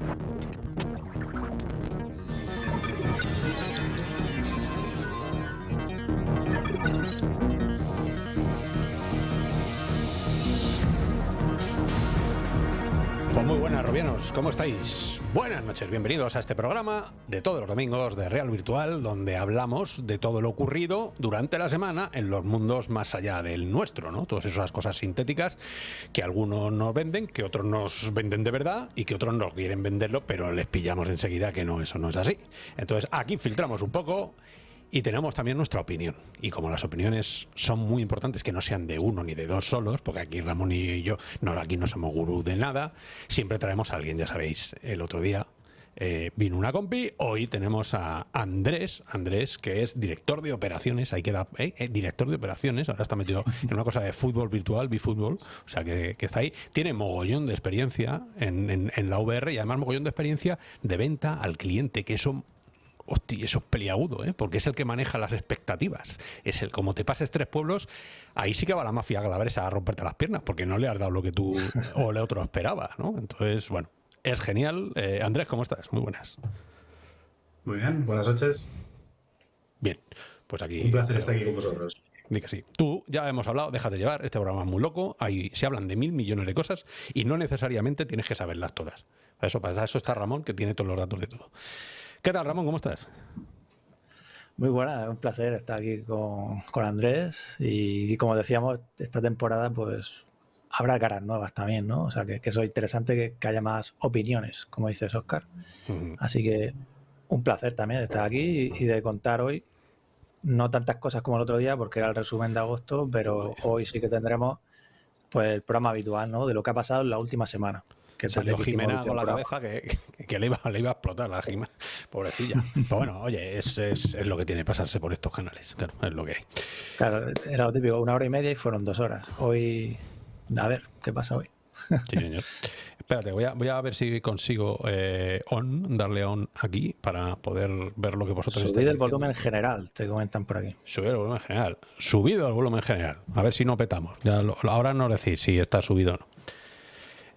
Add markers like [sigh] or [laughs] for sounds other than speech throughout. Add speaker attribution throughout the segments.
Speaker 1: Thank you. ¿Cómo estáis? Buenas noches, bienvenidos a este programa de todos los domingos de Real Virtual, donde hablamos de todo lo ocurrido durante la semana en los mundos más allá del nuestro, ¿no? Todas esas cosas sintéticas que algunos nos venden, que otros nos venden de verdad y que otros no quieren venderlo, pero les pillamos enseguida que no, eso no es así. Entonces aquí filtramos un poco y tenemos también nuestra opinión. Y como las opiniones son muy importantes, que no sean de uno ni de dos solos, porque aquí Ramón y yo, no, aquí no somos gurú de nada, siempre traemos a alguien, ya sabéis, el otro día eh, vino una compi, hoy tenemos a Andrés, Andrés, que es director de operaciones, ahí queda, eh, eh, director de operaciones, ahora está metido en una cosa de fútbol virtual, bifútbol, o sea que, que está ahí, tiene mogollón de experiencia en, en, en la VR y además mogollón de experiencia de venta al cliente, que eso hostia, eso es peliagudo, ¿eh? porque es el que maneja las expectativas. Es el, como te pases tres pueblos, ahí sí que va la mafia galabresa a romperte las piernas, porque no le has dado lo que tú [laughs] o el otro esperaba, ¿no? Entonces, bueno, es genial. Eh, Andrés, ¿cómo estás? Muy buenas.
Speaker 2: Muy bien, buenas noches.
Speaker 1: Bien, pues aquí...
Speaker 2: Un placer estar aquí con vosotros.
Speaker 1: Que sí. Tú ya hemos hablado, déjate llevar, este programa es muy loco, ahí se hablan de mil millones de cosas y no necesariamente tienes que saberlas todas. Para eso, para eso está Ramón, que tiene todos los datos de todo. ¿Qué tal, Ramón? ¿Cómo estás?
Speaker 3: Muy buena, es un placer estar aquí con, con Andrés y, y, como decíamos, esta temporada pues habrá caras nuevas también, ¿no? O sea, que, que eso es interesante que, que, haya más opiniones, como dices, Oscar. Uh -huh. Así que un placer también estar aquí y, y, de contar hoy no tantas cosas como el otro día porque era el resumen de agosto, pero hoy sí que tendremos pues el programa habitual, ¿no? De lo que ha pasado en la última semana
Speaker 1: que salió Jimena con la cabeza que, que, le, iba, le, iba, a explotar la Jimena, pobrecilla. [laughs] Pero bueno, oye, es, es, es, lo que tiene pasarse por estos canales, claro, es lo que hay.
Speaker 3: Claro, era lo típico, una hora y media y fueron dos horas. Hoy, a ver, ¿qué pasa hoy?
Speaker 1: Sí, señor. Espérate, voy a, voy a ver si consigo eh, on, darle on aquí para poder ver lo que vosotros
Speaker 3: Subid
Speaker 1: estáis
Speaker 3: el volumen general, te comentan por aquí.
Speaker 1: Subir el volumen general. Subido el volumen general. A ver si no petamos. Ya lo, ahora no decir si está subido o no.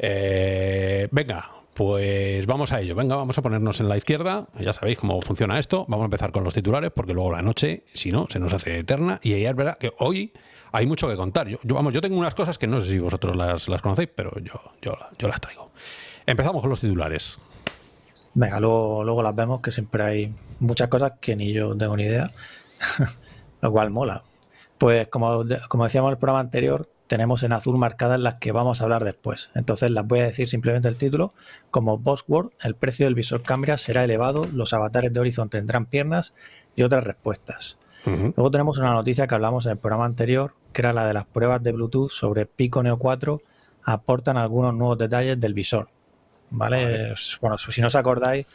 Speaker 1: Eh, venga, pues vamos a ello. Venga, vamos a ponernos en la izquierda. Ya sabéis cómo funciona esto. Vamos a empezar con los titulares porque luego la noche, si no, se nos hace eterna. Y es verdad que hoy hay mucho que contar. Yo, vamos, yo tengo unas cosas que no sé si vosotros las, conocéis, pero yo, yo, yo, las traigo. Empezamos con los titulares.
Speaker 3: Venga, luego, luego las vemos, que siempre hay muchas cosas que ni yo tengo ni idea, [laughs] lo cual mola. Pues como, como decíamos en el programa anterior, tenemos en azul marcadas las que vamos a hablar después. Entonces las voy a decir simplemente el título. Como Buzzword, el precio del visor Cambria será elevado, los avatares de Horizon tendrán piernas y otras respuestas. Uh -huh. Luego tenemos una noticia que hablamos en el programa anterior, que era la de las pruebas de Bluetooth sobre Pico Neo 4 aportan algunos nuevos detalles del visor. ¿Vale? vale. Bueno, si no os acordáis,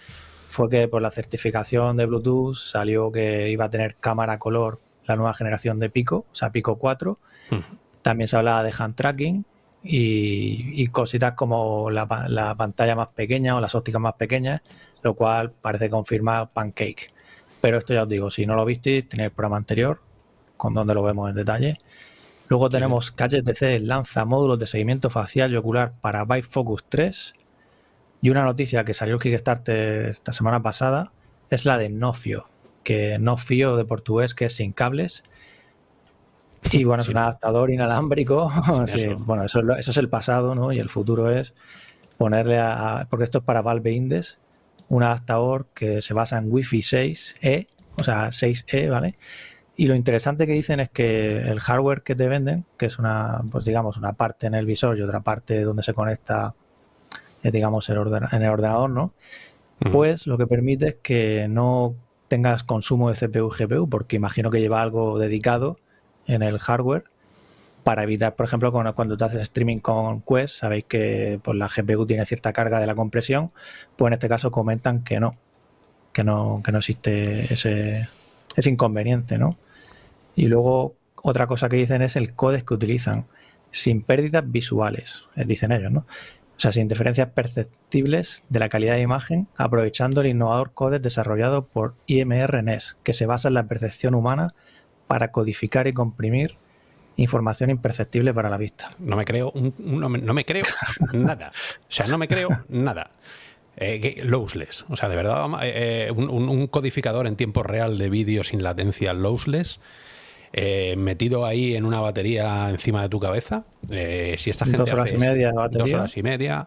Speaker 3: fue que por la certificación de Bluetooth salió que iba a tener cámara color la nueva generación de Pico, o sea, Pico 4. Uh -huh. También se hablaba de hand tracking y, y cositas como la, la, pantalla más pequeña o las ópticas más pequeñas, lo cual parece confirmar Pancake. Pero esto ya os digo, si no lo visteis, tenéis el programa anterior, con donde lo vemos en detalle. Luego tenemos sí. HTC lanza módulos de seguimiento facial y ocular para Vive Focus 3. Y una noticia que salió el Kickstarter esta semana pasada es la de Nofio, que Nofio de portugués que es sin cables y bueno, es un adaptador inalámbrico. [laughs] Sí, bueno, eso, eso, es el pasado, ¿no? Y el futuro es ponerle a. Porque esto es para Valve Index, un adaptador que se basa en Wi-Fi 6E, o sea, 6E, ¿vale? Y lo interesante que dicen es que el hardware que te venden, que es una, pues digamos, una parte en el visor y otra parte donde se conecta, eh, digamos, el en el ordenador, ¿no? Pues lo que permite es que no tengas consumo de CPU y GPU, porque imagino que lleva algo dedicado en el hardware para evitar, por ejemplo, cuando te haces streaming con Quest, sabéis que pues, la GPU tiene cierta carga de la compresión, pues en este caso comentan que no, que no, que no existe ese, ese inconveniente, ¿no? Y luego otra cosa que dicen es el códex que utilizan, sin pérdidas visuales, dicen ellos, ¿no? O sea, sin diferencias perceptibles de la calidad de imagen, aprovechando el innovador códex desarrollado por IMR NES, que se basa en la percepción humana para codificar y comprimir información imperceptible para la vista.
Speaker 1: No me creo, un, no, me, no, me, creo [laughs] nada. O sea, no me creo nada. Eh, lossless. O sea, de verdad, eh, un, un, codificador en tiempo real de vídeo sin latencia lossless. metido ahí en una batería encima de tu cabeza. si esta gente
Speaker 3: dos horas y media
Speaker 1: batería. Dos horas y media.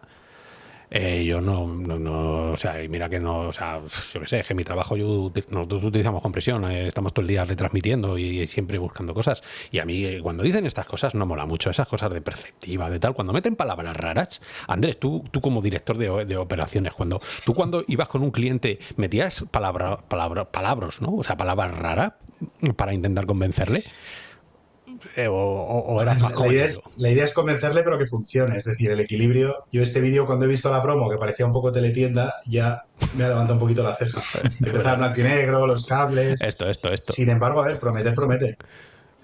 Speaker 1: Eh, yo no, no, o sea, mira que no, o sea, yo qué sé, que mi trabajo yo nosotros utilizamos compresión, eh, estamos todo el día retransmitiendo y, siempre buscando cosas. Y a mí, eh, cuando dicen estas cosas, no mola mucho, esas cosas de perspectiva, de tal. Cuando meten palabras raras, Andrés, tú, tú como director de, de operaciones, cuando tú cuando ibas con un cliente, metías palabra, palabra, palabras, ¿no? O sea, palabras raras para intentar convencerle. Eh, o, era más
Speaker 2: la, idea es, la idea es convencerle, pero que funcione. Es decir, el equilibrio. Yo, este vídeo, cuando he visto la promo, que parecía un poco teletienda, ya me ha levantado un poquito la ceja. [laughs] Empezar blanco y negro, los cables.
Speaker 1: Esto, esto, esto.
Speaker 2: Sin embargo, a ver, prometer, promete.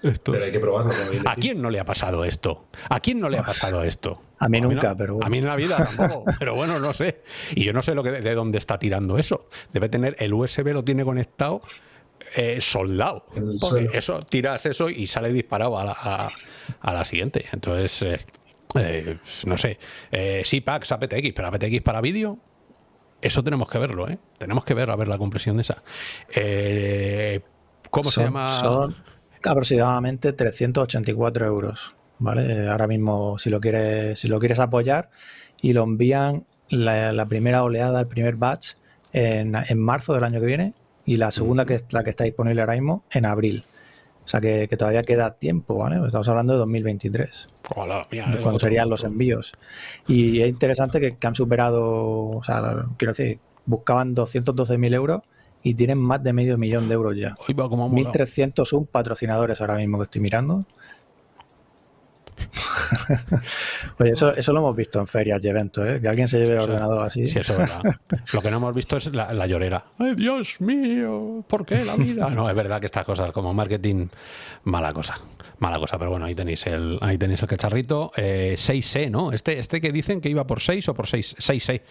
Speaker 2: Pero hay que probarlo.
Speaker 1: ¿A quién no le ha pasado esto? ¿A quién no le ha pasado esto?
Speaker 3: A mí nunca, pero
Speaker 1: A mí en la vida tampoco, [laughs] pero bueno, no sé. Y yo no sé lo que, de dónde está tirando eso. Debe tener, el USB lo tiene conectado eh, soldado. Porque eso, tiras eso y sale disparado a la, a, la siguiente. Entonces, eh, eh, no sé. sí, packs APTX, pero APTX para vídeo, eso tenemos que verlo, ¿eh? Tenemos que ver a ver la compresión de esa. ¿Cómo se llama?
Speaker 3: Son aproximadamente 384 euros. ¿Vale? Ahora mismo, si lo quieres, si lo quieres apoyar, y lo envían la, primera oleada, el primer batch, en, en marzo del año que viene, y la segunda, que es la que está disponible ahora mismo, en abril. O sea que, todavía queda tiempo, ¿vale? Estamos hablando de 2023. cuando serían los envíos. Y es interesante que, han superado, o sea, quiero decir, buscaban 212.000 euros y tienen más de medio millón de euros ya. 1.301 patrocinadores ahora mismo que estoy mirando. [laughs] Oye, eso, eso lo hemos visto en ferias y eventos, ¿eh? Que alguien se lleve el ordenador así.
Speaker 1: Sí, eso es verdad. [laughs] Lo que no hemos visto es la, llorera. ¡Ay, Dios mío! ¿Por qué la vida? [laughs] No, es verdad que estas cosas como marketing, mala cosa. Mala cosa, pero bueno, ahí tenéis el, ahí tenéis el cacharrito. 6C, eh, ¿no? Este, este que dicen que iba por 6 o por 6, 6C.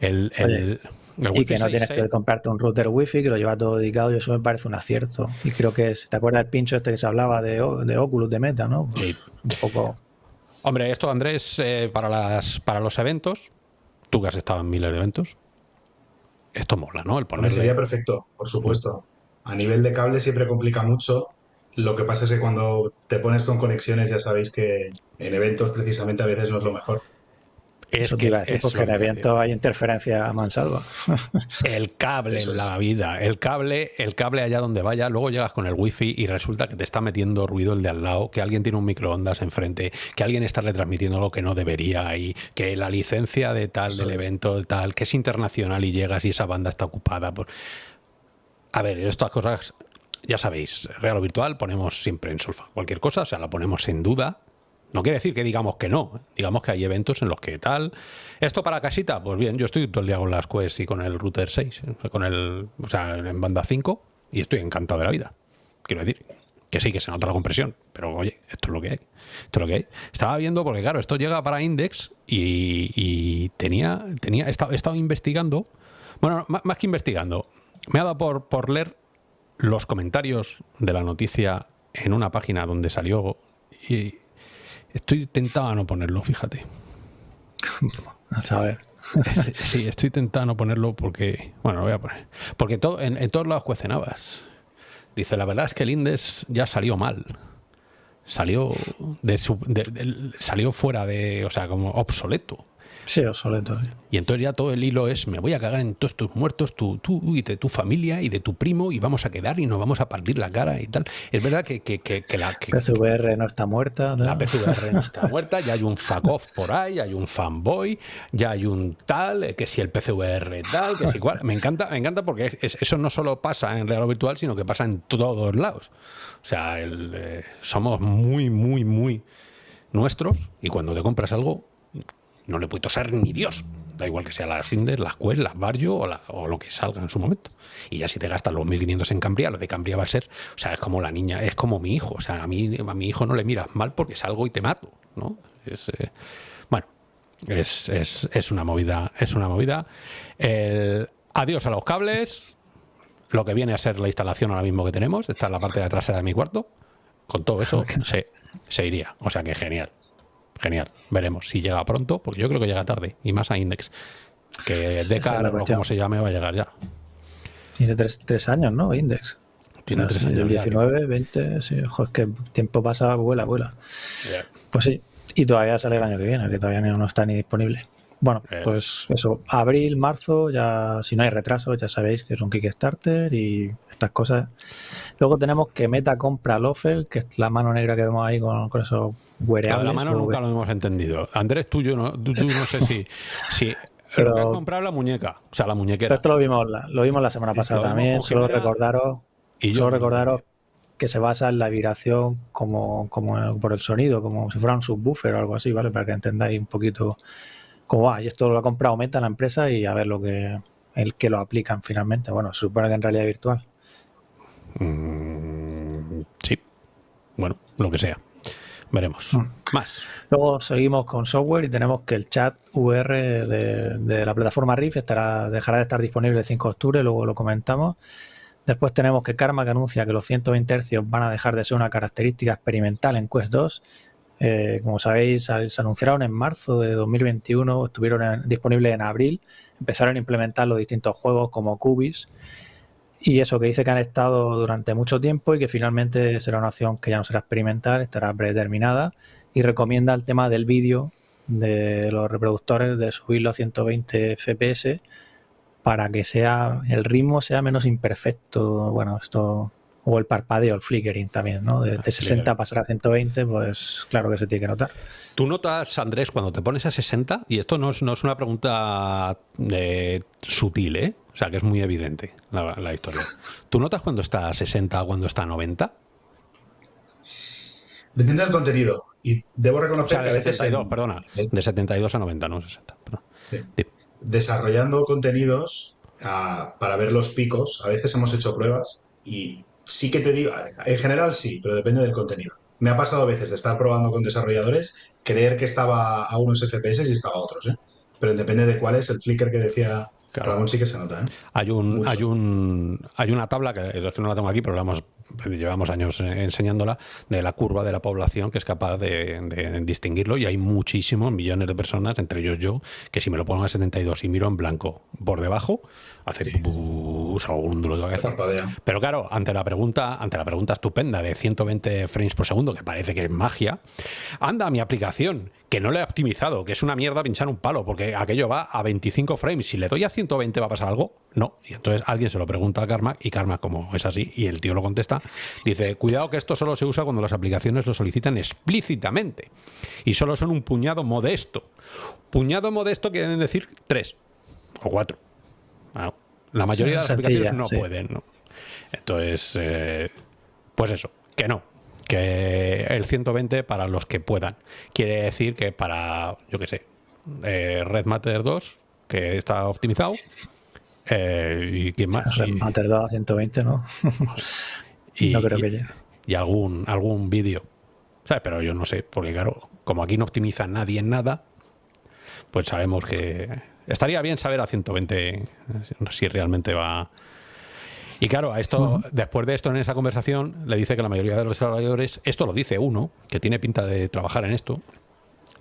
Speaker 1: El, el,
Speaker 3: y que no tienes que comprarte un router wifi, que lo lleva todo dedicado, y eso me parece un acierto. Y creo que, ¿te acuerdas del pincho este que se hablaba de, de Oculus, de Meta, no?
Speaker 1: un poco... Hombre, esto, Andrés, eh, para, las, para los eventos, tú que has estado en miles de eventos, esto mola, ¿no? El
Speaker 2: ponerle... Sería perfecto, por supuesto. A nivel de cable siempre complica mucho. Lo que pasa es que cuando te pones con conexiones ya sabéis que en eventos precisamente a veces no es lo mejor.
Speaker 3: Es que iba a decir, porque en el viento hay interferencia a mansalva. [laughs]
Speaker 1: El cable en la vida, el cable, el cable allá donde vaya, luego llegas con el wifi y resulta que te está metiendo ruido el de al lado, que alguien tiene un microondas enfrente, que alguien está retransmitiendo lo que no debería y que la licencia de tal del evento tal, que es internacional y llegas y esa banda está ocupada por A ver, estas cosas ya sabéis, real o virtual ponemos siempre en solfa. Cualquier cosa, o sea, la ponemos en duda, no quiere decir que digamos que no, digamos que hay eventos en los que tal. Esto para casita, pues bien, yo estoy todo el día con las Quest y con el router 6, ¿eh? con el, o sea, en banda 5 y estoy encantado de la vida. Quiero decir, que sí, que se nota la compresión, pero oye, esto es lo que hay. Esto es lo que hay. Estaba viendo, porque claro, esto llega para Index y, tenía, tenía, he estado, investigando, bueno, más, que investigando, me ha dado por, por leer los comentarios de la noticia en una página donde salió y Estoy tentado a no ponerlo, fíjate. [laughs]
Speaker 3: A saber.
Speaker 1: Sí, estoy tentado a no ponerlo porque. Bueno, lo voy a poner. Porque todo, en, todos lados cuecenabas. Dice, la verdad es que el Indes ya salió mal. Salió de su, salió fuera de. O sea, como obsoleto.
Speaker 3: Sí, obsoleto.
Speaker 1: Y entonces ya todo el hilo es, me voy a cagar en todos tus muertos, tú, tú y de tu familia y de tu primo y vamos a quedar y nos vamos a partir la cara y tal. Es verdad que, que, que, la...
Speaker 3: PCVR no está muerta.
Speaker 1: La PCVR no está muerta, ya hay un fuck off por ahí, hay un fanboy, ya hay un tal, eh, que si el PCVR tal, que si cual. Me encanta, me encanta porque eso no solo pasa en real virtual, sino que pasa en todos lados. O sea, eh, somos muy, muy, muy nuestros y cuando te compras algo no le puede toser ni Dios. Da igual que sea las Indes, las Quest, las Barrio o, lo que salga en su momento. Y ya si te gastas los 1500 en Cambria, lo de Cambria va a ser, o sea, es como la niña, es como mi hijo. O sea, a mí, a mi hijo no le miras mal porque salgo y te mato, ¿no? Es, eh, bueno, es, es, una movida, es una movida. adiós a los cables, lo que viene a ser la instalación ahora mismo que tenemos, esta es la parte de atrás de mi cuarto. Con todo eso [laughs] se, se iría. O sea que genial genial. Veremos si llega pronto, porque yo creo que llega tarde, y más a Index. Que Decar, o como se llame, va a llegar ya.
Speaker 3: Tiene tres, tres años, ¿no? Index.
Speaker 1: Tiene tres años.
Speaker 3: El 19, 20, sí, ojo, es que tiempo pasa, vuela, vuela. Pues sí, y todavía sale el año que viene, que todavía no está ni disponible. Bueno,
Speaker 1: Eh.
Speaker 3: pues eso, abril, marzo, ya si no hay retraso, ya sabéis que es un Kickstarter y estas cosas. Luego tenemos que Meta compra Lofel, que es la mano negra que vemos ahí con, con esos wearables.
Speaker 1: la mano
Speaker 3: o
Speaker 1: nunca lo hemos entendido. Andrés, tú, yo no, tú, tú no sé si, si [laughs]
Speaker 3: Pero-
Speaker 1: has comprado la muñeca, o sea, la
Speaker 3: Pero
Speaker 1: muñeca.
Speaker 3: esto lo vimos la, lo vimos la semana pasada también. Solo recordaros,
Speaker 1: Y yo
Speaker 3: solo recordaros que se basa en la vibración como, como por el sonido, como si fuera un subwoofer o algo así, ¿vale? Para que entendáis un poquito cómo va. Y esto lo ha comprado Meta la empresa y a ver lo que el que lo aplican finalmente. Bueno, se supone que en realidad virtual.
Speaker 1: Mm, sí. Bueno, lo que sea. Veremos.
Speaker 3: Mm.
Speaker 1: Más.
Speaker 3: Luego seguimos con software y tenemos que el chat VR de, de la plataforma Rift estará, dejará de estar disponible el 5 de octubre, luego lo comentamos. Después tenemos que Karma que anuncia que los 120 Hz van a dejar de ser una característica experimental en Quest 2. Eh, como sabéis, se anunciaron en marzo de 2021, estuvieron en- disponibles en abril, empezaron a implementar los distintos juegos como Cubis. Y eso que dice que han estado durante mucho tiempo y que finalmente será una opción que ya no será experimental, estará predeterminada y recomienda el tema del vídeo de los reproductores de subirlo a 120 fps para que sea el ritmo sea menos imperfecto. Bueno, esto o el parpadeo, el flickering también, ¿no? De, de 60 pasar a 120, pues claro que se tiene que notar.
Speaker 1: Tú notas, Andrés, cuando te pones a 60, y esto no es, no es una pregunta eh, sutil, ¿eh? O sea, que es muy evidente la, la historia. ¿Tú notas cuando está a 60 o cuando está a 90?
Speaker 2: Depende del contenido. Y debo
Speaker 1: O
Speaker 2: reconocer
Speaker 1: sea,
Speaker 2: que
Speaker 1: de
Speaker 2: a veces.
Speaker 1: 72,
Speaker 2: en-
Speaker 1: perdona. De 72 a 90, no 60. perdón.
Speaker 2: Sí.
Speaker 1: Sí.
Speaker 2: desarrollando contenidos ah, para ver los picos, a veces hemos hecho pruebas y sí que te digo, en general sí, pero depende del contenido. Me ha pasado a veces de estar probando con desarrolladores, creer que estaba a unos FPS y estaba a otros, ¿eh? Pero depende de cuál es el flicker que decía
Speaker 1: Claro.
Speaker 2: Ramón, sí que se nota, ¿eh?
Speaker 1: Hay un, hay un hay una tabla que es que no la tengo aquí, pero la hemos- llevamos años enseñándola de la curva de la población que es capaz de, de distinguirlo. Y hay muchísimos millones de personas, entre ellos yo, que si me lo pongo a 72 y miro en blanco por debajo, hace o un duro de cabeza. Pero claro, ante la pregunta, ante la pregunta estupenda de 120 frames por segundo, que parece que es magia, anda mi aplicación, que no le he optimizado, que es una mierda pinchar un palo, porque aquello va a 25 frames. Si le doy a 120 va a pasar algo, no. Y entonces alguien se lo pregunta a Karma, y Karma, como es así, y el tío lo contesta, dice, cuidado que esto solo se usa cuando las aplicaciones lo solicitan explícitamente. Y solo son un puñado modesto. Puñado modesto quieren decir tres o cuatro. Bueno, la mayoría de las
Speaker 3: sencilla,
Speaker 1: aplicaciones no
Speaker 3: sí.
Speaker 1: pueden, ¿no? Entonces, eh, pues eso, que no. Que el 120 para los que puedan. Quiere decir que para, yo qué sé, eh, Red Matter 2, que está optimizado, eh, y quién más.
Speaker 3: Red Matter 2 a 120, ¿no? [laughs]
Speaker 1: y,
Speaker 3: no creo
Speaker 1: y-
Speaker 3: que llegue.
Speaker 1: y algún, algún vídeo. ¿Sabes? Pero yo no sé, porque claro, como aquí no optimiza nadie en nada, pues sabemos que estaría bien saber a 120 eh, si realmente va. Y claro, a esto, después de esto en esa conversación, le dice que la mayoría de los desarrolladores, esto lo dice uno, que tiene pinta de trabajar en esto,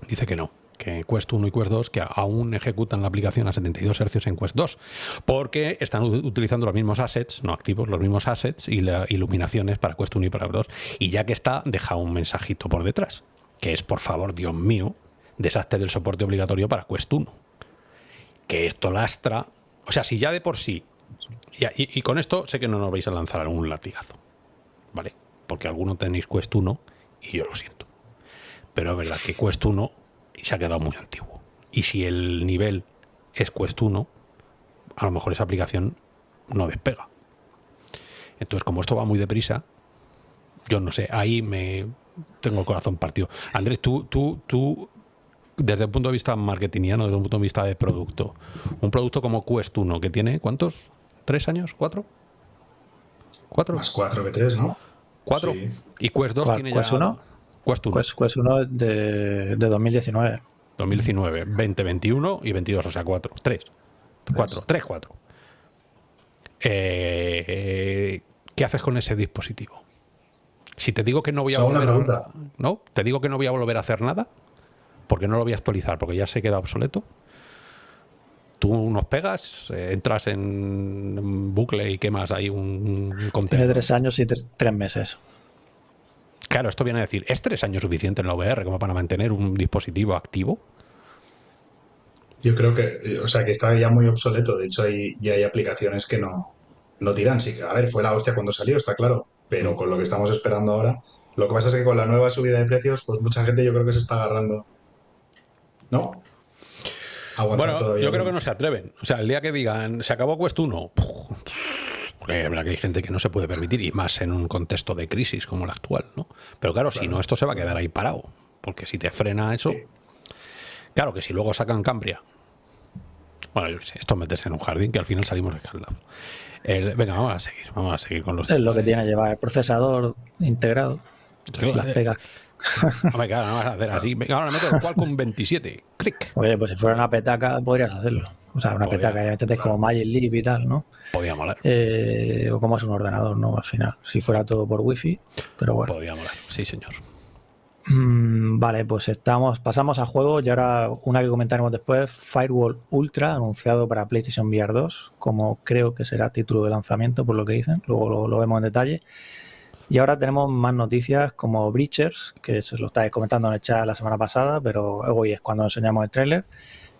Speaker 1: dice que no, que Quest 1 y Quest 2 que aún ejecutan la aplicación a 72 Hz en Quest 2, porque están utilizando los mismos assets, no activos, los mismos assets y las iluminaciones para Quest 1 y para Quest 2. Y ya que está, deja un mensajito por detrás, que es, por favor, Dios mío, deshazte del soporte obligatorio para Quest 1. Que esto lastra, o sea, si ya de por sí, y, con esto sé que no nos vais a lanzar algún latigazo, ¿vale? Porque algunos tenéis Quest 1 y yo lo siento. Pero es verdad que Quest 1 se ha quedado muy antiguo. Y si el nivel es Quest 1, a lo mejor esa aplicación no despega. Entonces, como esto va muy deprisa, yo no sé, ahí me tengo el corazón partido. Andrés, tú, tú, tú, desde el punto de vista marketingiano, desde un punto de vista de producto, un producto como Quest 1, que tiene, ¿cuántos? ¿Tres años? ¿Cuatro? ¿Cuatro?
Speaker 2: Más 4 que 3, ¿no?
Speaker 1: ¿Cuatro?
Speaker 2: Sí.
Speaker 1: Y Quest 2
Speaker 3: ¿Cuál-
Speaker 1: tiene
Speaker 3: Quest
Speaker 1: ya...
Speaker 3: 1?
Speaker 1: Quest 1.
Speaker 3: Pues, pues uno de, de 2019.
Speaker 1: 2019, 20, 21 y 22, o sea, 4, 3. 4, 3, 4. Eh, ¿Qué haces con ese dispositivo? Si te digo que no voy a
Speaker 2: Solo
Speaker 1: volver a. ¿no? Te digo que no voy a volver a hacer nada porque no lo voy a actualizar porque ya se queda obsoleto. Tú nos pegas, eh, entras en bucle y quemas ahí un, un
Speaker 3: Tiene tres años y tres meses.
Speaker 1: Claro, esto viene a decir, ¿es tres años suficiente en la VR como para mantener un dispositivo activo?
Speaker 2: Yo creo que, o sea, que está ya muy obsoleto. De hecho, hay, ya hay aplicaciones que no, no tiran. Sí, a ver, fue la hostia cuando salió, está claro. Pero con lo que estamos esperando ahora, lo que pasa es que con la nueva subida de precios, pues mucha gente yo creo que se está agarrando. ¿No?
Speaker 1: Bueno, yo creo que no se atreven. O sea, el día que digan, se acabó Quest 1, porque que hay gente que no se puede permitir, y más en un contexto de crisis como el actual, ¿no? Pero claro, si no, esto se va a quedar ahí parado. Porque si te frena eso. Claro que si luego sacan Cambria. Bueno, yo qué sé, esto meterse en un jardín que al final salimos escaldados. venga, vamos a seguir, vamos a seguir con los.
Speaker 3: Es lo que tiene que llevar el procesador integrado. las pegas.
Speaker 1: Hombre, claro, no vas a hacer así. Venga, ahora meto el con 27. Clic.
Speaker 3: Oye, pues si fuera una petaca podrías hacerlo. O sea, una petaca, ya metes como Magic Leap y tal, ¿no?
Speaker 1: Podría molar.
Speaker 3: Eh, o como es un ordenador, ¿no? Al final, si fuera todo por wifi, pero bueno.
Speaker 1: Podría molar, sí, señor.
Speaker 3: Mm, vale, pues estamos, pasamos a juego y ahora una que comentaremos después, Firewall Ultra, anunciado para PlayStation VR 2, como creo que será título de lanzamiento por lo que dicen, luego lo, vemos en detalle. Y ahora tenemos más noticias como Breachers, que se lo estáis comentando en el chat la semana pasada, pero hoy es cuando enseñamos el tráiler,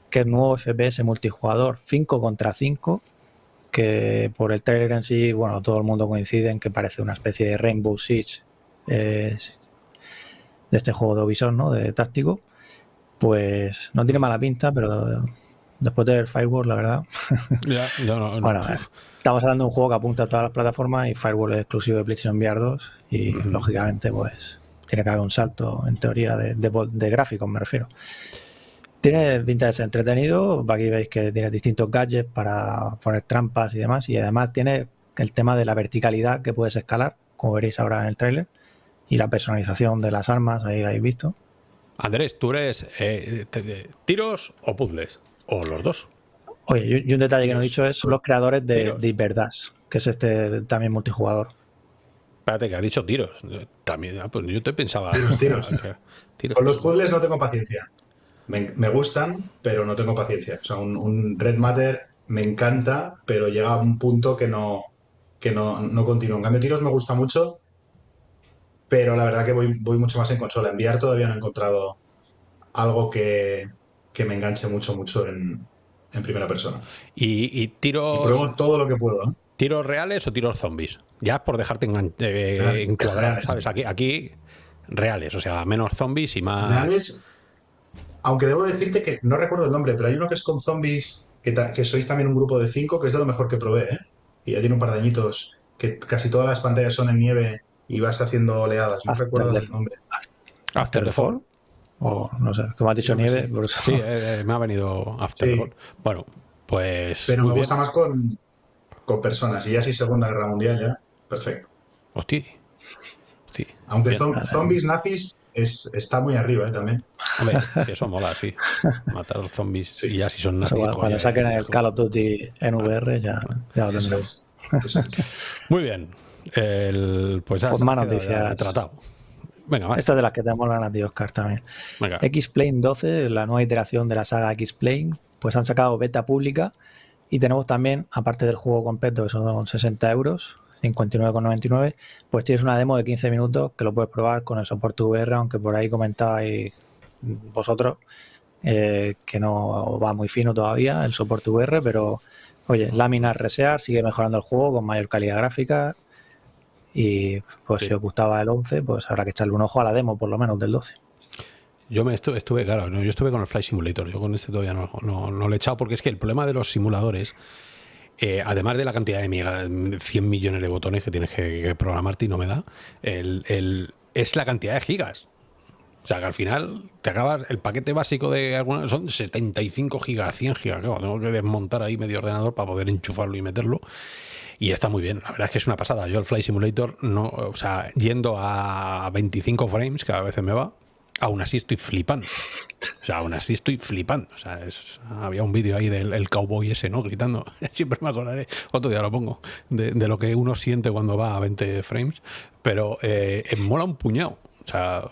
Speaker 3: que es nuevo FPS multijugador 5 contra 5, que por el tráiler en sí, bueno, todo el mundo coincide en que parece una especie de Rainbow eh, de este juego de Ubisoft, ¿no? De táctico, pues no tiene mala pinta, pero después del Firewall, la verdad. [laughs]
Speaker 1: No,
Speaker 3: bueno, estamos hablando de un juego que apunta a todas las plataformas y Firewall es exclusivo de PlayStation VR 2 y lógicamente, pues tiene que haber un salto en teoría de, de, gráficos, me refiero. Tiene pinta de ser entretenido. Aquí veis que tiene distintos gadgets para poner trampas y demás. Y además tiene el tema de la verticalidad que puedes escalar, como veréis ahora en el tráiler y la personalización de las armas, ahí la habéis visto.
Speaker 1: Andrés, ¿tú eres eh, tiros o puzzles? ¿O los dos?
Speaker 3: Oye, y un detalle que no he dicho es son los creadores de, de que es este también multijugador.
Speaker 1: Espérate, que ha dicho tiros. También, ah, pues yo te pensaba.
Speaker 2: Tiros, [laughs] tiros. Con los puzzles no tengo paciencia. Me, gustan, pero no tengo paciencia. O sea, un, Red Matter me encanta, pero llega a un punto que no, que no, no continúa. En cambio, tiros me gusta mucho pero la verdad que voy, voy mucho más en consola. Enviar todavía no he encontrado algo que, me enganche mucho, mucho en, primera persona.
Speaker 1: Y, tiros...
Speaker 2: Y pruebo todo lo que puedo. ¿eh?
Speaker 1: ¿Tiros reales o tiros zombies? Ya por dejarte en, eh, encuadrar, ¿sabes? Aquí, aquí reales, o sea, menos zombies y más...
Speaker 2: Reales, aunque debo decirte que no recuerdo el nombre, pero hay uno que es con zombies, que, que sois también un grupo de cinco, que es de lo mejor que probé, ¿eh? Y ya tiene un par de añitos, que casi todas las pantallas son en nieve y vas haciendo oleadas. No recuerdo el nombre.
Speaker 1: After the Fall.
Speaker 3: O no sé, como has dicho nieve.
Speaker 1: Sí, eh, eh, me ha venido After Fall. Bueno, pues.
Speaker 2: Pero me gusta más con, con personas. Y ya si Segunda Guerra Mundial, ya. Perfecto.
Speaker 1: Hostia. Sí.
Speaker 2: Aunque zombies nazis es, está muy arriba ¿eh? también.
Speaker 1: Hombre, [laughs] si eso mola, sí. Matar a los zombies y ya si son nazis.
Speaker 3: Pues cuando, saquen el Call of Duty en VR ya, ya lo tendremos. [laughs]
Speaker 1: Muy bien. El, pues,
Speaker 3: pues más noticias.
Speaker 1: Tratado.
Speaker 3: Venga, Esta de las que tenemos ganas de Oscar también. X-Plane 12, la nueva iteración de la saga X-Plane, pues han sacado beta pública y tenemos también, aparte del juego completo, que son 60 euros, 59,99, pues tienes una demo de 15 minutos que lo puedes probar con el soporte VR, aunque por ahí comentabais vosotros eh, que no va muy fino todavía el soporte VR, pero oye, láminas resear, sigue mejorando el juego con mayor calidad gráfica, y pues si os gustaba el 11, pues habrá que echarle un ojo a la demo, por lo menos del 12.
Speaker 1: Yo me estuve, claro, yo estuve con el Flight Simulator, yo con este todavía no, no, lo he echado porque es que el problema de los simuladores, eh, además de la cantidad de mega, 100 millones de botones que tienes que, programarte y no me da, el, es la cantidad de gigas. O sea, que al final te acabas, el paquete básico de alguna, son 75 gigas, 100 gigas, tengo que desmontar ahí medio ordenador para poder enchufarlo y meterlo. Y está muy bien, la verdad es que es una pasada. Yo el Fly Simulator, no, o sea, yendo a 25 frames, cada vez me va, aún así estoy flipando. O sea, aún así estoy flipando. O sea, había un vídeo ahí del cowboy ese, ¿no? Gritando. [laughs] Siempre me acordaré, otro día lo pongo, de, lo que uno siente cuando va a 20 frames. Pero eh, mola un puñado. O sea,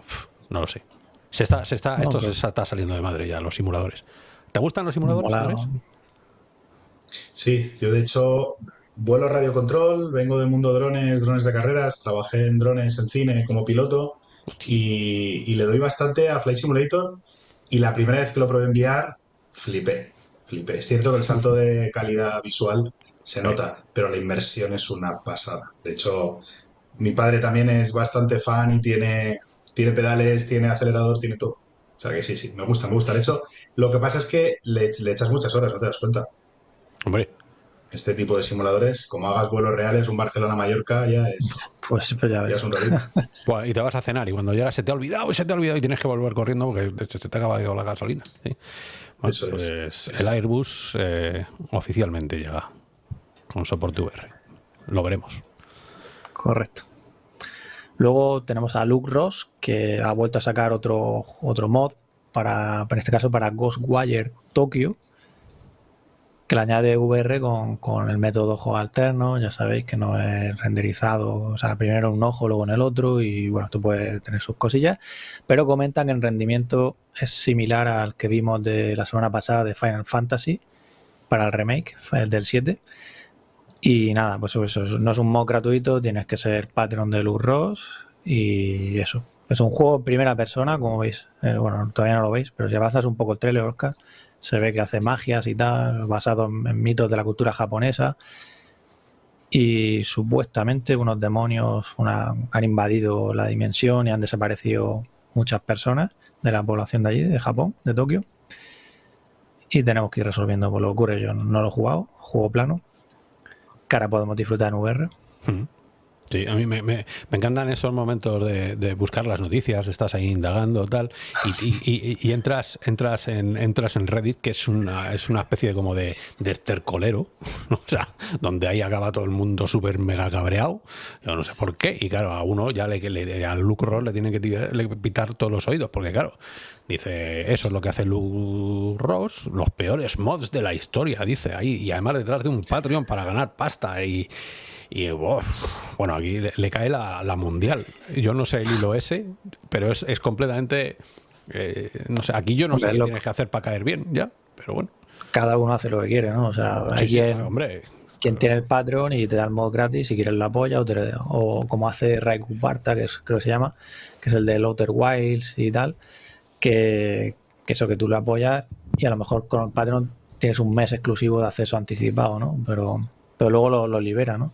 Speaker 1: no lo sé. Se está, se está, esto se está saliendo de madre ya, los simuladores. ¿Te gustan los simuladores?
Speaker 2: Sí, yo de hecho vuelo radiocontrol, vengo del mundo drones, drones de carreras, trabajé en drones en cine como piloto y, y le doy bastante a Flight Simulator y la primera vez que lo probé enviar, flipé, flipé. Es cierto que el salto de calidad visual se nota, pero la inmersión es una pasada. De hecho, mi padre también es bastante fan y tiene, tiene pedales, tiene acelerador, tiene todo. O sea que sí, sí, me gusta, me gusta. De hecho, lo que pasa es que le, le echas muchas horas, no te das cuenta.
Speaker 1: Hombre,
Speaker 2: Este tipo de simuladores, como hagas vuelos reales, un Barcelona-Mallorca ya es,
Speaker 3: Pues, pues ya
Speaker 2: es un. [laughs]
Speaker 1: Buah, y te vas a cenar y cuando llegas se te ha olvidado y se te ha olvidado y tienes que volver corriendo porque se te ha acabado la gasolina. ¿sí? Bueno,
Speaker 2: Eso es.
Speaker 1: pues el. Airbus eh, oficialmente llega con soporte VR. Lo veremos.
Speaker 3: Correcto. Luego tenemos a Luke Ross, que ha vuelto a sacar otro, otro mod, para, en este caso para Ghostwire Tokyo, que le añade VR con, con el método ojo alterno, ya sabéis que no es renderizado, o sea, primero un ojo, luego en el otro, y bueno, esto puede tener sus cosillas, pero comentan que el rendimiento es similar al que vimos de la semana pasada de Final Fantasy para el remake, el del 7. Y nada, pues eso, no es un mod gratuito, tienes que ser Patreon de Luz Ross y eso. Es un juego en primera persona, como veis. Eh, bueno, todavía no lo veis, pero si avanzas un poco el trailer, Oscar, se ve que hace magias y tal, basado en, mitos de la cultura japonesa. Y supuestamente unos demonios han invadido la dimensión y han desaparecido muchas personas de la población de allí, de Japón, de Tokio. Y tenemos que ir resolviendo por lo que ocurre. Yo no lo he jugado, juego plano, que ahora podemos disfrutar en VR.
Speaker 1: Mm. Sí, a mí me, me- encantan esos momentos de, buscar las noticias, estás ahí indagando tal, y, y- y- entras, entras en, entras en Reddit, que es una, es una especie como de, de estercolero, [laughs] o sea, donde ahí acaba todo el mundo súper mega cabreado, yo no sé por qué, y claro, a uno ya le, le, al Luke Ross le tiene que pitar todos los oídos, porque claro, dice, eso es lo que hace Luke Ross, los peores mods de la historia, dice ahí, y además detrás de un Patreon para ganar pasta y... Y uf, bueno, aquí le, le cae la, la mundial. Yo no sé el hilo ese, pero es, es completamente. eh, no sé, aquí yo no
Speaker 3: Hombre,
Speaker 1: sé qué tienes que hacer para caer bien, ya, pero bueno.
Speaker 3: Cada uno hace lo que quiere, ¿no? O sea,
Speaker 1: Sí,
Speaker 3: hay
Speaker 1: sí,
Speaker 3: quien,
Speaker 1: hombre,
Speaker 3: quien tiene el Patreon y te da el mod gratis si quieres la apoya o, te- o como hace Raiku Barta, que es, creo que se llama, que es el de Outer Wilds y tal, que, que eso que tú lo apoyas y a lo mejor con el Patreon tienes un mes exclusivo de acceso anticipado, ¿no? Pero, pero luego lo, lo libera, ¿no?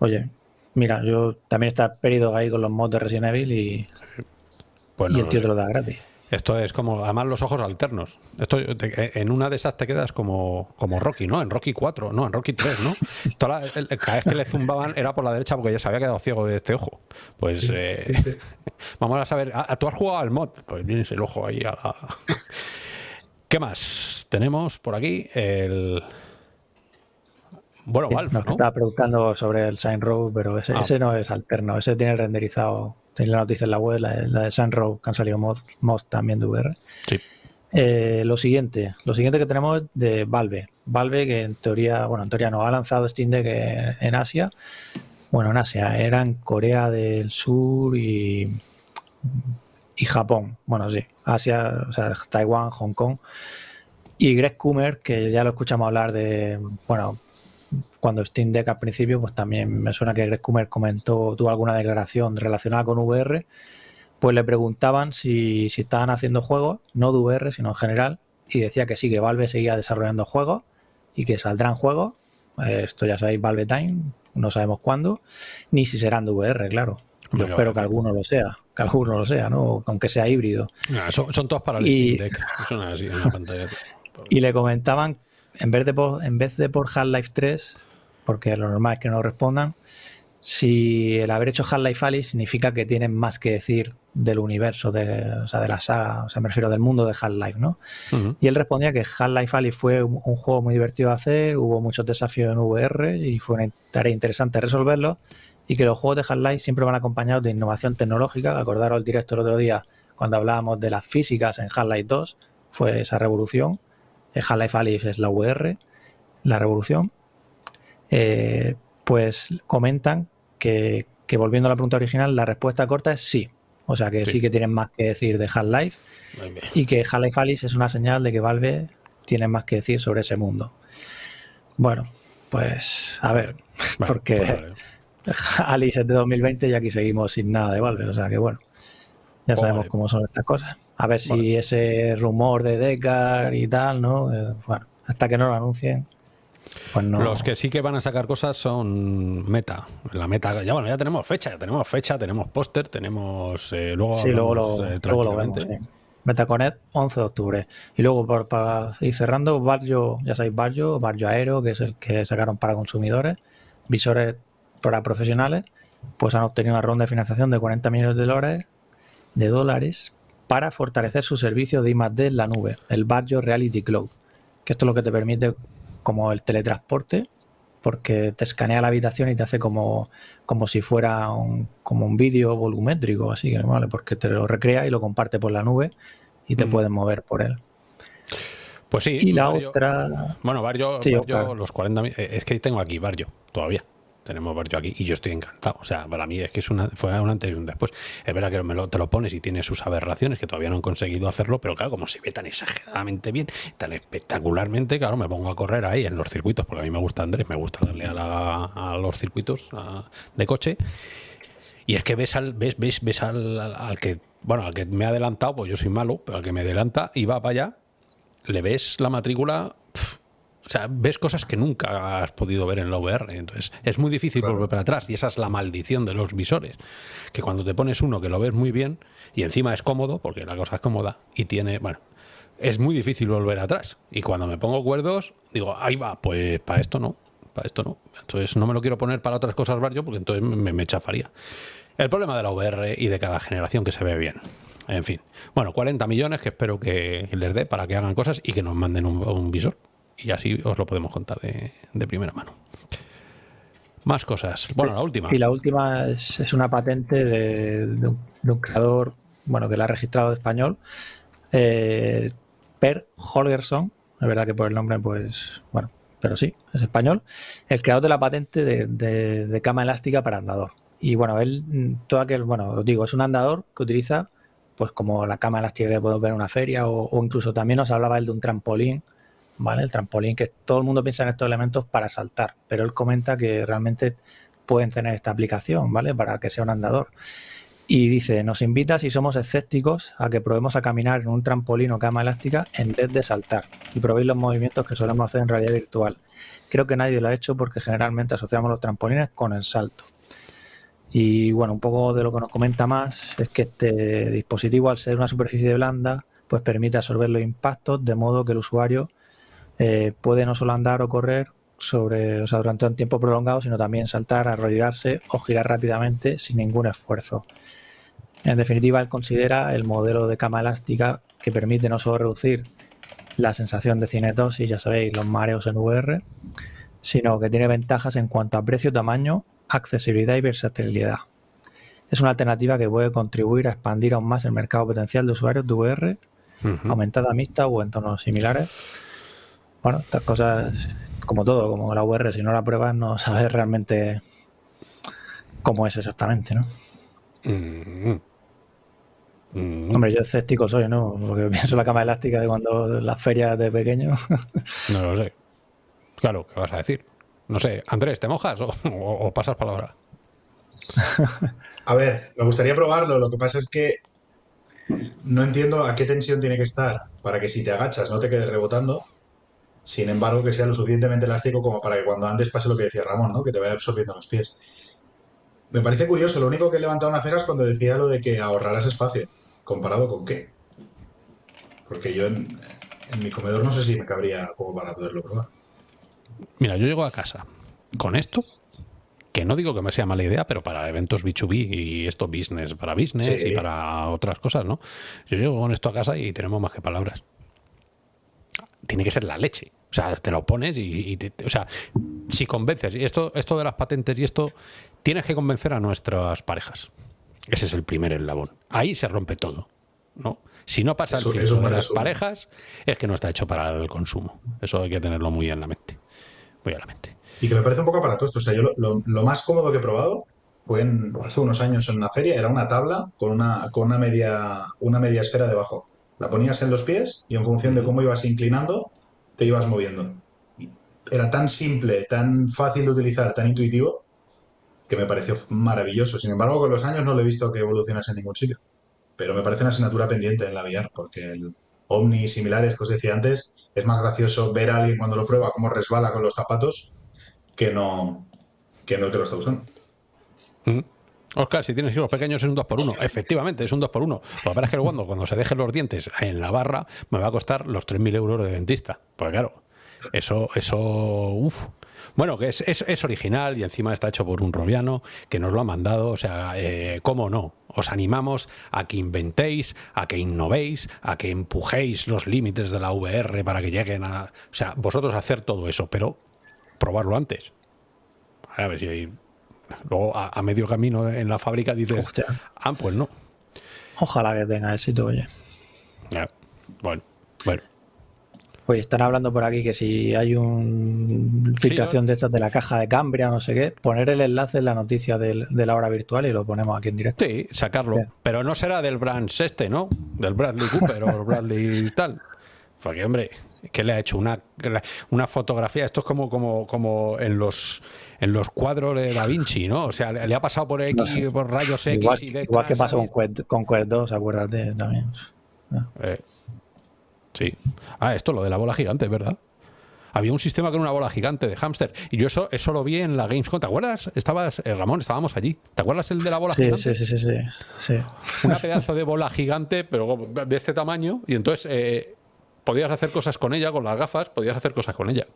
Speaker 3: Oye, mira, yo también está perdido ahí con los mods de Resident Evil y, y el tío te lo da gratis.
Speaker 1: Esto es como, además, los ojos alternos. Esto, te- en una de esas te quedas como, como Rocky, ¿no? En Rocky 4, no, en Rocky 3, ¿no? [laughs] Toda la- el- cada vez que le zumbaban era por la derecha porque ya se había quedado ciego de este ojo. Pues eh,
Speaker 2: Sí, sí. [laughs]
Speaker 1: vamos a saber, ¿a- a- ¿tú has jugado al mod? Pues tienes el ojo ahí a la... [laughs] ¿Qué más? Tenemos por aquí el... Bueno, Valve,
Speaker 3: Nos
Speaker 1: ¿no?
Speaker 3: estaba preguntando sobre el Sign Row, pero ese,
Speaker 1: Ah.
Speaker 3: ese no es alterno, ese tiene renderizado. Tiene la noticia en la web, la, la de Sign Row, que han salido mods, mods también de VR.
Speaker 1: Sí.
Speaker 3: Eh, lo siguiente, lo siguiente que tenemos es de Valve. Valve que en teoría, bueno, en teoría no, ha lanzado Steam Deck en, en Asia. Bueno, en Asia, era en Corea del Sur y, y Japón. Bueno, sí, Asia, o sea, Taiwán, Hong Kong. Y Greg Coomer, que ya lo escuchamos hablar de, bueno, cuando Steam Deck al principio, pues también me suena que Greg Coomer comentó, tuvo alguna declaración relacionada con VR, pues le preguntaban si, si estaban haciendo juegos, no de VR, sino en general, y decía que sí, que Valve seguía desarrollando juegos y que saldrán juegos. Eh, esto ya sabéis, Valve Time, no sabemos cuándo, ni si serán de VR, claro. Yo espero que alguno lo sea, que alguno lo sea, ¿no? Aunque sea híbrido.
Speaker 1: Son, son todos para el
Speaker 3: Y-
Speaker 1: Steam Deck. Así pantalla. [laughs]
Speaker 3: Y le comentaban, en vez de por, en vez de por Half-Life 3, porque lo normal es que no respondan, si el haber hecho Half-Life Alyx significa que tienen más que decir del universo, de, o sea, de la saga, o sea, me refiero del mundo de Half-Life, ¿no? Y él respondía que Half-Life Alyx fue un, un juego muy divertido de hacer, hubo muchos desafíos en VR y fue una tarea interesante resolverlos y que los juegos de Half-Life siempre van acompañados de innovación tecnológica. Acordaros el directo el otro día cuando hablábamos de las físicas en Half-Life 2, fue esa revolución. El Half-Life Alyx es la VR, la revolución. Eh, pues comentan que, que volviendo a la pregunta original, la respuesta corta es sí. O sea que
Speaker 1: Sí.
Speaker 3: sí, que tienen más que decir de Half-Life y que Half-Life Alyx es una señal de que Valve tiene más que decir sobre ese mundo. Bueno, pues a ver, [laughs] porque pues [laughs] Alice es de 2020 y aquí seguimos sin nada de Valve, o sea que bueno, ya sabemos cómo son estas cosas. A ver si ese rumor de Decar y tal, ¿no? Eh, bueno, hasta que no lo anuncien. Pues no...
Speaker 1: Los que sí que van a sacar cosas son Meta. La Meta, ya bueno, ya tenemos fecha, ya tenemos fecha, tenemos póster, tenemos. Eh, luego,
Speaker 3: sí, luego lo, eh, luego lo vemos. Sí. MetaConnect 11 de octubre. Y luego, para ir cerrando, Barrio, ya sabéis, Barrio, Barrio Aero, que es el que sacaron para consumidores, visores para profesionales, pues han obtenido una ronda de financiación de 40 millones de dólares, de dólares para fortalecer su servicio de I+.D. en la nube, el Barrio Reality Cloud, que esto es lo que te permite como el teletransporte, porque te escanea la habitación y te hace como, como si fuera un, como un vídeo volumétrico, así que vale, porque te lo recrea y lo comparte por la nube y te puedes mover por él.
Speaker 1: Pues sí.
Speaker 3: Y la otra.
Speaker 1: Bueno, Barrio, los 40 eh, Es que tengo aquí Barrio todavía tenemos Barrio aquí y yo estoy encantado. O sea, para mí es que es una, fue un antes y un después. Es verdad que te lo pones y tiene sus aberraciones que todavía no han conseguido hacerlo, pero claro, como se ve tan exageradamente bien, tan espectacularmente, claro, me pongo a correr ahí en los circuitos, porque a mí me gusta Andrés, me gusta darle a, los circuitos de coche. Y es que ves al, ves, ves, ves al, que, bueno, al que me ha adelantado, pues yo soy malo, pero al que me adelanta y va para allá, le ves la matrícula o sea, ves cosas que nunca has podido ver en la VR. Entonces, es muy difícil volver para atrás. Y esa es la maldición de los visores. Que cuando te pones uno que lo ves muy bien y encima es cómodo, porque la cosa es cómoda y tiene, bueno, es muy difícil volver atrás. Y cuando me pongo cuerdos, digo, ahí va, pues para esto no, para esto no. Entonces no me lo quiero poner para otras cosas barrio porque entonces me, me chafaría. El problema de la VR y de cada generación que se ve bien. En fin. Bueno, 40 millones que espero que les dé para que hagan cosas y que nos manden un visor y así os lo podemos contar de, primera mano. Más cosas. Bueno, la última.
Speaker 3: Y la última es, una patente de, un, creador, bueno, que la ha registrado de español, eh, Per Holgerson. Es verdad que por el nombre, pues, bueno, pero sí, es español. El creador de la patente de, cama elástica para andador. Y bueno, él, todo aquel, bueno, os digo, es un andador que utiliza, pues como la cama elástica que podemos ver en una feria, o, o incluso también nos hablaba él de un trampolín ¿vale? El trampolín, que todo el mundo piensa en estos elementos para saltar, pero él comenta que realmente pueden tener esta aplicación, ¿vale? Para que sea un andador. Y dice, nos invita si somos escépticos a que probemos a caminar en un trampolín o cama elástica en vez de saltar y probéis los movimientos que solemos hacer en realidad virtual. Creo que nadie lo ha hecho porque generalmente asociamos los trampolines con el salto. Y bueno, un poco de lo que nos comenta más es que este dispositivo al ser una superficie blanda pues permite absorber los impactos de modo que el usuario eh, puede no solo andar o correr sobre, o sea, durante un tiempo prolongado, sino también saltar, arrodillarse o girar rápidamente sin ningún esfuerzo. En definitiva, él considera el modelo de cama elástica que permite no solo reducir la sensación de cinetosis, ya sabéis, los mareos en VR, sino que tiene ventajas en cuanto a precio, tamaño, accesibilidad y versatilidad. Es una alternativa que puede contribuir a expandir aún más el mercado potencial de usuarios de VR, aumentada mixta o entornos similares, bueno, estas cosas, como todo, como la UR, si no la pruebas no sabes realmente cómo es exactamente, ¿no? Mm-hmm. Mm-hmm. Hombre, yo escéptico soy, ¿no? Porque [laughs] pienso en la cama elástica de cuando las ferias de pequeño. [laughs]
Speaker 1: no lo sé. Claro, ¿qué vas a decir? No sé, Andrés, ¿te mojas o pasas palabra?
Speaker 2: a ver, me gustaría probarlo. Lo que pasa es que no entiendo a qué tensión tiene que estar para que si te agachas no te quedes rebotando sin embargo, que sea lo suficientemente elástico como para que cuando andes pase lo que decía Ramón, ¿no? Que te vaya absorbiendo los pies. Me parece curioso, lo único que he levantado una ceja es cuando decía lo de que ahorrarás espacio. ¿Comparado con qué? Porque yo en, mi comedor no sé si me cabría como para poderlo probar.
Speaker 1: Mira, yo llego a casa con esto, que no digo que me sea mala idea, pero para eventos B2B y esto business para business y para otras cosas, ¿no? Yo llego con esto a casa y tenemos más que palabras. Tiene que ser la leche. O sea, te lo pones y, o sea, si convences, y esto, esto de las patentes y esto, tienes que convencer a nuestras parejas. Ese es el primer eslabón. Ahí se rompe todo. ¿no? Si no pasa el filtro de las parejas, es que no está hecho para el consumo. Eso hay que tenerlo muy en la mente. Muy en la mente.
Speaker 2: Y que me parece un poco aparatoso. O sea, yo lo, más cómodo que he probado fue hace unos años en una feria, era una tabla con una, con una media, una media esfera debajo. La ponías en los pies y en función de cómo ibas inclinando, te ibas moviendo. era tan simple, tan fácil de utilizar, tan intuitivo, que me pareció maravilloso. Sin embargo, con los años no lo he visto que evolucionase en ningún sitio. Pero me parece una asignatura pendiente en la VR, porque el Omni y similares que os decía antes, es más gracioso ver a alguien cuando lo prueba cómo resbala con los zapatos que no, que no el que lo está usando.
Speaker 1: Mm. Oscar, si tienes hijos pequeños es un 2x1. Efectivamente, es un 2x1. Lo que pasa es que cuando, cuando se dejen los dientes en la barra me va a costar los 3.000 euros de dentista. Pues claro, eso, eso, uff. Bueno, que es, es, original y encima está hecho por un robiano que nos lo ha mandado. O sea, eh, ¿cómo no? Os animamos a que inventéis, a que innovéis, a que empujéis los límites de la VR para que lleguen a... O sea, vosotros hacer todo eso, pero probarlo antes. A ver si hay Luego, a, medio camino en la fábrica dices, ah, pues no.
Speaker 3: Ojalá que tenga éxito, oye.
Speaker 1: bueno, bueno.
Speaker 3: Pues están hablando por aquí que si hay una filtración de estas de la caja de Cambria, no sé qué, poner el enlace en la noticia de la hora virtual y lo ponemos aquí en directo.
Speaker 1: Sí, sacarlo. Pero no será del Brands este, ¿no? Del Bradley Cooper o [laughs] Bradley tal. Porque, hombre, que le ha hecho una, una fotografía. Esto es como, como, como en los en los cuadros de Da Vinci, ¿no? O sea, le, ha pasado por X, por rayos X
Speaker 3: igual,
Speaker 1: y
Speaker 3: Igual que pasó con Quest, con Quest 2, acuérdate también.
Speaker 1: Eh, sí. Ah, esto, lo de la bola gigante, ¿verdad? Había un sistema con una bola gigante de hámster. Y yo eso, eso lo vi en la Gamescom. ¿Te acuerdas? Estabas, eh, Ramón, estábamos allí. ¿Te acuerdas el de la bola gigante?
Speaker 3: Sí, sí, sí, sí,
Speaker 1: Una pedazo de bola gigante, pero de este tamaño. Y entonces eh, podías hacer cosas con ella, con las gafas, podías hacer cosas con ella.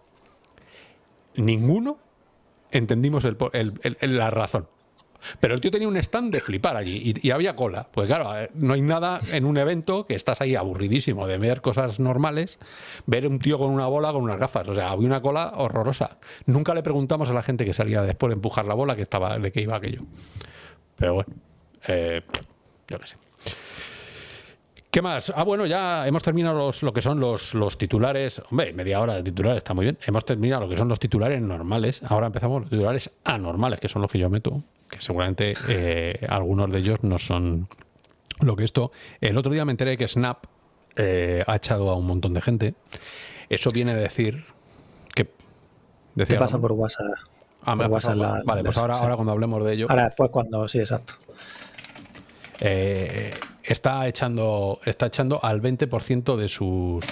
Speaker 1: Ninguno entendimos la razón. Pero el tío tenía un stand de flipar allí y, había cola. Pues claro, eh, no hay nada en un evento que estás ahí aburridísimo de ver cosas normales, ver un tío con una bola con unas gafas. O sea, había una cola horrorosa. Nunca le preguntamos a la gente que salía después de empujar la bola que estaba, de qué iba aquello. Pero bueno, eh, yo qué sé. ¿Qué más? Ah, bueno, ya hemos terminado los, lo que son los, los titulares. Hombre, media hora de titulares está muy bien. Hemos terminado lo que son los titulares normales. Ahora empezamos los titulares anormales, que son los que yo meto. Que seguramente eh, algunos de ellos no son lo que esto. El otro día me enteré que Snap eh, ha echado a un montón de gente. Eso viene a decir que.
Speaker 3: Decía, ¿Qué pasa por WhatsApp?
Speaker 1: Ah, me vale, pues ahora, ahora cuando hablemos de ello.
Speaker 3: Ahora después cuando, sí, exacto.
Speaker 1: Eh, está echando, está echando al 20% de sus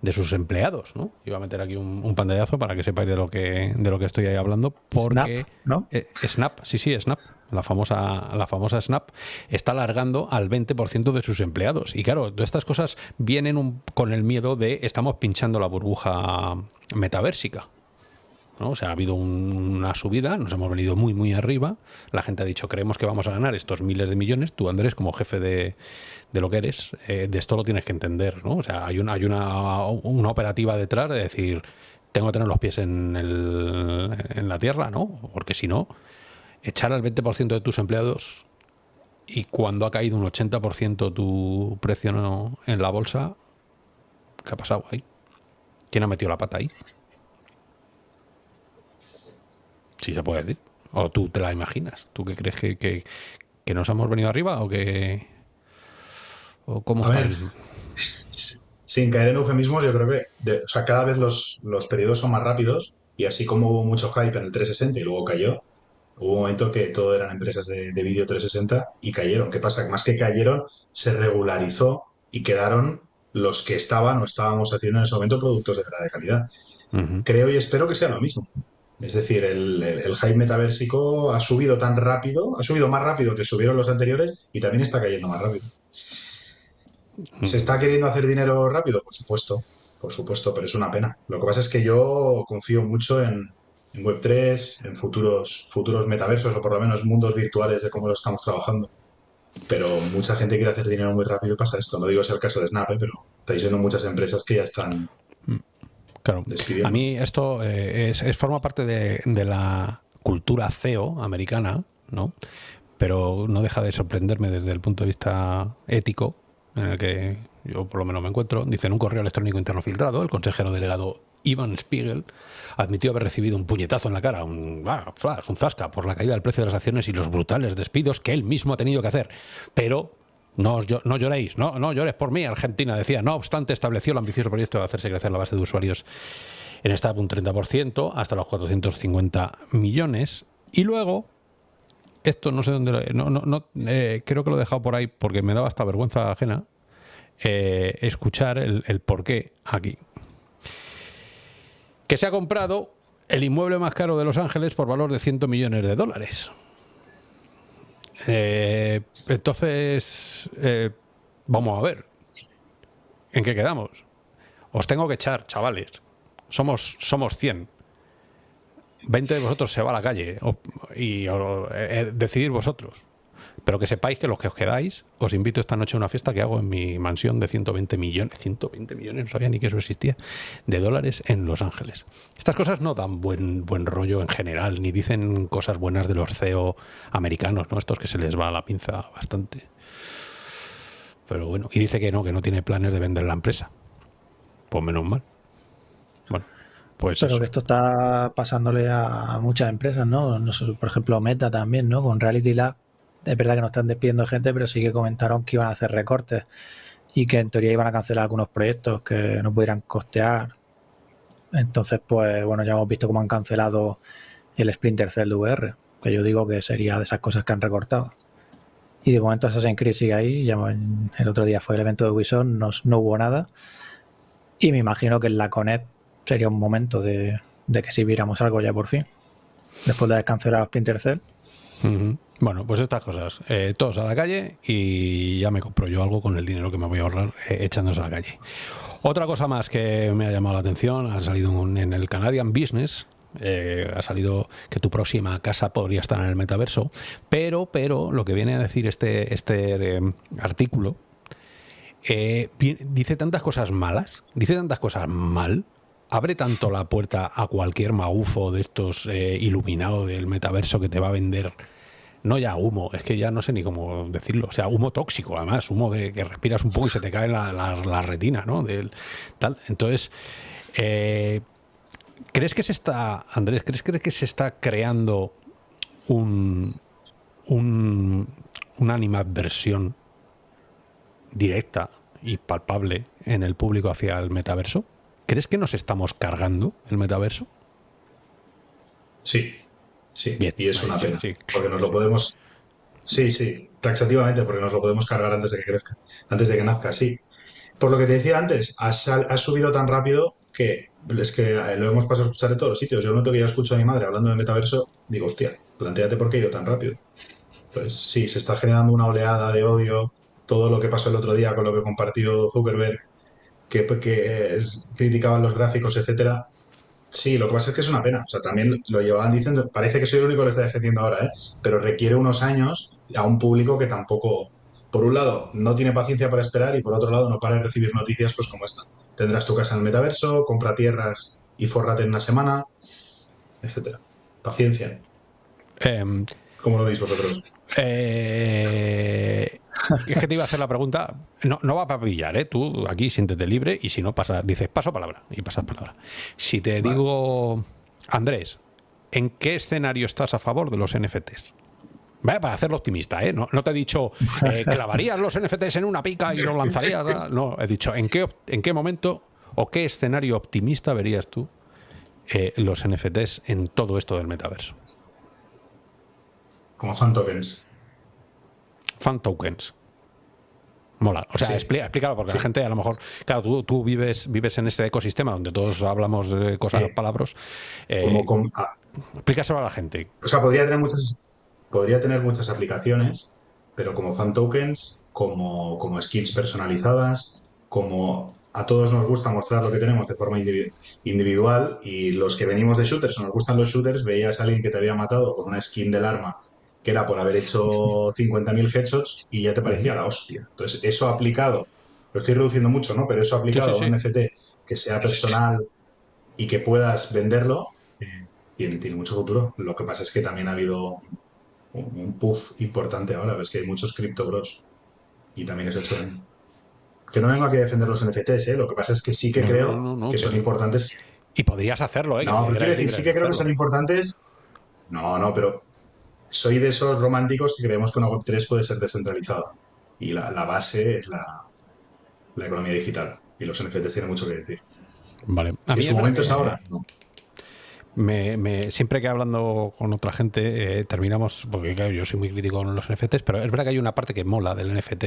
Speaker 1: de sus empleados, ¿no? Iba a meter aquí un, pantallazo para que sepáis de lo que de lo que estoy ahí hablando, porque
Speaker 3: Snap, ¿no?
Speaker 1: Eh, Snap sí, sí, Snap, la famosa la famosa Snap está alargando al 20% de sus empleados. Y claro, todas estas cosas vienen con el miedo de estamos pinchando la burbuja metaversica. O sea, ha habido una subida, nos hemos venido muy, muy arriba. La gente ha dicho, creemos que vamos a ganar estos miles de millones. Tú, Andrés, como jefe de, lo que eres, eh, de esto lo tienes que entender, ¿no? O sea, hay una, hay una, una operativa detrás de decir, tengo que tener los pies en, el, en la tierra, ¿no? Porque si no, echar al 20% de tus empleados y cuando ha caído un 80% tu precio en la bolsa, ¿qué ha pasado ahí? ¿Quién ha metido la pata ahí? Si se puede decir. ¿O tú te la imaginas? ¿Tú qué crees que, que, nos hemos venido arriba o que... ¿O cómo
Speaker 2: A ver, sin caer en eufemismos, yo creo que o sea, cada vez los, los periodos son más rápidos y así como hubo mucho hype en el 360 y luego cayó, hubo un momento que todo eran empresas de, de vídeo 360 y cayeron. ¿Qué pasa? Que más que cayeron, se regularizó y quedaron los que estaban o estábamos haciendo en ese momento productos de verdad de calidad. Creo y espero que sea lo mismo. Es decir, el, el, hype metaversico ha subido tan rápido, ha subido más rápido que subieron los anteriores y también está cayendo más rápido. ¿Se está queriendo hacer dinero rápido? Por supuesto, por supuesto, pero es una pena. Lo que pasa es que yo confío mucho en, Web3, en futuros, futuros metaversos o por lo menos mundos virtuales de cómo lo estamos trabajando. Pero mucha gente quiere hacer dinero muy rápido y pasa esto. No digo es el caso de Snap, ¿eh? pero estáis viendo muchas empresas que ya están
Speaker 1: a mí esto eh, es, forma parte de, la cultura CEO americana, ¿no? Pero no deja de sorprenderme desde el punto de vista ético, en el que yo por lo menos me encuentro. Dice en un correo electrónico interno filtrado, el consejero delegado Ivan Spiegel admitió haber recibido un puñetazo en la cara, un, ah, un zasca, por la caída del precio de las acciones y los brutales despidos que él mismo ha tenido que hacer. Pero no, no lloréis, no, no llores por mí, Argentina decía. No obstante, estableció el ambicioso proyecto de hacerse crecer la base de usuarios en startup un 30%, hasta los 450 millones. Y luego, esto no sé dónde, lo- no, no, no, eh, creo que lo he dejado por ahí porque me daba hasta vergüenza ajena eh, escuchar el, el porqué aquí. Que se ha comprado el inmueble más caro de Los Ángeles por valor de 100 millones de dólares. Eh, entonces, eh, vamos a ver. ¿En qué quedamos? Os tengo que echar, chavales. Somos, somos 100. 20 de vosotros se va a la calle y o- eh, decidir vosotros. Pero que sepáis que los que os quedáis, os invito esta noche a una fiesta que hago en mi mansión de 120 millones, 120 millones, no sabía ni que eso existía, de dólares en Los Ángeles. Estas cosas no dan buen, buen rollo en general, ni dicen cosas buenas de los CEO americanos, ¿no? Estos que se les va la pinza bastante. Pero bueno, y dice que no, que no tiene planes de vender la empresa. Pues menos mal. Bueno, pues
Speaker 3: Pero
Speaker 1: eso.
Speaker 3: que esto está pasándole a muchas empresas, ¿no? No sé, por ejemplo, Meta también, ¿no? Con Reality Lab. Es verdad que no están despidiendo gente, pero sí que comentaron que iban a hacer recortes y que en teoría iban a cancelar algunos proyectos que no pudieran costear. Entonces, pues bueno, ya hemos visto cómo han cancelado el Splinter Cell de VR, que yo digo que sería de esas cosas que han recortado. Y de momento Assassin's Creed sigue ahí. El otro día fue el evento de Ubisoft, no, no hubo nada. Y me imagino que en la Connect sería un momento de, de que si viéramos algo ya por fin. Después de haber cancelado Splinter Cell.
Speaker 1: Bueno, pues estas cosas. Eh, todos a la calle y ya me compro yo algo con el dinero que me voy a ahorrar eh, echándose a la calle. Otra cosa más que me ha llamado la atención, ha salido en el Canadian Business, eh, ha salido que tu próxima casa podría estar en el metaverso, pero, pero lo que viene a decir este, este eh, artículo, dice tantas cosas malas, dice tantas cosas mal, abre tanto la puerta a cualquier magufo de estos eh, iluminado del metaverso que te va a vender. No ya humo, es que ya no sé ni cómo decirlo. O sea, humo tóxico, además, humo de que respiras un poco y se te cae la, la- la retina, ¿no? Del, tal. Entonces, eh, ¿crees que se está, Andrés, crees que- que se está creando un, un, una animadversión directa y palpable en el público hacia el metaverso? ¿Crees que nos estamos cargando el metaverso?
Speaker 2: Sí, sí.
Speaker 1: Bien,
Speaker 2: y es una pena.
Speaker 1: sí.
Speaker 2: Porque nos lo podemos. Sí, sí, taxativamente, porque nos lo podemos cargar antes de que crezca, antes de que nazca, sí. Por lo que te decía antes, ha, subido tan rápido que es que eh, lo hemos pasado a escuchar en todos los sitios. Yo noto que yo escucho a mi madre hablando de metaverso, digo, hostia, planteate por qué yo tan rápido. Pues sí, se está generando una oleada de odio. Todo lo que pasó el otro día con lo que compartió Zuckerberg, que, que es- criticaban los gráficos, etcétera. Sí, lo que pasa es que es una pena. O sea, también lo llevaban diciendo, parece que soy el único que lo está defendiendo ahora, ¿eh? pero requiere unos años a un público que tampoco, por un lado, no tiene paciencia para esperar y por otro lado, no para de recibir noticias pues como esta. Tendrás tu casa en el metaverso, compra tierras y fórrate en una semana, etcétera. Paciencia.
Speaker 1: Em,
Speaker 2: ¿Cómo lo veis vosotros?
Speaker 1: Eh, es que te iba a hacer la pregunta. No, no va para pillar, ¿eh? Tú aquí siéntete libre y si no, pasa, dices paso palabra y pasas palabra. Si te
Speaker 2: Vale.
Speaker 1: digo, Andrés, ¿en qué escenario estás a favor de los NFTs? Vaya, para hacerlo optimista, ¿eh? No, no te he dicho, eh, [laughs] clavarías los NFTs en una pica y los lanzarías. [laughs] No, he dicho, ¿en qué, en qué momento o qué escenario optimista verías tú eh, los NFTs en todo esto del metaverso?
Speaker 2: Como fan tokens.
Speaker 1: fan tokens. Mola. O sea,
Speaker 2: Sí.
Speaker 1: explica- explícalo, porque la gente a lo mejor, claro, tú, tú vives, vives en este ecosistema donde todos hablamos de cosas,
Speaker 2: Sí.
Speaker 1: palabras. eh,
Speaker 2: Como, ah,
Speaker 1: explícaselo a la gente.
Speaker 2: O sea, podría tener muchas, podría tener muchas aplicaciones, pero como fan tokens, como, como skins personalizadas, como a todos nos gusta mostrar lo que tenemos de forma indivi- individual y los que venimos de shooters o nos gustan los shooters, veías a alguien que te había matado con una skin del arma que era por haber hecho [laughs] 50.000 headshots y ya te parecía la hostia. Entonces, eso aplicado, lo estoy reduciendo mucho, ¿no? Pero eso aplicado
Speaker 1: sí,
Speaker 2: a un. NFT que sea personal y que puedas venderlo, eh, tiene, tiene mucho futuro. Lo que pasa es que también ha habido un un puff importante ahora, ves que hay muchos cripto bros y también eso hecho daño. Que no vengo aquí a defender los NFTs, ¿eh? lo que pasa es que sí que
Speaker 1: No,
Speaker 2: creo
Speaker 1: no, no, no,
Speaker 2: que son importantes.
Speaker 1: Y podrías hacerlo, ¿eh?
Speaker 2: No, pero quiero decir, sí que creo que son importantes. No, no, pero soy de esos románticos que creemos que una Web3 puede ser descentralizada. Y la, la base es la, la economía digital. Y los NFTs tienen mucho que decir.
Speaker 1: Vale.
Speaker 2: A mí su momento es ahora. No.
Speaker 1: Me, siempre que hablando con otra gente eh, terminamos, porque yo soy muy crítico con los NFTs, pero es verdad que hay una parte que mola del NFT,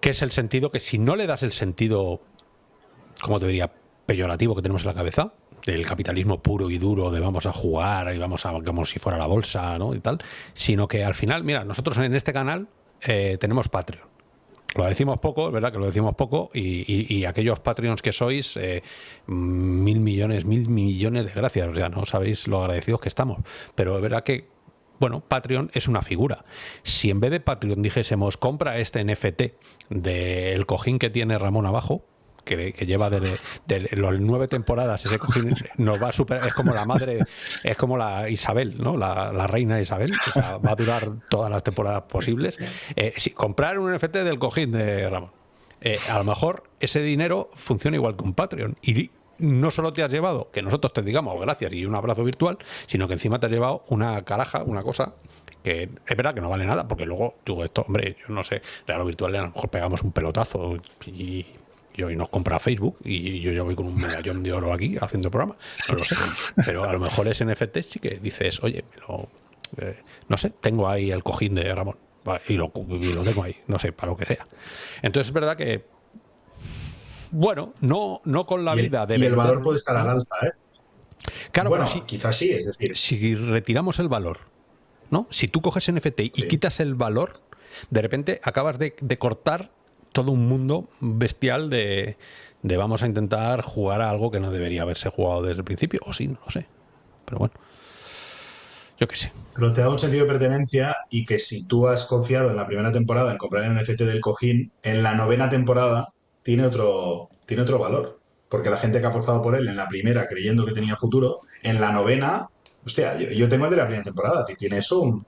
Speaker 1: que es el sentido que si no le das el sentido, como te diría, peyorativo que tenemos en la cabeza, del capitalismo puro y duro, de vamos a jugar y vamos a como si fuera la bolsa, ¿no? y tal, sino que al final, mira, nosotros en este canal eh, tenemos Patreon. Lo decimos poco, es verdad que lo decimos poco, y, aquellos Patreons que sois, eh, mil millones, mil millones de gracias, o sea, no sabéis lo agradecidos que estamos. Pero es verdad que, bueno, Patreon es una figura. Si en vez de Patreon dijésemos, compra este NFT del cojín que tiene Ramón abajo, que, lleva de, las nueve temporadas, ese cojín nos va a superar, es como la madre, es como la Isabel, ¿no? La, reina Isabel, va a durar todas las temporadas posibles. Eh, si comprar un NFT del cojín de Ramón, eh, a lo mejor ese dinero funciona igual que un Patreon y no solo te has llevado que nosotros te digamos gracias y un abrazo virtual, sino que encima te has llevado una caraja, una cosa que es verdad que no vale nada, porque luego tú esto, hombre, yo no sé, real virtual a lo mejor pegamos un pelotazo y y hoy nos compra Facebook y yo ya voy con un medallón de oro aquí haciendo programa. No lo sé. Pero a lo mejor es NFT sí que dices, oye, eh, no sé, tengo ahí el cojín de Ramón y lo, tengo ahí, no sé, para lo que sea. Entonces es verdad que, bueno, no, no con la vida
Speaker 2: de... Y el valor puede estar al alza, ¿eh?
Speaker 1: Claro,
Speaker 2: bueno, quizás sí, es decir...
Speaker 1: Si retiramos el valor, ¿no? Si tú coges NFT y quitas el valor, de repente acabas de cortar todo un mundo bestial de, vamos a intentar jugar a algo que no debería haberse jugado desde el principio, o sí, no lo sé. Pero bueno, yo qué sé.
Speaker 2: Pero te da un sentido de pertenencia y que si tú has confiado en la primera temporada en comprar el NFT del cojín, en la novena temporada tiene otro, tiene otro valor. Porque la gente que ha apostado por él en la primera creyendo que tenía futuro, en la novena, hostia, yo, tengo el de la primera temporada, tiene eso un,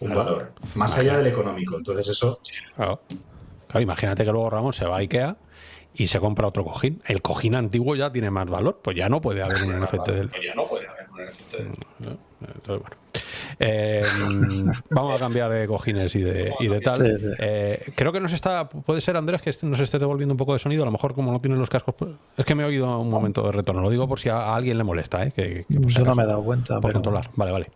Speaker 2: valor, más allá del económico. Entonces eso...
Speaker 1: Claro, imagínate que luego Ramón se va a Ikea y se compra otro cojín. El cojín antiguo ya tiene más valor, pues ya no puede haber un NFT de él.
Speaker 2: Pues ya no puede haber un NFT de él.
Speaker 1: Entonces, bueno. Eh, vamos a cambiar de cojines y de, y de tal. Eh, creo que nos está, puede ser Andrés que nos esté devolviendo un poco de sonido, a lo mejor como no tiene los cascos, pues, es que me he oído un momento de retorno, lo digo por si a, alguien le molesta, ¿eh? que,
Speaker 3: Yo no me he dado cuenta.
Speaker 1: Por controlar, vale, vale.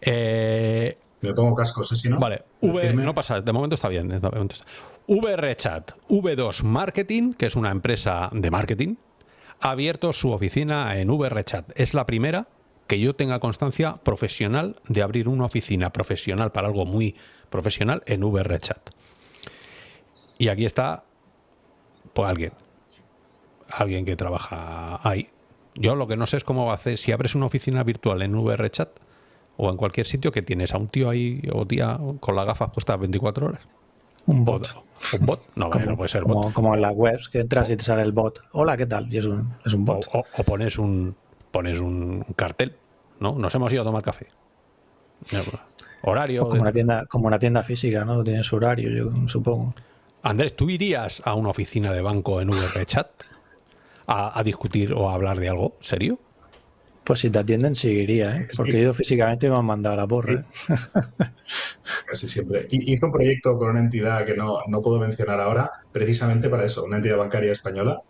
Speaker 1: Eh,
Speaker 2: me pongo cascos, ¿eh? Si no.
Speaker 1: Vale, v, no pasa, de momento está bien. De momento está. VRChat V2 Marketing, que es una empresa de marketing, ha abierto su oficina en VRChat. Es la primera que yo tenga constancia profesional de abrir una oficina profesional para algo muy profesional en VRChat. Y aquí está pues alguien, alguien que trabaja ahí. Yo lo que no sé es cómo va a hacer, si abres una oficina virtual en VRChat o en cualquier sitio que tienes a un tío ahí o tía con las gafas puestas 24 horas.
Speaker 3: Un bot.
Speaker 1: ¿Un bot? No, no puede ser
Speaker 3: bot. Como en las webs que entras y te sale el bot. Hola, ¿qué tal? Y es un, es un bot.
Speaker 1: O, pones un pones un cartel, ¿no? Nos hemos ido a tomar café. Horario.
Speaker 3: Pues como, una tienda, como una tienda física, ¿no? Tiene su horario, yo supongo.
Speaker 1: Andrés, ¿tú irías a una oficina de banco en VRChat a, a discutir o a hablar de algo serio?
Speaker 3: Pues si te atienden, seguiría, ¿eh? porque yo físicamente me han mandado a la porra. [laughs]
Speaker 2: Casi siempre. Hizo un proyecto con una entidad que no, no puedo mencionar ahora, precisamente para eso, una entidad bancaria española,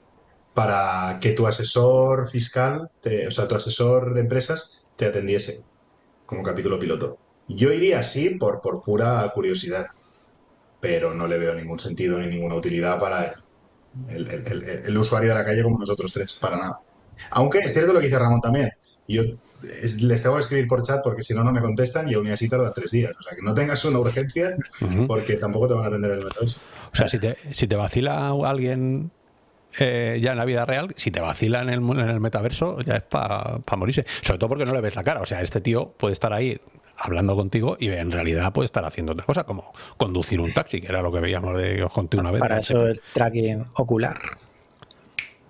Speaker 2: para que tu asesor fiscal, o sea, tu asesor de empresas, te atendiese como capítulo piloto. Yo iría así por, por pura curiosidad, pero no le veo ningún sentido ni ninguna utilidad para el usuario de la calle como nosotros tres, para nada. Aunque es cierto lo que dice Ramón también. Yo les tengo que escribir por chat porque si no, no me contestan y aún así tarda tres días. O sea, que no tengas una urgencia porque tampoco te van a atender el metaverso.
Speaker 1: O sea, si te, si te vacila alguien eh, ya en la vida real, si te vacila en el, en el metaverso, ya es para morirse. Sobre todo porque no le ves la cara. O sea, este tío puede estar ahí hablando contigo y en realidad puede estar haciendo otra cosa, como conducir un taxi, que era lo que veíamos de os conté una vez.
Speaker 3: Para eso el tracking ocular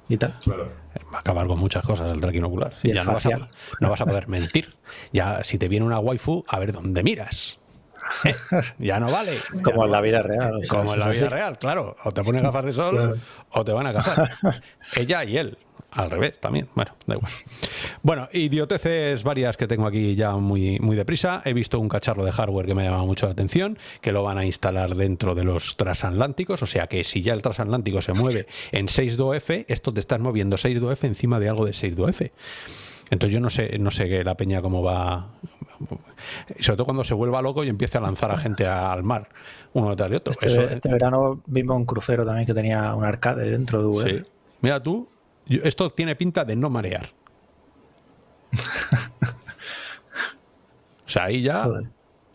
Speaker 3: y tal.
Speaker 1: Va a acabar con muchas cosas el tracking ocular. ya no vas, a, no vas, a, poder mentir. Ya si te viene una waifu, a ver dónde miras. ¿Eh? Ya no vale.
Speaker 3: Como en la vida real.
Speaker 1: como en la vida real, claro. O te pones gafas de sol o te van a cazar. [laughs] Ella y él. Al revés también. Bueno, da igual. Bueno, idioteces varias que tengo aquí ya muy, muy deprisa. He visto un cacharro de hardware que me ha llamado mucho la atención, que lo van a instalar dentro de los transatlánticos. O sea que si ya el transatlántico se mueve en 6.2F, esto te estás moviendo 6.2F encima de algo de 6.2F. Entonces yo no sé, no sé la peña cómo va. Sobre todo cuando se vuelva loco y empiece a lanzar a gente al mar, uno detrás de otro.
Speaker 3: Este, este verano vimos un crucero también que tenía un arcade dentro de VR. Sí.
Speaker 1: Mira tú, esto tiene pinta de no marear. [laughs] o sea, ahí ya,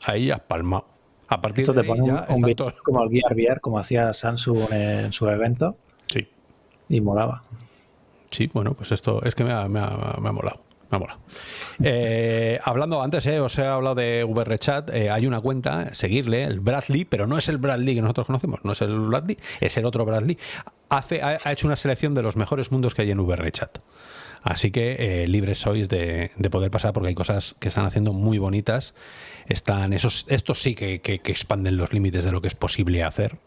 Speaker 1: ahí ya has palmado. A partir
Speaker 3: esto
Speaker 1: te
Speaker 3: pone un, un como el Gear VR, como hacía Samsung en su evento.
Speaker 1: Sí.
Speaker 3: Y molaba.
Speaker 1: Sí, bueno, pues esto es que me ha, me ha, me ha molado. Me ha molado. Eh, hablando antes, eh, os he hablado de VRChat. Eh, hay una cuenta, seguirle, el Bradley, pero no es el Bradley que nosotros conocemos, no es el Bradley, es el otro Bradley. Hace, ha, hecho una selección de los mejores mundos que hay en VRChat. Así que libres sois de, poder pasar porque hay cosas que están haciendo muy bonitas. Están esos, estos sí que, que, expanden los límites de lo que es posible hacer.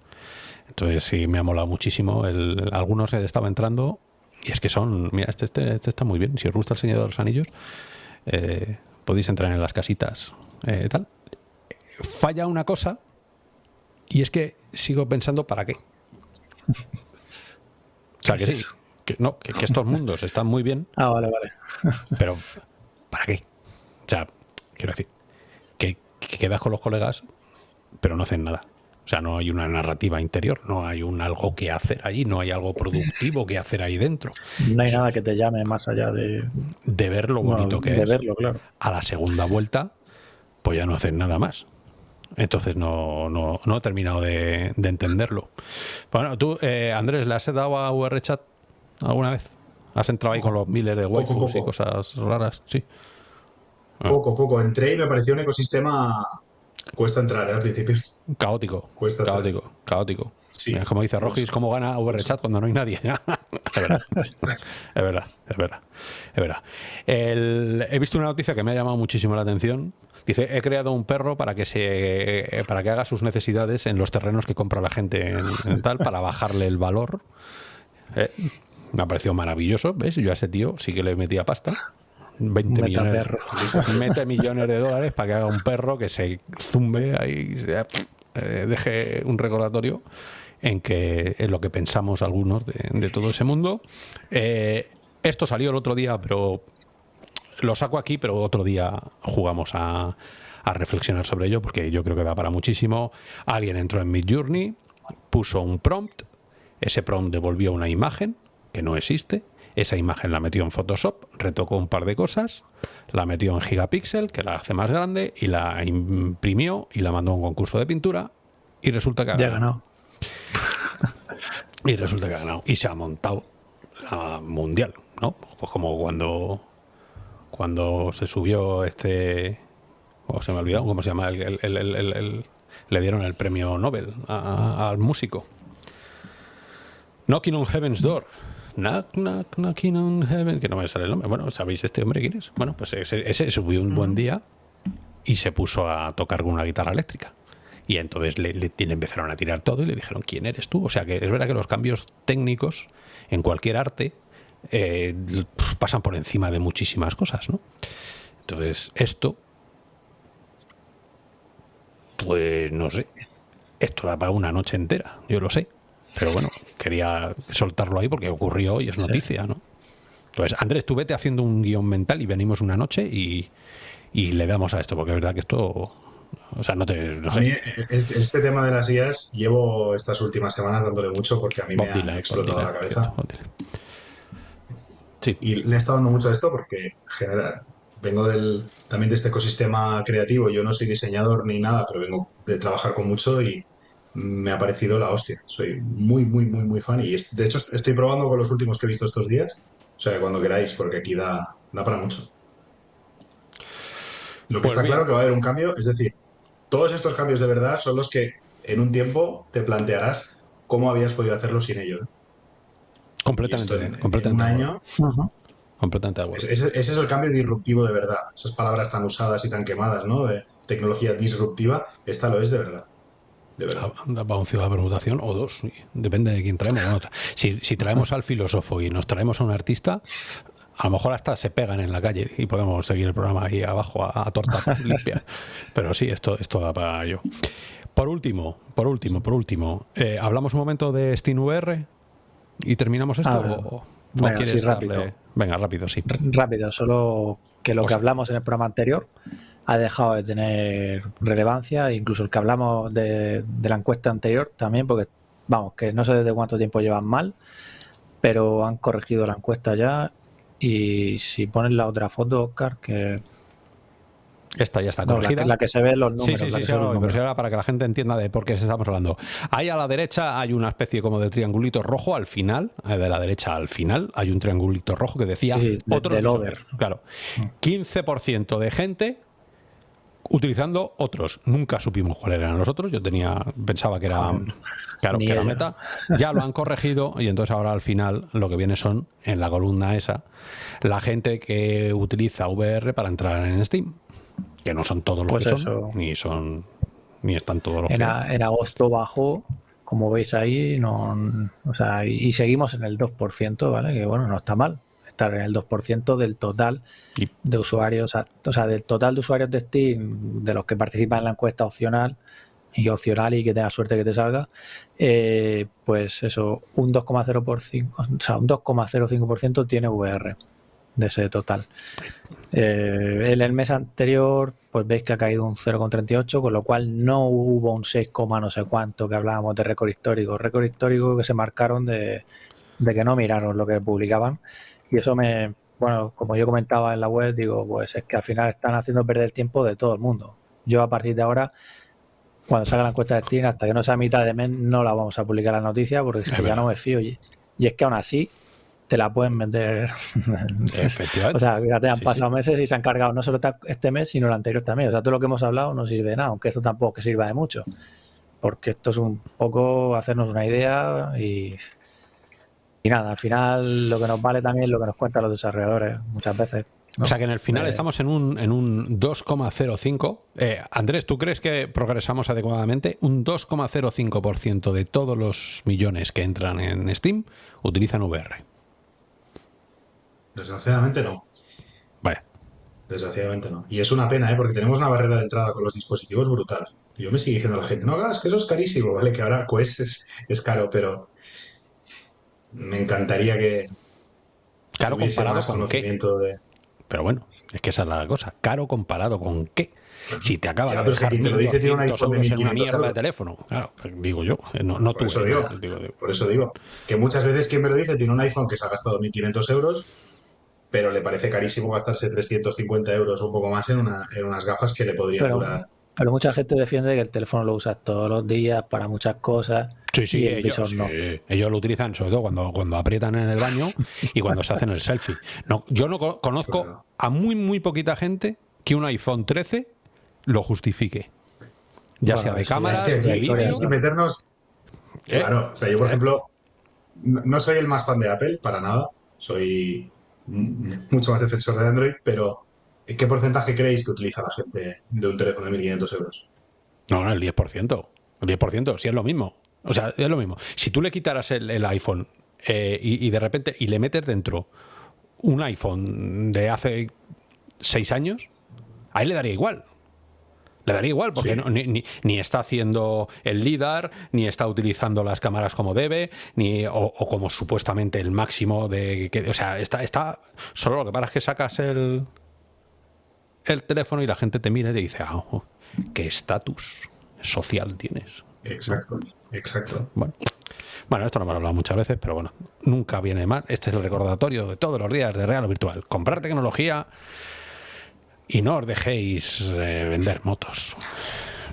Speaker 1: Entonces sí, me ha molado muchísimo. El, algunos estaba entrando y es que son, mira, este, este, este, está muy bien. Si os gusta el Señor de los Anillos, eh, podéis entrar en las casitas eh, tal. Falla una cosa y es que sigo pensando para qué. O sea, que sí, que, no, que, estos mundos están muy bien.
Speaker 3: Ah, vale, vale.
Speaker 1: Pero, ¿para qué? O sea, quiero decir, que, que quedas con los colegas, pero no hacen nada. O sea, no hay una narrativa interior, no hay un algo que hacer allí, no hay algo productivo que hacer ahí dentro.
Speaker 3: No hay nada que te llame más allá de...
Speaker 1: De ver lo bonito que
Speaker 3: de
Speaker 1: es.
Speaker 3: verlo, claro.
Speaker 1: A la segunda vuelta, pues ya no hacen nada más. Entonces no, no, no he terminado de, entenderlo. Bueno, tú, eh, Andrés, ¿le has dado a VRChat alguna vez? ¿Has entrado ahí con los miles de waifus y cosas raras? Sí.
Speaker 2: Poco, poco. Entré y me pareció un ecosistema Cuesta entrar ¿eh? al principio.
Speaker 1: Caótico. Cuesta caótico, caótico. Sí. Como dice Rogis, ¿cómo gana VRChat cuando no hay nadie? [laughs] es verdad. es verdad, es verdad. Es verdad. he visto una noticia que me ha llamado muchísimo la atención. Dice, he creado un perro para que se para que haga sus necesidades en los terrenos que compra la gente en, tal, para bajarle el valor. Eh, me ha parecido maravilloso, ¿ves? Yo a ese tío sí que le metía pasta. 20 millones, mete millones de dólares para que haga un perro que se zumbe ahí, eh, deje un recordatorio en que es lo que pensamos algunos de, todo ese mundo. Eh, esto salió el otro día, pero lo saco aquí, pero otro día jugamos a, a, reflexionar sobre ello, porque yo creo que da para muchísimo. Alguien entró en Midjourney, puso un prompt, ese prompt devolvió una imagen que no existe, esa imagen la metió en Photoshop, retocó un par de cosas, la metió en Gigapixel, que la hace más grande, y la imprimió y la mandó a un concurso de pintura. Y resulta que ha
Speaker 3: ganado.
Speaker 1: y resulta que ha ganado. Y se ha montado la mundial, ¿no? Pues como cuando, cuando se subió este. ¿Cómo se me ha olvidado? ¿Cómo se llama? El, le dieron el premio Nobel al músico. Knocking on Heaven's Door Knock, knock, knocking on heaven, que no me sale el nombre. Bueno, ¿sabéis este hombre quién es? Bueno, pues ese, subió un buen día y se puso a tocar con una guitarra eléctrica. Y entonces le, le, empezaron a tirar todo y le dijeron, ¿quién eres tú? O sea que es verdad que los cambios técnicos en cualquier arte eh, pasan por encima de muchísimas cosas, ¿no? Entonces, esto, pues no sé, esto da para una noche entera, yo lo sé. Pero bueno, quería soltarlo ahí porque ocurrió y es noticia, ¿no? Entonces, Andrés, tú vete haciendo un guion mental y venimos una noche y, le damos a esto, porque es verdad que esto o sea, no te.
Speaker 2: a mí, este tema de las guías llevo estas últimas semanas dándole mucho porque a mí me ha explotado la cabeza. Sí. Y le he estado dando mucho a esto porque genera. Vengo del, también de este ecosistema creativo. Yo no soy diseñador ni nada, pero vengo de trabajar con mucho y, me ha parecido la hostia. Soy muy, muy, muy, muy fan. Y de hecho estoy probando con los últimos que he visto estos días. O sea, cuando queráis, porque aquí da, da para mucho. Lo que pues está claro que va a haber un cambio, es decir, todos estos cambios de verdad son los que en un tiempo te plantearás cómo habías podido hacerlo sin ello.
Speaker 1: Completamente.
Speaker 2: En,
Speaker 1: completamente
Speaker 2: un año.
Speaker 1: Completamente
Speaker 2: ese, ese, es el cambio disruptivo de verdad. Esas palabras tan usadas y tan quemadas, ¿no? De tecnología disruptiva, esta lo es de verdad. De verdad.
Speaker 1: Para un ciudad de permutación o dos, depende de quién traemos. si, si traemos al filósofo y nos traemos a un artista, a lo mejor hasta se pegan en la calle y podemos seguir el programa ahí abajo a, torta [laughs] limpia. Pero sí, esto, esto da para ello. Por último, por último, por último, eh, hablamos un momento de SteamVR y terminamos esto. o,
Speaker 3: venga, rápido.
Speaker 1: Venga, rápido, sí.
Speaker 3: rápido, solo que lo que hablamos en el programa anterior ha dejado de tener relevancia, incluso el que hablamos de, de la encuesta anterior también, porque vamos, que no sé desde cuánto tiempo llevan mal, pero han corregido la encuesta ya y si pones la otra foto, Oscar, que...
Speaker 1: Esta ya está corregida.
Speaker 3: la, que, se ve los números.
Speaker 1: Sí, sí, sí, pero ahora para que la gente entienda de por qué estamos hablando. Ahí a la derecha hay una especie como de triangulito rojo al final, eh, de la derecha al final, hay un triangulito rojo que decía
Speaker 3: otro del over.
Speaker 1: Claro. 15% mm. de gente utilizando otros. Nunca supimos cuál eran los otros. Yo tenía, pensaba que era, claro, que era meta. Ya lo han corregido y entonces ahora al final lo que viene son, en la columna esa, la gente que utiliza VR para entrar en Steam. Que no son todos los pues que son, ni son, ni están todos los
Speaker 3: en, en agosto bajó, como veis ahí, no, o sea, y seguimos en el 2%, ¿vale? Que bueno, no está mal estar en el 2% del total de usuarios, o sea, del total de usuarios de Steam, de los que participan en la encuesta opcional y opcional y que tenga suerte que te salga, eh, pues eso, un 2,05, o sea, un 2,05% tiene VR de ese total. Eh, en el mes anterior, pues veis que ha caído un 0,38, con lo cual no hubo un 6, no sé cuánto que hablábamos de récord histórico. Récord histórico que se marcaron de, de que no miraron lo que publicaban y eso me, bueno, como yo comentaba en la web, digo, pues es que al final están haciendo perder el tiempo de todo el mundo. Yo a partir de ahora, cuando salga la encuesta de Steam, hasta que no sea mitad de mes, no la vamos a publicar la noticia porque es que ya no me fío. Y, es que aún así te la pueden vender. [laughs]
Speaker 1: Efectivamente.
Speaker 3: o sea, ya te han pasado meses y se han cargado no solo este mes, sino el anterior también. O sea, todo lo que hemos hablado no sirve de nada, aunque esto tampoco que sirva de mucho. Porque esto es un poco hacernos una idea y y nada, al final lo que nos vale también es lo que nos cuentan los desarrolladores muchas veces.
Speaker 1: O sea que en el final eh, estamos en un, en un 2,05. Eh, Andrés, ¿tú crees que progresamos adecuadamente? Un 2,05% de todos los millones que entran en Steam utilizan VR.
Speaker 2: Desgraciadamente no.
Speaker 1: Vaya.
Speaker 2: Desgraciadamente no. Y es una pena, ¿eh? porque tenemos una barrera de entrada con los dispositivos brutal. Yo me sigue diciendo la gente, no, es que eso es carísimo, ¿vale? Que ahora Quest es, es caro, pero me encantaría que
Speaker 1: caro comparado con
Speaker 2: conocimiento
Speaker 1: qué? de... Pero bueno, es que esa es la cosa. Caro comparado con qué. Si te acaba de dejar te lo dice, tiene un iPhone de en una mierda de teléfono. Claro, digo yo, eh, no, no
Speaker 2: por Eso digo, Por eso digo, que muchas veces quien me lo dice tiene un iPhone que se ha gastado 1.500 euros, pero le parece carísimo gastarse 350 euros o un poco más en, una, en unas gafas que le podrían durar
Speaker 3: pero mucha gente defiende que el teléfono lo usas todos los días para muchas cosas.
Speaker 1: Sí, sí, ellos, ellos lo utilizan sobre todo cuando, cuando aprietan en el baño y cuando se hacen el selfie. No, yo no conozco a muy, muy poquita gente que un iPhone 13 lo justifique. Ya sea de cámara, de
Speaker 2: vídeo. meternos. ¿Eh? Claro, yo por ¿Eh? ejemplo, no soy el más fan de Apple, para nada. Soy mucho más defensor de Android, pero ¿Qué porcentaje creéis que utiliza la gente de un teléfono de 1.500 euros?
Speaker 1: No, no, el 10%. El 10%, sí es lo mismo. O sea, es lo mismo. Si tú le quitaras el, iPhone eh, y, de repente y le metes dentro un iPhone de hace seis años, ahí le daría igual. Le daría igual, porque ni, está haciendo el LIDAR, ni está utilizando las cámaras como debe, ni o, como supuestamente el máximo de... Que, o sea, está, está... Solo lo que pasa es que sacas el, el teléfono y la gente te mira y te dice, ah, oh, ¿qué estatus social tienes?
Speaker 2: Exacto, exacto.
Speaker 1: Bueno. Bueno, esto no me lo he hablado muchas veces, pero bueno, nunca viene mal. Este es el recordatorio de todos los días de Real o Virtual. Comprar tecnología y no os dejéis eh, vender motos.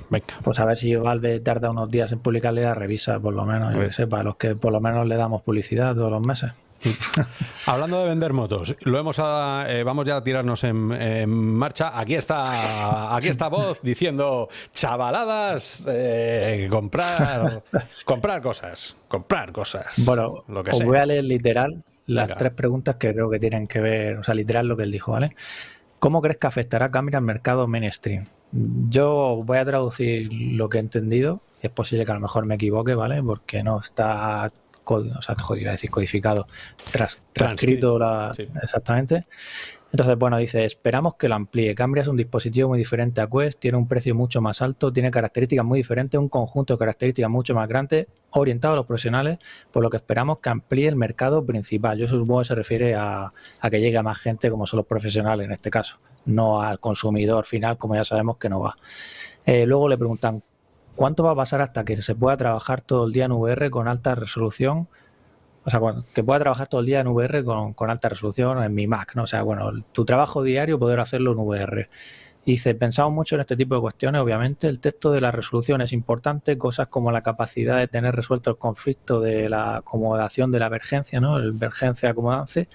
Speaker 1: Venga.
Speaker 3: Pues a ver si Valve tarda unos días en publicarle la revisa, por lo menos, yo que sé, para los que por lo menos le damos publicidad todos los meses. [laughs]
Speaker 1: Hablando de vender motos, lo hemos eh, vamos ya a tirarnos en, marcha. Aquí está, aquí está voz diciendo chavaladas, eh, comprar, comprar cosas, comprar cosas.
Speaker 3: Bueno, lo que os voy a leer literal las tres preguntas que creo que tienen que ver, o sea, literal lo que él dijo, ¿vale? ¿Cómo crees que afectará Camera al mercado mainstream? Yo voy a traducir lo que he entendido es posible que a lo mejor me equivoque, ¿vale? Porque no está o sea, jodido, decir codificado, tras, transcrito la, exactamente. Entonces, bueno, dice, esperamos que lo amplíe. Cambria es un dispositivo muy diferente a Quest, tiene un precio mucho más alto, tiene características muy diferentes, un conjunto de características mucho más grande, orientado a los profesionales, por lo que esperamos que amplíe el mercado principal. Yo supongo que se refiere a, que llegue a más gente como son los profesionales en este caso, no al consumidor final, como ya sabemos que no va. Eh, luego le preguntan, ¿cuánto va a pasar hasta que se pueda trabajar todo el día en VR con alta resolución? O sea, que pueda trabajar todo el día en VR con, alta resolución en mi Mac, ¿no? O sea, bueno, tu trabajo diario poder hacerlo en VR. Y dice, pensamos mucho en este tipo de cuestiones, obviamente. El texto de la resolución es importante, cosas como la capacidad de tener resuelto el conflicto de la acomodación de la emergencia, ¿no? El emergencia acomodance,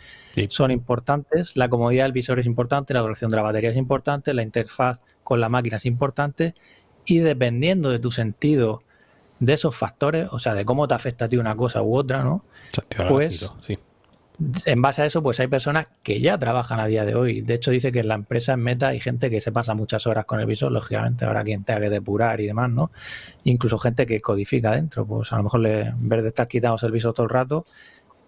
Speaker 3: son importantes. La comodidad del visor es importante, la duración de la batería es importante, la interfaz con la máquina es importante. Y dependiendo de tu sentido de esos factores, o sea, de cómo te afecta a ti una cosa u otra, ¿no? Pues, en base a eso, pues hay personas que ya trabajan a día de hoy. De hecho, dice que en la empresa en Meta hay gente que se pasa muchas horas con el visor, lógicamente habrá quien tenga que depurar y demás, ¿no? Incluso gente que codifica dentro, pues a lo mejor le, en vez de estar quitados el visor todo el rato,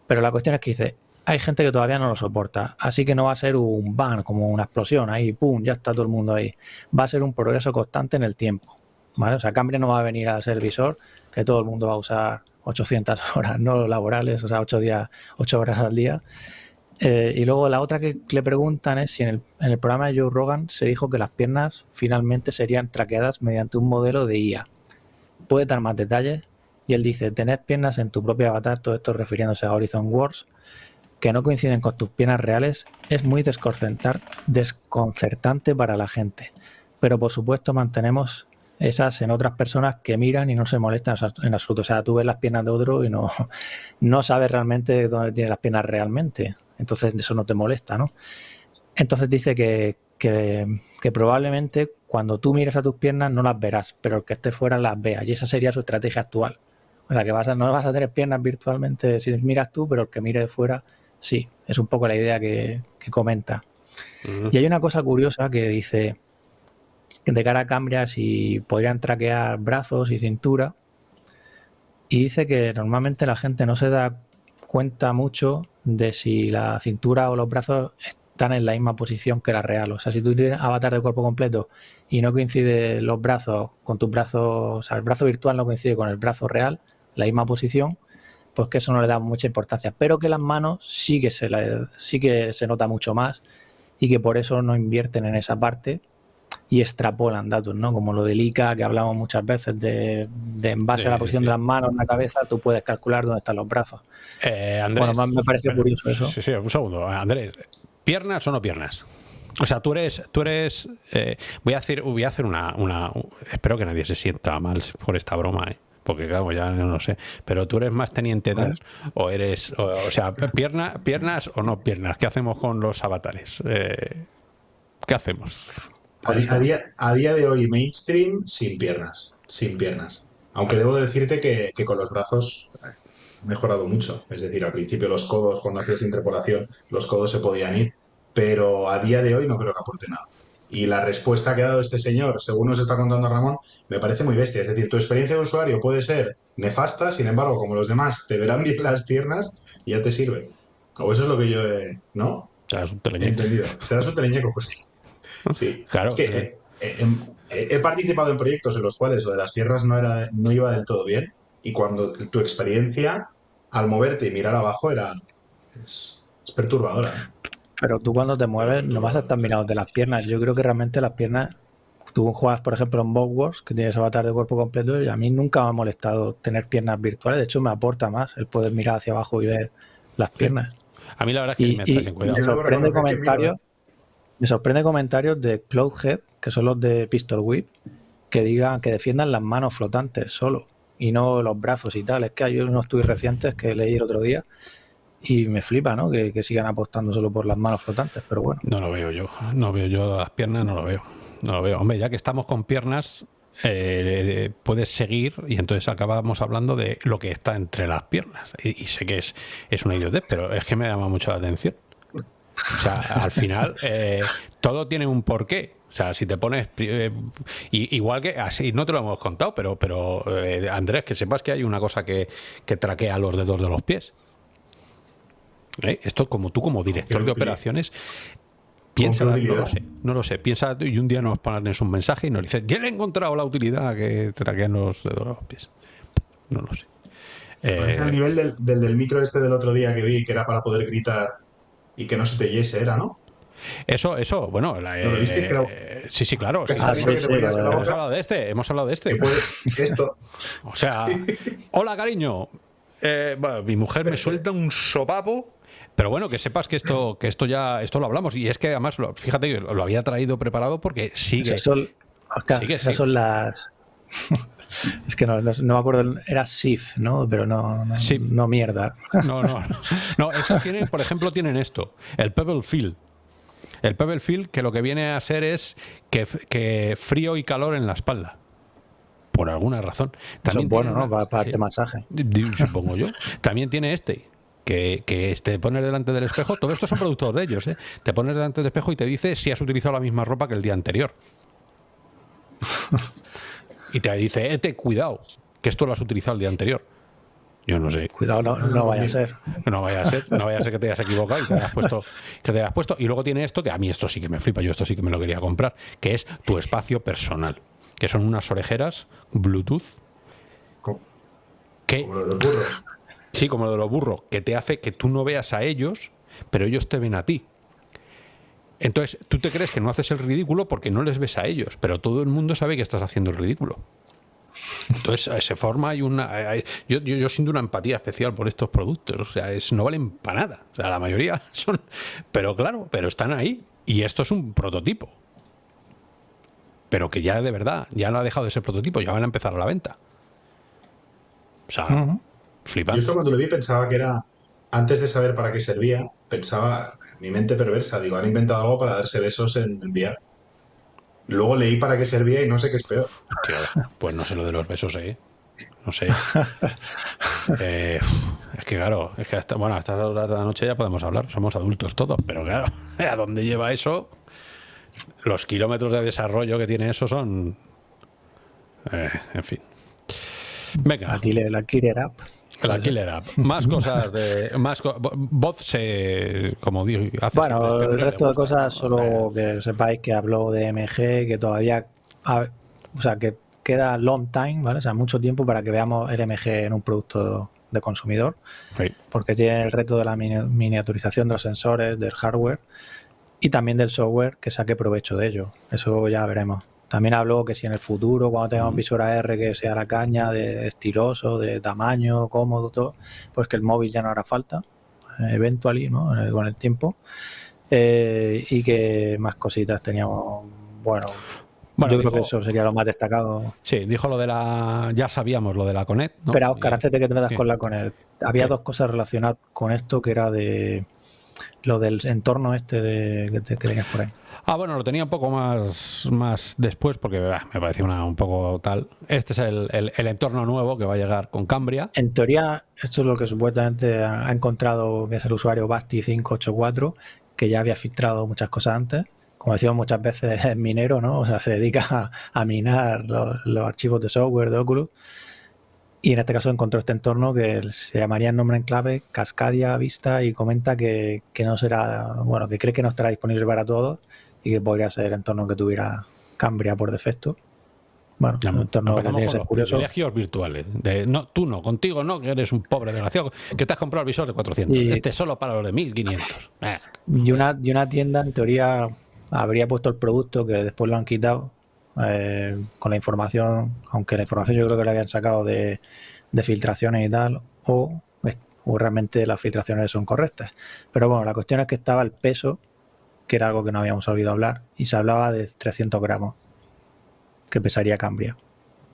Speaker 3: pero la cuestión es que dice, hay gente que todavía no lo soporta, así que no va a ser un ban, como una explosión, ahí, pum, ya está todo el mundo ahí. Va a ser un progreso constante en el tiempo. O sea, Cambria no va a venir a ser visor, que todo el mundo va a usar 800 [laughs] horas no laborales, o sea, 8, días, 8 horas al día. Eh, y luego la otra que le preguntan es si en el, programa de Joe Rogan se dijo que las piernas finalmente serían traqueadas mediante un modelo de IA. Puede dar más detalles y él dice, tener piernas en tu propio avatar, todo esto refiriéndose a Horizon Wars, que no coinciden con tus piernas reales, es muy desconcertante para la gente. Pero por supuesto mantenemos esas en otras personas que miran y no se molestan en absoluto. O sea, tú ves las piernas de otro y no, [laughs] no sabes realmente dónde tiene las piernas realmente. Entonces eso no te molesta, ¿no? Entonces dice que, probablemente cuando tú mires a tus piernas no las verás, pero el que esté fuera las vea. Y esa sería su estrategia actual. O sea, que no vas a tener piernas virtualmente si miras tú, pero el que mire de fuera, sí. Es un poco la idea que, comenta. Y hay una cosa curiosa que dice de cara a Cambria si podrían traquear brazos y cintura. Y dice que normalmente la gente no se da cuenta mucho de si la cintura o los brazos están en la misma posición que la real. O sea, si tú tienes avatar de cuerpo completo y no coincide los brazos con tus brazos, o sea, el brazo virtual no coincide con el brazo real, la misma posición, pues que eso no le da mucha importancia. Pero que las manos sí que se, sí que se nota mucho más y que por eso no invierten en esa parte y extrapolan datos, ¿no? Como lo del ICA que hablamos muchas veces, de, en base a la posición de las manos en la cabeza, tú puedes calcular dónde están los brazos.
Speaker 1: Eh, Andrés,
Speaker 3: bueno, me parece curioso eso.
Speaker 1: Sí, sí, un segundo. Andrés, ¿piernas o no piernas? O sea, tú eres, tú eres, eh, voy a hacer, voy a hacer una, una, espero que nadie se sienta mal por esta broma, ¿eh? Porque claro, ya no lo sé, pero tú eres más teniente edad o eres, o, sea, pierna, piernas o no piernas, ¿qué hacemos con los avatares? Eh, ¿Qué hacemos?
Speaker 2: A, día, a día de hoy, mainstream, sin piernas. Sin piernas. Aunque debo decirte que, con los brazos ha eh, mejorado mucho. Es decir, al principio los codos, cuando hacías interpolación, los codos se podían ir. Pero a día de hoy no creo que aporte nada. Y la respuesta que ha dado este señor, según nos está contando Ramón, me parece muy bestia. Es decir, tu experiencia de usuario puede ser nefasta, sin embargo, como los demás te verán bien las piernas, ya te sirve. O eso es lo que yo he, ¿no? he entendido. Serás un teleñeco, pues sí. Sí,
Speaker 1: claro.
Speaker 2: Es que eh, eh, he, participado en proyectos en los cuales lo de las no, era, no iba del todo bien y cuando tu experiencia al moverte y mirar abajo era es, perturbadora.
Speaker 3: Pero tú cuando te mueves no vas a estar mirando de las piernas. Yo creo que realmente las piernas, tú juegas por ejemplo en Bob Wars, que tienes avatar de cuerpo completo, y a mí nunca me ha molestado tener piernas virtuales. De hecho, me aporta más el poder mirar hacia abajo y ver las piernas.
Speaker 1: A mí la verdad es que me
Speaker 3: cuidado. sorprende comentarios me sorprende comentarios de Cloudhead, que son los de Pistol Whip, que digan que defiendan las manos flotantes solo y no los brazos y tal. Es que hay unos tuits recientes que leí el otro día y me flipa, ¿no? Que, sigan apostando solo por las manos flotantes, pero bueno.
Speaker 1: No lo veo yo, no veo yo las piernas, no lo veo. No lo veo. Hombre, ya que estamos con piernas, eh, puedes seguir y entonces acabamos hablando de lo que está entre las piernas. Y, sé que es, es una idiotez, pero es que me llama mucho la atención. O sea, al final [laughs] eh, todo tiene un porqué. O sea, si te pones eh, igual que así no te lo hemos contado, pero pero eh, Andrés, que sepas que hay una cosa que, que traquea los dedos de los pies. ¿Eh? Esto como tú como director de operaciones piensa, no lo sé, no lo sé, piensa y un día nos pones un mensaje y nos dices, ya he encontrado la utilidad que traquean los dedos de los pies. No lo sé.
Speaker 2: Eh, el nivel del, del, micro este del otro día que vi, que era para poder gritar y que no se te yese, era, ¿no?
Speaker 1: Eso, eso, bueno, la, eh, sí, sí, claro. hemos hablado de este, hemos hablado de este.
Speaker 2: esto. [laughs]
Speaker 1: o sea, [laughs] hola cariño. Eh, bueno, mi mujer me suelta un sopapo pero bueno, que sepas que esto, [clears throat] que esto ya, esto lo hablamos. Y es que además, fíjate que lo había traído preparado porque sigue.
Speaker 3: Esas son, esas son las. [laughs] Es que no, no, me acuerdo, era SIF, ¿no? Pero no, no, no mierda.
Speaker 1: No, no. No, estos tienen, por ejemplo, tienen esto, el Pebble Field. El Pebble Field que lo que viene a ser es que, que frío y calor en la espalda. Por alguna razón.
Speaker 3: También bueno, ¿no? Para, para este masaje.
Speaker 1: Supongo yo. También tiene este, que, que te pones delante del espejo, todo esto son productos de ellos, ¿eh? te pones delante del espejo y te dice si has utilizado la misma ropa que el día anterior. y te dice, eh, te cuidado, que esto lo has utilizado el día anterior. Yo no sé.
Speaker 3: Cuidado, no, no, vaya a ser.
Speaker 1: No vaya a ser, no vaya a ser que te hayas equivocado y te hayas puesto, que te hayas puesto. Y luego tiene esto, que a mí esto sí que me flipa, yo esto sí que me lo quería comprar, que es tu espacio personal. Que son unas orejeras Bluetooth. Que, Sí, como lo de los burros, que te hace que tú no veas a ellos, pero ellos te ven a ti. Entonces, tú te crees que no haces el ridículo porque no les ves a ellos, pero todo el mundo sabe que estás haciendo el ridículo. Entonces, se forma hay una. yo, yo, siento una empatía especial por estos productos. O sea, es, no valen para nada. O sea, la mayoría [laughs] son. Pero claro, pero están ahí. Y esto es un prototipo. Pero que ya de verdad, ya no ha dejado de ser prototipo, ya van a empezar a la venta. O sea,
Speaker 2: yo esto cuando lo vi pensaba que era, antes de saber para qué servía, pensaba, mi mente perversa, digo, han inventado algo para darse besos en enviar. Luego leí para qué servía y no sé qué es peor.
Speaker 1: pues no sé lo de los besos, ¿eh? No sé. [laughs] Eh, es que claro, es que hasta, bueno, hasta la noche ya podemos hablar, somos adultos todos, pero claro, [laughs] ¿a dónde lleva eso? Los kilómetros de desarrollo que tiene eso son... Eh, en fin.
Speaker 3: Venga. Aquí la Killer App.
Speaker 1: La Killer App. Más cosas de. Más voz se. Como digo.
Speaker 3: bueno, el resto de cosas, solo que sepáis que habló de MG, que todavía. O sea, que queda long time, ¿vale? O sea, mucho tiempo para que veamos el MG en un producto de consumidor. Porque tiene el reto de la miniaturización de los sensores, del hardware y también del software que saque provecho de ello. Eso ya veremos. También habló que si en el futuro, cuando tengamos un visor AR que sea la caña, de estiloso, de tamaño, cómodo, todo, pues que el móvil ya no hará falta, eventually, ¿no? Con el tiempo. Eh, y que más cositas teníamos, bueno, yo creo que eso sería lo más destacado.
Speaker 1: Sí, dijo lo de la. Ya sabíamos lo de la Connect.
Speaker 3: ¿no? Pero Oscar, antes de que te metas con la Connect, había dos cosas relacionadas con esto que era de lo del entorno este de, que, que tenías por ahí.
Speaker 1: Ah, bueno, lo tenía un poco más, más después porque me parecía una, un poco tal. Este es el, el, entorno nuevo que va a llegar con Cambria.
Speaker 3: En teoría, esto es lo que supuestamente ha encontrado, que es el usuario Basti584, que ya había filtrado muchas cosas antes. Como decíamos muchas veces, [laughs] es minero, ¿no? O sea, se dedica a, minar los, archivos de software de Oculus. Y en este caso encontró este entorno que se llamaría en nombre en clave Cascadia Vista y comenta que, que no será, bueno, que cree que no estará disponible para todos y que podría ser el entorno que tuviera Cambria por defecto. Bueno, un entorno que tendría que ser curioso.
Speaker 1: Privilegios virtuales. De, no, tú no, contigo no, que eres un pobre desgraciado, que te has comprado el visor de 400. Y, este solo para los de 1500.
Speaker 3: Eh. Y, una, y una tienda, en teoría, habría puesto el producto que después lo han quitado eh, con la información, aunque la información yo creo que la habían sacado de, de filtraciones y tal, o, o realmente las filtraciones son correctas. Pero bueno, la cuestión es que estaba el peso que era algo que no habíamos oído hablar, y se hablaba de 300 gramos que pesaría Cambria.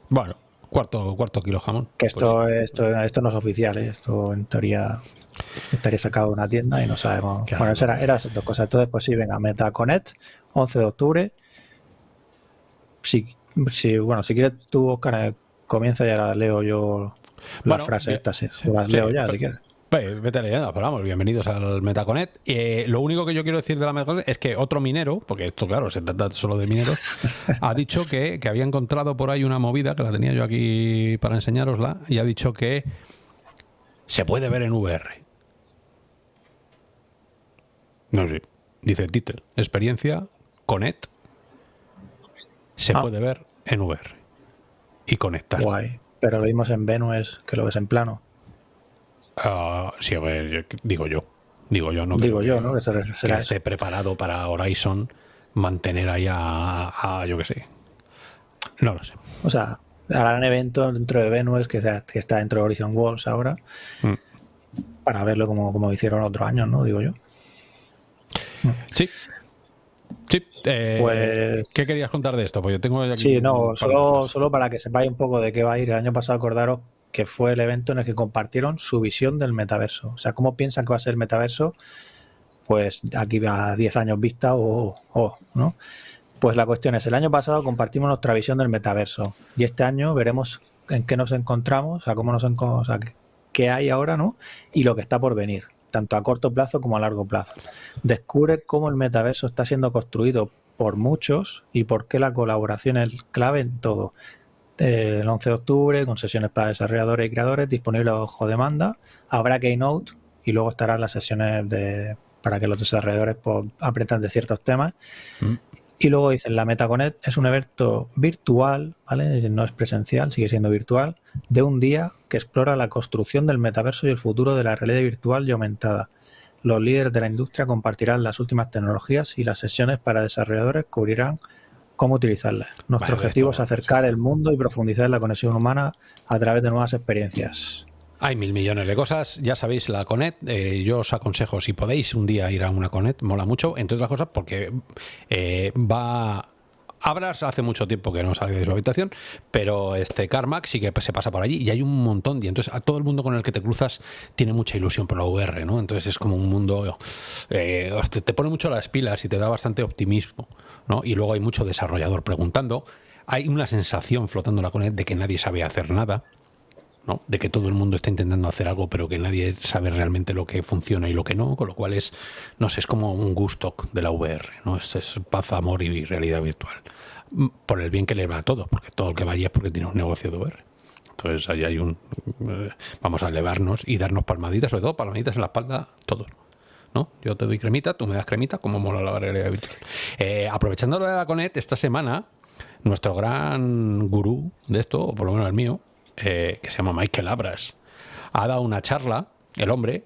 Speaker 1: Bueno, cuarto, cuarto kilo jamón.
Speaker 3: Que esto, pues esto, esto no es oficial, ¿eh? esto en teoría estaría sacado de una tienda y no sabemos. Bueno, eso era, era esas dos cosas. Entonces, pues sí, venga, MetaConnect, 11 de octubre. Si, si, bueno, si quieres tú, Oscar, eh, comienza y ahora leo yo la frase esta, sí. leo ya, si quieres.
Speaker 1: Vete leyendo, pero vamos, bienvenidos al Metaconet. Eh, lo único que yo quiero decir de la Metaconet es que otro minero, porque esto, claro, se trata solo de mineros, ha [laughs] dicho que, que había encontrado por ahí una movida, que la tenía yo aquí para enseñarosla, y ha dicho que se puede ver en VR. No sé, dice el título, experiencia Conet se
Speaker 3: Ah.
Speaker 1: puede ver en VR y conectar.
Speaker 3: Guay. Pero lo vimos en Venus, que lo ves en plano.
Speaker 1: Ah, sí, a ver, yo- digo yo. Digo yo, no
Speaker 3: Digo
Speaker 1: creo
Speaker 3: yo,
Speaker 1: que-
Speaker 3: ¿no? Que será,
Speaker 1: que esté preparado para Horizon mantener ahí a, a- yo que sé. No lo sé.
Speaker 3: O sea, harán evento dentro de Venus, que, está- que está dentro de Horizon Worlds ahora,
Speaker 1: Mm.
Speaker 3: para verlo como, como hicieron otros años, ¿no? Digo yo.
Speaker 1: Sí. Sí. eh,
Speaker 3: Pues-
Speaker 1: ¿Qué querías contar de esto? Pues yo tengo aquí
Speaker 3: Sí, no, solo, solo para que sepáis un poco de qué va a ir. El año pasado acordaros que fue el evento en el que compartieron su visión del metaverso. O sea, cómo piensan que va a ser el metaverso, pues aquí a 10 años vista o, o, ¿no? Pues la cuestión es, el año pasado compartimos nuestra visión del metaverso y este año veremos en qué nos encontramos, o sea, cómo nos enco- o sea, qué- qué hay ahora, ¿no? Y lo que está por venir, tanto a corto plazo como a largo plazo. Descubre cómo el metaverso está siendo construido por muchos y por qué la colaboración es clave en todo. Eh, el 11 de octubre, con sesiones para desarrolladores y creadores, disponible bajo demanda. Habrá Keynote y luego estarán las sesiones de, para que los desarrolladores pues, aprendan de ciertos temas.
Speaker 1: Mm.
Speaker 3: Y luego dicen, la MetaConnect es un evento virtual, ¿vale? No es presencial, sigue siendo virtual, de un día que explora la construcción del metaverso y el futuro de la realidad virtual y aumentada. Los líderes de la industria compartirán las últimas tecnologías y las sesiones para desarrolladores cubrirán cómo utilizarlas. Nuestro
Speaker 1: Vale,
Speaker 3: objetivo
Speaker 1: esto-
Speaker 3: es acercar el mundo y profundizar la conexión humana a través de nuevas experiencias.
Speaker 1: Hay mil millones de cosas, ya sabéis, la Conet, eh, yo os aconsejo, si podéis un día ir a una Conet, mola mucho, entre otras cosas porque eh, va... Abras hace mucho tiempo que no sale de su habitación, pero este Carmack sí que se pasa por allí y hay un montón. Y entonces a todo el mundo con el que te cruzas tiene mucha ilusión por la VR, ¿no? Entonces es como un mundo. eh, te, pone mucho las pilas y te da bastante optimismo, ¿no? Y luego hay mucho desarrollador preguntando. Hay una sensación flotando en la Conet de que nadie sabe hacer nada. ¿No? de que todo el mundo está intentando hacer algo pero que nadie sabe realmente lo que funciona y lo que no, con lo cual es, no sé, es como un gusto de la VR, ¿no? Es, es paz, amor y realidad virtual. Mm, Por el bien que le va a todo, porque todo el que vaya es porque tiene un negocio de VR. Entonces ahí hay un... eh, vamos a elevarnos y darnos palmaditas, sobre todo palmaditas en la espalda, todos. ¿no? Yo te doy cremita, tú me das cremita, como mola la realidad virtual. Eh, aprovechando lo de la Conet, esta semana, nuestro gran gurú de esto, o por lo menos el mío, eh, que se llama Michael Abras, ha dado una charla, el hombre.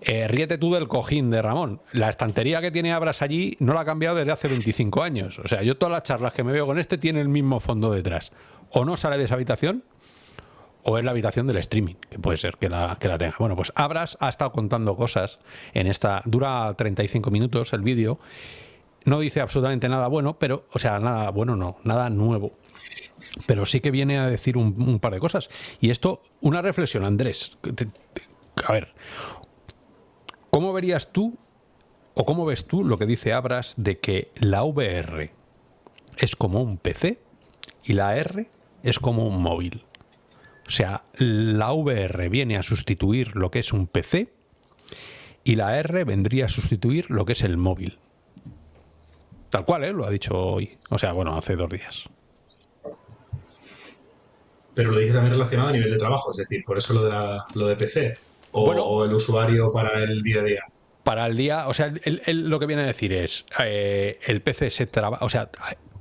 Speaker 1: eh, ríete tú del cojín de Ramón. La estantería que tiene Abras allí no la ha cambiado desde hace 25 años. O sea, yo todas las charlas que me veo con este tiene el mismo fondo detrás. O no sale de esa habitación, o es la habitación del streaming, que puede ser que la, que la tenga. Bueno, pues Abras ha estado contando cosas en esta. Dura 35 minutos el vídeo. No dice absolutamente nada bueno, pero, o sea, nada bueno no, nada nuevo. Pero sí que viene a decir un, par de cosas. Y esto, una reflexión, Andrés. A ver, ¿cómo verías tú o cómo ves tú lo que dice Abras de que la VR es como un PC y la R es como un móvil? O sea, la VR viene a sustituir lo que es un PC y la R vendría a sustituir lo que es el móvil. Tal cual, ¿eh? Lo ha dicho hoy. O sea, bueno, hace dos días.
Speaker 2: Pero lo dice también relacionado a nivel de trabajo, es decir, por eso lo de, la- lo de PC. O,
Speaker 1: Bueno.
Speaker 2: o el usuario para el día a día.
Speaker 1: Para el día, o sea, él- él lo que viene a decir es, eh, el PC se trabaja, o sea,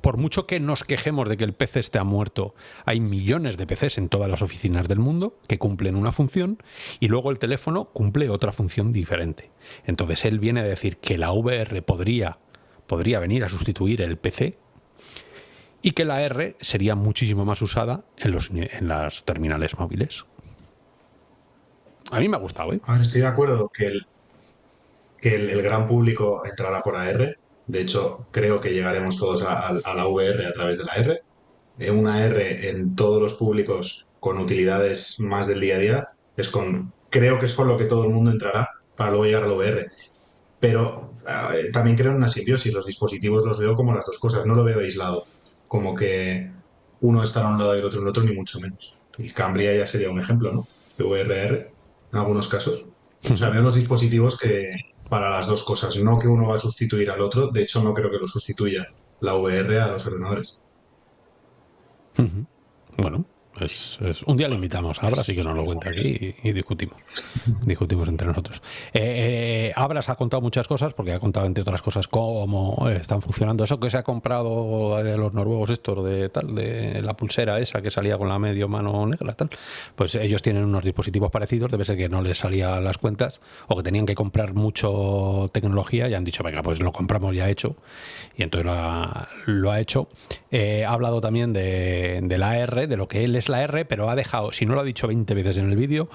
Speaker 1: por mucho que nos quejemos de que el PC esté muerto, hay millones de PCs en todas las oficinas del mundo que cumplen una función y luego el teléfono cumple otra función diferente. Entonces él viene a decir que la VR podría, podría venir a sustituir el PC y que la R sería muchísimo más usada en, los, en las terminales móviles. A mí me ha gustado, ¿eh?
Speaker 2: Estoy de acuerdo que el, que el, gran público entrará por AR. De hecho, creo que llegaremos todos a, la VR a través de la R. Eh, una R en todos los públicos con utilidades más del día a día. Es con, creo que es con lo que todo el mundo entrará para luego llegar a la VR. Pero también creo en una simbiosis. Los dispositivos los veo como las dos cosas. No lo veo aislado. Como que uno estará a un lado y el otro en otro, ni mucho menos. El Cambria ya sería un ejemplo, ¿no? VRR en algunos casos. O sea, los dispositivos que para las dos cosas, no que uno va a sustituir al otro, de hecho no creo que lo sustituya la VR a los ordenadores.
Speaker 1: Bueno, es, un día lo invitamos a Abra, sí que nos lo cuenta aquí y, discutimos. Discutimos entre nosotros. Eh, eh, Abras ha contado muchas cosas, porque ha contado, entre otras cosas, cómo están funcionando. Eso que se ha comprado de los noruegos, estos de tal, de la pulsera esa que salía con la medio mano negra, tal. Pues ellos tienen unos dispositivos parecidos, debe ser que no les salía las cuentas, o que tenían que comprar mucho tecnología y han dicho, venga, pues lo compramos ya hecho. Y entonces lo ha, hecho. Eh, ha hablado también de, de la R, de lo que él es la R, pero ha dejado, si no lo ha dicho 20 veces en el vídeo,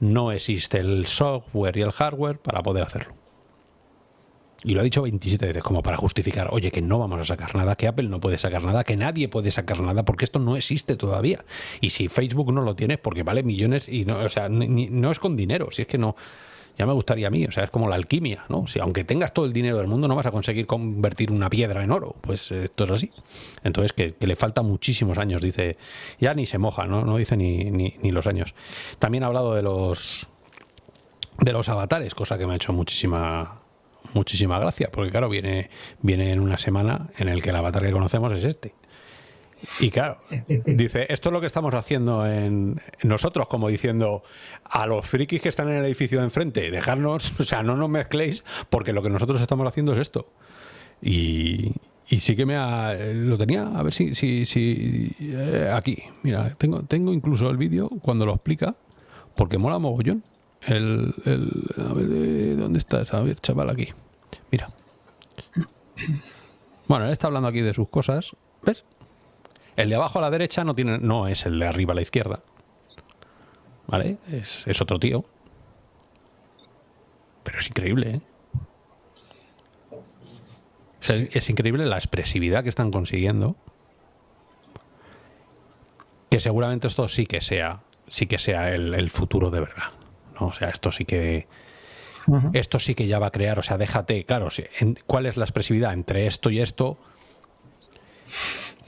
Speaker 1: no existe el software y el hardware para poder hacerlo. Y lo ha dicho 27 veces como para justificar, oye, que no vamos a sacar nada, que Apple no puede sacar nada, que nadie puede sacar nada, porque esto no existe todavía. Y si Facebook no lo tiene, porque vale millones y no, o sea, no es con dinero, si es que no, ya me gustaría a mí, o sea, es como la alquimia, ¿no? Si aunque tengas todo el dinero del mundo no vas a conseguir convertir una piedra en oro, pues esto es así. Entonces, que, le falta muchísimos años, dice, ya ni se moja, ¿no? No dice ni, ni, los años. También ha hablado de los de los avatares, cosa que me ha hecho muchísima muchísima gracia, porque claro, viene, viene en una semana en el que el avatar que conocemos es este. Y claro, dice, esto es lo que estamos haciendo en nosotros, como diciendo a los frikis que están en el edificio de enfrente, dejarnos, [laughs] o sea, no nos mezcléis, porque lo que nosotros estamos haciendo es esto. Y, sí que me ha, lo tenía, a ver si, si, si eh, aquí, mira, tengo, tengo incluso el vídeo cuando lo explica, porque mola mogollón. El, el, a ver, eh, ¿dónde estás? A ver, chaval, aquí. Mira. Bueno, él está hablando aquí de sus cosas. ¿Ves? El de abajo a la derecha no, tiene, no es el de arriba a la izquierda. ¿Vale? Es, otro tío. Pero es increíble, ¿eh? es increíble la expresividad que están consiguiendo. Que seguramente esto sí que sea, sí que sea el, futuro de verdad. ¿no? O sea, esto sí que. Esto sí que ya va a crear. O sea, déjate, claro, ¿cuál es la expresividad entre esto y esto?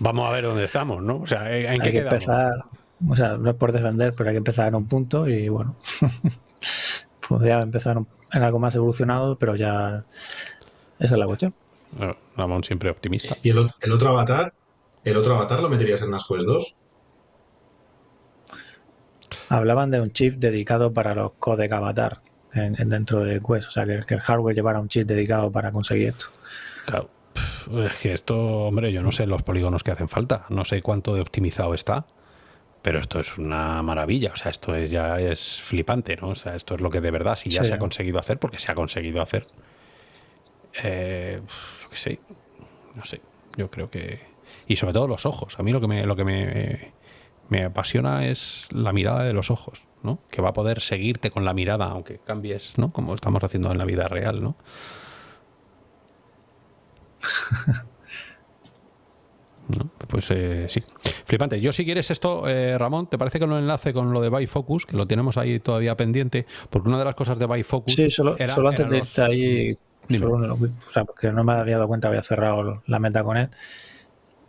Speaker 1: Vamos a ver dónde estamos, ¿no? O sea, ¿en qué hay que
Speaker 3: empezar, o sea, no es por defender, pero hay que empezar en un punto y bueno, [laughs] podría empezar en algo más evolucionado, pero ya esa es la cuestión.
Speaker 1: Ramón siempre optimista.
Speaker 2: ¿Y el, otro avatar? ¿El otro avatar lo meterías en las Quest 2?
Speaker 3: Hablaban de un chip dedicado para los codec avatar en, dentro de Quest, o sea, que, que el hardware llevara un chip dedicado para conseguir esto.
Speaker 1: Claro. Es que esto, hombre, yo no sé los polígonos que hacen falta, no sé cuánto de optimizado está, pero esto es una maravilla, o sea, esto es, ya es flipante, ¿no? O sea, esto es lo que de verdad, si ya se ha conseguido hacer, porque se ha conseguido hacer, eh, yo qué sé, no sé, yo creo que... Y sobre todo los ojos, a mí lo que me, lo que me, me apasiona es la mirada de los ojos, ¿no? Que va a poder seguirte con la mirada, aunque cambies, ¿no? Como estamos haciendo en la vida real, ¿no? [laughs] Pues eh, sí, flipante. Yo si quieres esto, eh, Ramón, ¿te parece que lo enlace con lo de Bifocus? Que lo tenemos ahí todavía pendiente, porque una de las cosas de Bifocus...
Speaker 3: Sí, solo, antes de irte ahí, o sea, porque no me había dado cuenta, había cerrado la meta con él.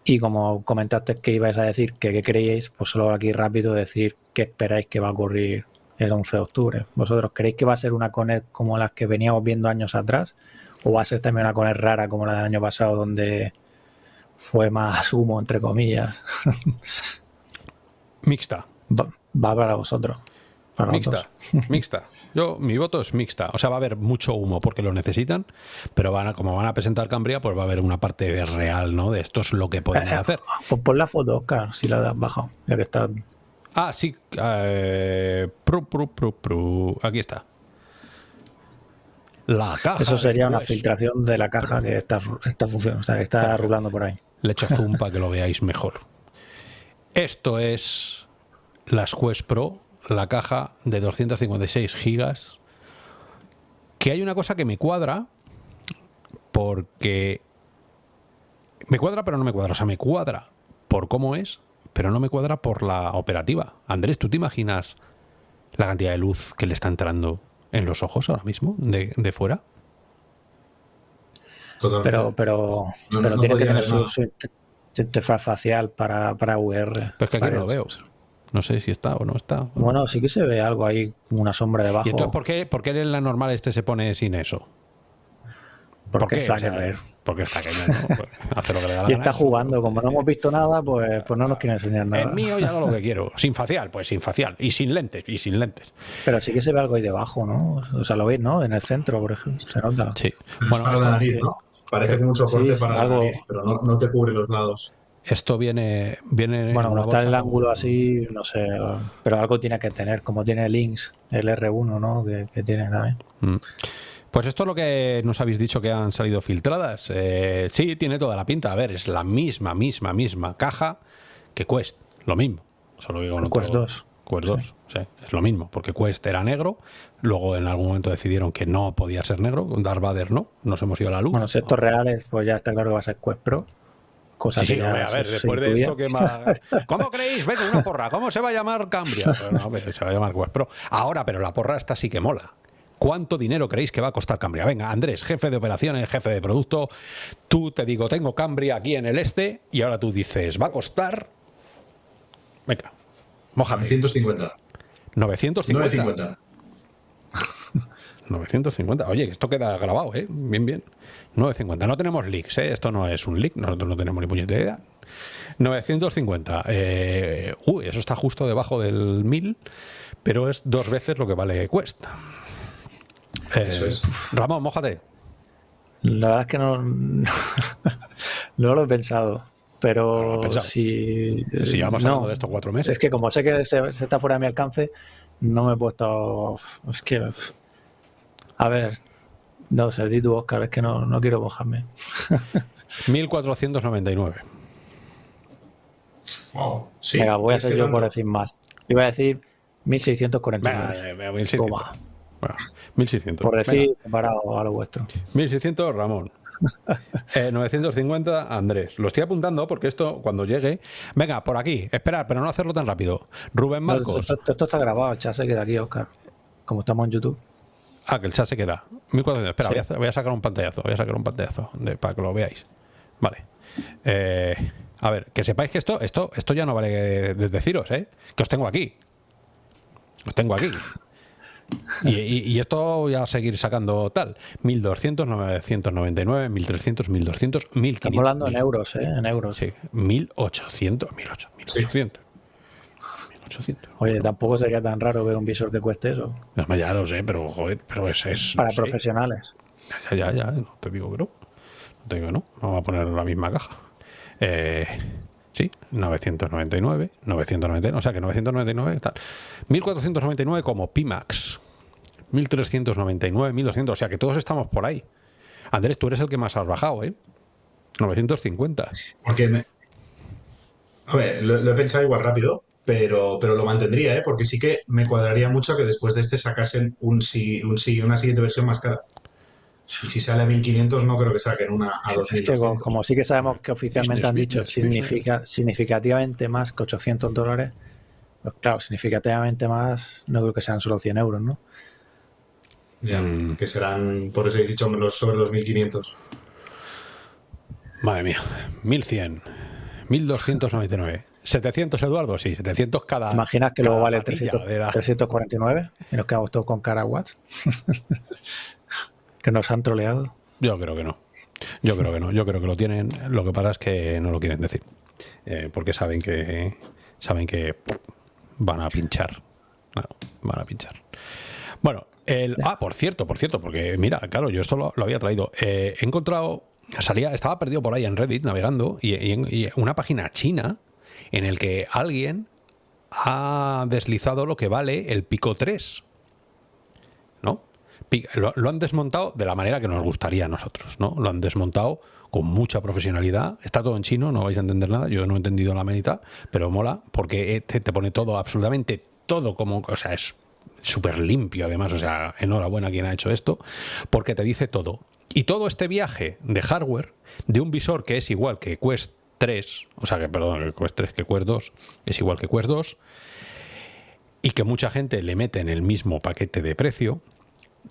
Speaker 3: Y como comentaste que ibais a decir que qué creíais, pues solo aquí rápido decir qué esperáis que va a ocurrir el 11 de octubre. ¿Vosotros creéis que va a ser una Connect como las que veníamos viendo años atrás? ¿O va a ser también una Connect rara como la del año pasado, donde fue más humo, entre comillas? [laughs]
Speaker 1: Mixta.
Speaker 3: Va, para vosotros.
Speaker 1: mixta, [laughs] mixta. Yo, mi voto es mixta. O sea, va a haber mucho humo porque lo necesitan, pero van a, como van a presentar Cambria, pues va a haber una parte real, ¿no? De esto es lo que podemos eh, hacer.
Speaker 3: Pues pon la foto, Oscar, si la has bajado, ya que está.
Speaker 1: Ah, sí. Eh, Aquí está. La caja.
Speaker 3: Eso sería una filtración de la caja que está, está funcionando, o sea, que está rulando por ahí.
Speaker 1: Le echo zoom [laughs] para que lo veáis mejor. Esto es las Quest Pro, la caja de 256 gigas. Que hay una cosa que me cuadra, porque me cuadra, pero no me cuadra. O sea, me cuadra por cómo es, pero no me cuadra por la operativa. Andrés, ¿tú te imaginas la cantidad de luz que le está entrando en los ojos ahora mismo, de, de fuera.
Speaker 3: Pero, pero, pero tiene que tener su, interfaz facial para, para VR.
Speaker 1: Pero es que aquí no lo veo. No sé si está o no está.
Speaker 3: Bueno, sí que se ve algo ahí, como una sombra debajo.
Speaker 1: ¿Y entonces por qué, por qué en la normal este se pone sin eso?
Speaker 3: Porque
Speaker 1: qué?
Speaker 3: está
Speaker 1: O sea,
Speaker 3: que ver.
Speaker 1: Porque está que ¿no? Pues [laughs] hace lo que le da la
Speaker 3: Y
Speaker 1: gana.
Speaker 3: está jugando, como no hemos visto nada, pues, pues no nos quiere enseñar nada.
Speaker 1: El mío ya hago lo que quiero. Sin facial, pues sin facial. Y sin lentes, y sin lentes.
Speaker 3: Pero sí que se ve algo ahí debajo, ¿no? O sea, lo veis, ¿no? En el centro, por ejemplo. Se nota.
Speaker 1: Sí. Bueno,
Speaker 2: es para la nariz, ¿no? Parece que mucho fuerte
Speaker 3: Sí,
Speaker 2: para
Speaker 3: algo-
Speaker 2: la nariz, pero no, no te cubre los lados.
Speaker 1: esto viene, viene.
Speaker 3: Bueno,
Speaker 1: en
Speaker 3: como
Speaker 1: una
Speaker 3: está en el ángulo así, no sé. Pero algo tiene que tener, como tiene Links, el R1, ¿no? Que, que tiene también.
Speaker 1: Mm. Pues esto es lo que nos habéis dicho que han salido filtradas. Eh, sí, tiene toda la pinta. A ver, es la misma, misma, misma caja que Quest. Lo mismo. Solo que con
Speaker 3: Quest 2.
Speaker 1: Quest 2, sí, es lo mismo. Porque Quest era negro. Luego en algún momento decidieron que no podía ser negro. Darth Vader no. Nos hemos ido a la luz.
Speaker 3: Bueno, si estos reales, pues ya está claro que va a ser Quest Pro. Cosa
Speaker 1: Sí, sí,
Speaker 3: que
Speaker 1: hombre, a ver, después de esto. [laughs] ¿Cómo creéis? Venga, una porra. ¿Cómo se va a llamar Cambria? Pues no, hombre, se va a llamar Quest Pro. Ahora, pero la porra esta sí que mola. ¿Cuánto dinero creéis que va a costar Cambria? Venga, Andrés, jefe de operaciones, jefe de producto. Tú te digo, tengo Cambria aquí en el este y ahora tú dices, va a costar. Venga, mojate.
Speaker 2: 950.
Speaker 1: 950.
Speaker 2: 950.
Speaker 1: 950. Oye, esto queda grabado, ¿eh? Bien, bien. 950. No tenemos leaks, ¿eh? Esto no es un leak, nosotros no tenemos ni puñetera idea. 950. Eh, uy, eso está justo debajo del 1000, pero es dos veces lo que vale
Speaker 2: Eso es.
Speaker 1: Ramón, mójate.
Speaker 3: La verdad es que no, [laughs] no lo he pensado. Pero
Speaker 1: pensado.
Speaker 3: si.
Speaker 1: Si llevamos
Speaker 3: no.
Speaker 1: hablando de estos cuatro meses.
Speaker 3: Es que como sé que se, se está fuera de mi alcance, no me he puesto. Es que. A ver. No sé, di tú, Oscar, es que no, no quiero mojarme. [laughs]
Speaker 1: 1499.
Speaker 2: Wow. Sí,
Speaker 3: Venga, voy a hacer yo por decir más. Iba a decir
Speaker 1: Venga,
Speaker 3: 1649.
Speaker 1: eh, eh, 1600.
Speaker 3: Toma.
Speaker 1: Bueno, 1600.
Speaker 3: Por
Speaker 1: Venga.
Speaker 3: decir, comparado a lo vuestro.
Speaker 1: 1600, Ramón. [laughs] Eh, 950, Andrés. Lo estoy apuntando porque esto, cuando llegue. Venga, por aquí, esperar, pero no hacerlo tan rápido. Rubén Marcos.
Speaker 3: esto, esto- esto está grabado, el chat se queda aquí, Oscar. Como estamos en YouTube.
Speaker 1: Ah, que el chat se queda. 1400. Espera,
Speaker 3: Sí.
Speaker 1: voy, a, hacer- voy a sacar un pantallazo. Voy a sacar un pantallazo de- para que lo veáis. Vale. Eh, a ver, que sepáis que esto, esto, esto ya no vale de deciros, ¿eh? Que os tengo aquí. Os tengo aquí. [laughs] Y, y- y esto voy a seguir sacando tal. 1200, 999, 1300, 1200, 1500.
Speaker 3: Estamos hablando en euros, ¿eh? En euros.
Speaker 1: Sí, 1800, 1800, 1800. 1800.
Speaker 3: Oye, tampoco sería tan raro ver un visor que cueste eso.
Speaker 1: No, ya lo sé, pero joder, pero es. es
Speaker 3: Para
Speaker 1: no sé.
Speaker 3: profesionales.
Speaker 1: Ya, ya, ya, no te digo que no. No te digo que no. Vamos a poner la misma caja. Eh, sí, 999, 999, o sea que 999 tal. 1499 como Pimax. 1399, 1200, o sea que todos estamos por ahí. Andrés, tú eres el que más has bajado, ¿eh? 950.
Speaker 2: Porque me... A ver, lo, lo he pensado igual rápido, pero, pero lo mantendría, ¿eh? Porque sí que me cuadraría mucho que después de este sacasen un sí, un una siguiente versión más cara. Y si sale a 1500, no creo que saquen una a
Speaker 3: Es que
Speaker 2: 2200.
Speaker 3: como, sí que sabemos que oficialmente
Speaker 1: Business,
Speaker 3: han dicho
Speaker 1: business,
Speaker 3: significa, significativamente más que 800 dólares, pues claro, significativamente más, no creo que sean solo 100 euros, ¿no?
Speaker 2: Ya,
Speaker 1: Mm.
Speaker 2: Que serán, por eso he dicho, los, sobre los 1500.
Speaker 1: Madre mía, 1100, 1299. 700, Eduardo, sí, 700 cada.
Speaker 3: ¿Te imaginas que luego vale
Speaker 1: patilla
Speaker 3: 300
Speaker 1: de la-
Speaker 3: 349 y nos quedamos todos con cara a watts? [laughs] que nos han troleado.
Speaker 1: Yo creo que no. Yo creo que no. Yo creo que lo tienen. Lo que pasa es que no lo quieren decir. Eh, porque saben que saben que van a pinchar. Claro, van a pinchar. Bueno, el. Ah, por cierto, por cierto, porque mira, claro, yo esto lo, lo había traído. Eh, he encontrado. Salía, estaba perdido por ahí en Reddit navegando y, y- y una página china en el que alguien ha deslizado lo que vale el Pico 3. ¿no? Lo, lo han desmontado de la manera que nos gustaría a nosotros, ¿no? Lo han desmontado con mucha profesionalidad. Está todo en chino, no vais a entender nada. Yo no he entendido la mitad, pero mola porque te, te pone todo, absolutamente todo como, o sea, es súper limpio además, o sea, enhorabuena a quien ha hecho esto, porque te dice todo. Y todo este viaje de hardware, de un visor que es igual que Quest 3, o sea, que perdón, que Quest 3, que Quest 2, es igual que Quest 2, y que mucha gente le mete en el mismo paquete de precio,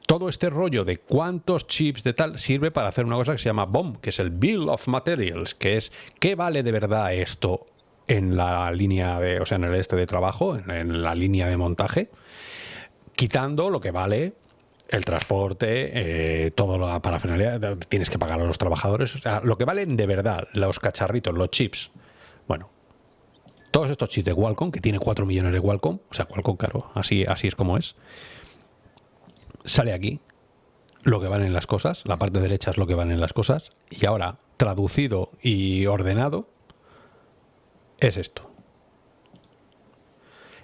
Speaker 1: todo este rollo de cuántos chips de tal sirve para hacer una cosa que se llama BOM, que es el Bill of Materials, que es qué vale de verdad esto en la línea de, o sea, en el este de trabajo, en, la línea de montaje, quitando lo que vale el transporte, eh, todo la parafernalia, tienes que pagar a los trabajadores, o sea, lo que valen de verdad, los cacharritos, los chips. Bueno, todos estos chips de Qualcomm, que tiene 4 millones de Qualcomm, o sea, Qualcomm, claro, así, así es como es, sale aquí lo que valen las cosas, la parte derecha es lo que valen las cosas, y ahora, traducido y ordenado, es esto.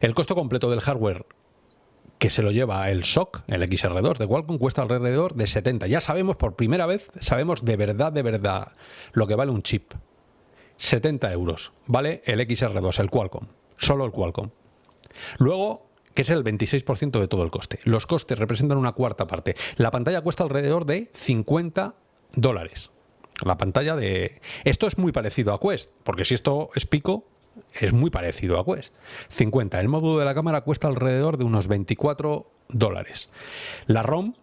Speaker 1: El costo completo del hardware que se lo lleva el SOC, el XR2 de Qualcomm, cuesta alrededor de 70. Ya sabemos, por primera vez, sabemos de verdad, de verdad, lo que vale un chip. 70 euros vale el XR2, el Qualcomm, solo el Qualcomm. Luego, que es el 26% de todo el coste. Los costes representan una cuarta parte. La pantalla cuesta alrededor de 50 dólares. La pantalla de... Esto es muy parecido a Quest, porque si esto es pico, es muy parecido a Quest. 50. El módulo de la cámara cuesta alrededor de unos 24 dólares. La ROM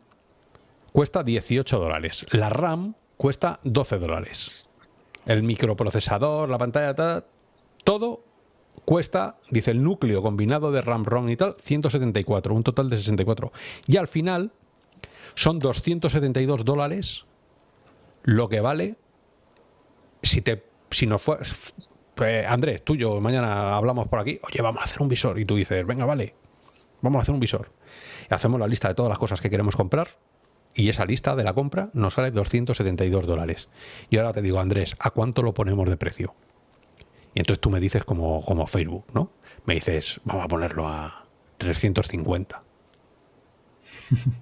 Speaker 1: cuesta 18 dólares. La RAM cuesta 12 dólares. El microprocesador, la pantalla, todo cuesta, dice el núcleo combinado de RAM, ROM y tal, 174, un total de 64. Y al final son 272 dólares lo que vale si te si no fue pues, Andrés, tuyo, mañana hablamos por aquí, oye, vamos a hacer un visor. Y tú dices, venga, vale, vamos a hacer un visor. Y hacemos la lista de todas las cosas que queremos comprar y esa lista de la compra nos sale 272 dólares. Y ahora te digo, Andrés, ¿a cuánto lo ponemos de precio? Y entonces tú me dices como, como Facebook, ¿no? Me dices, vamos a ponerlo a 350.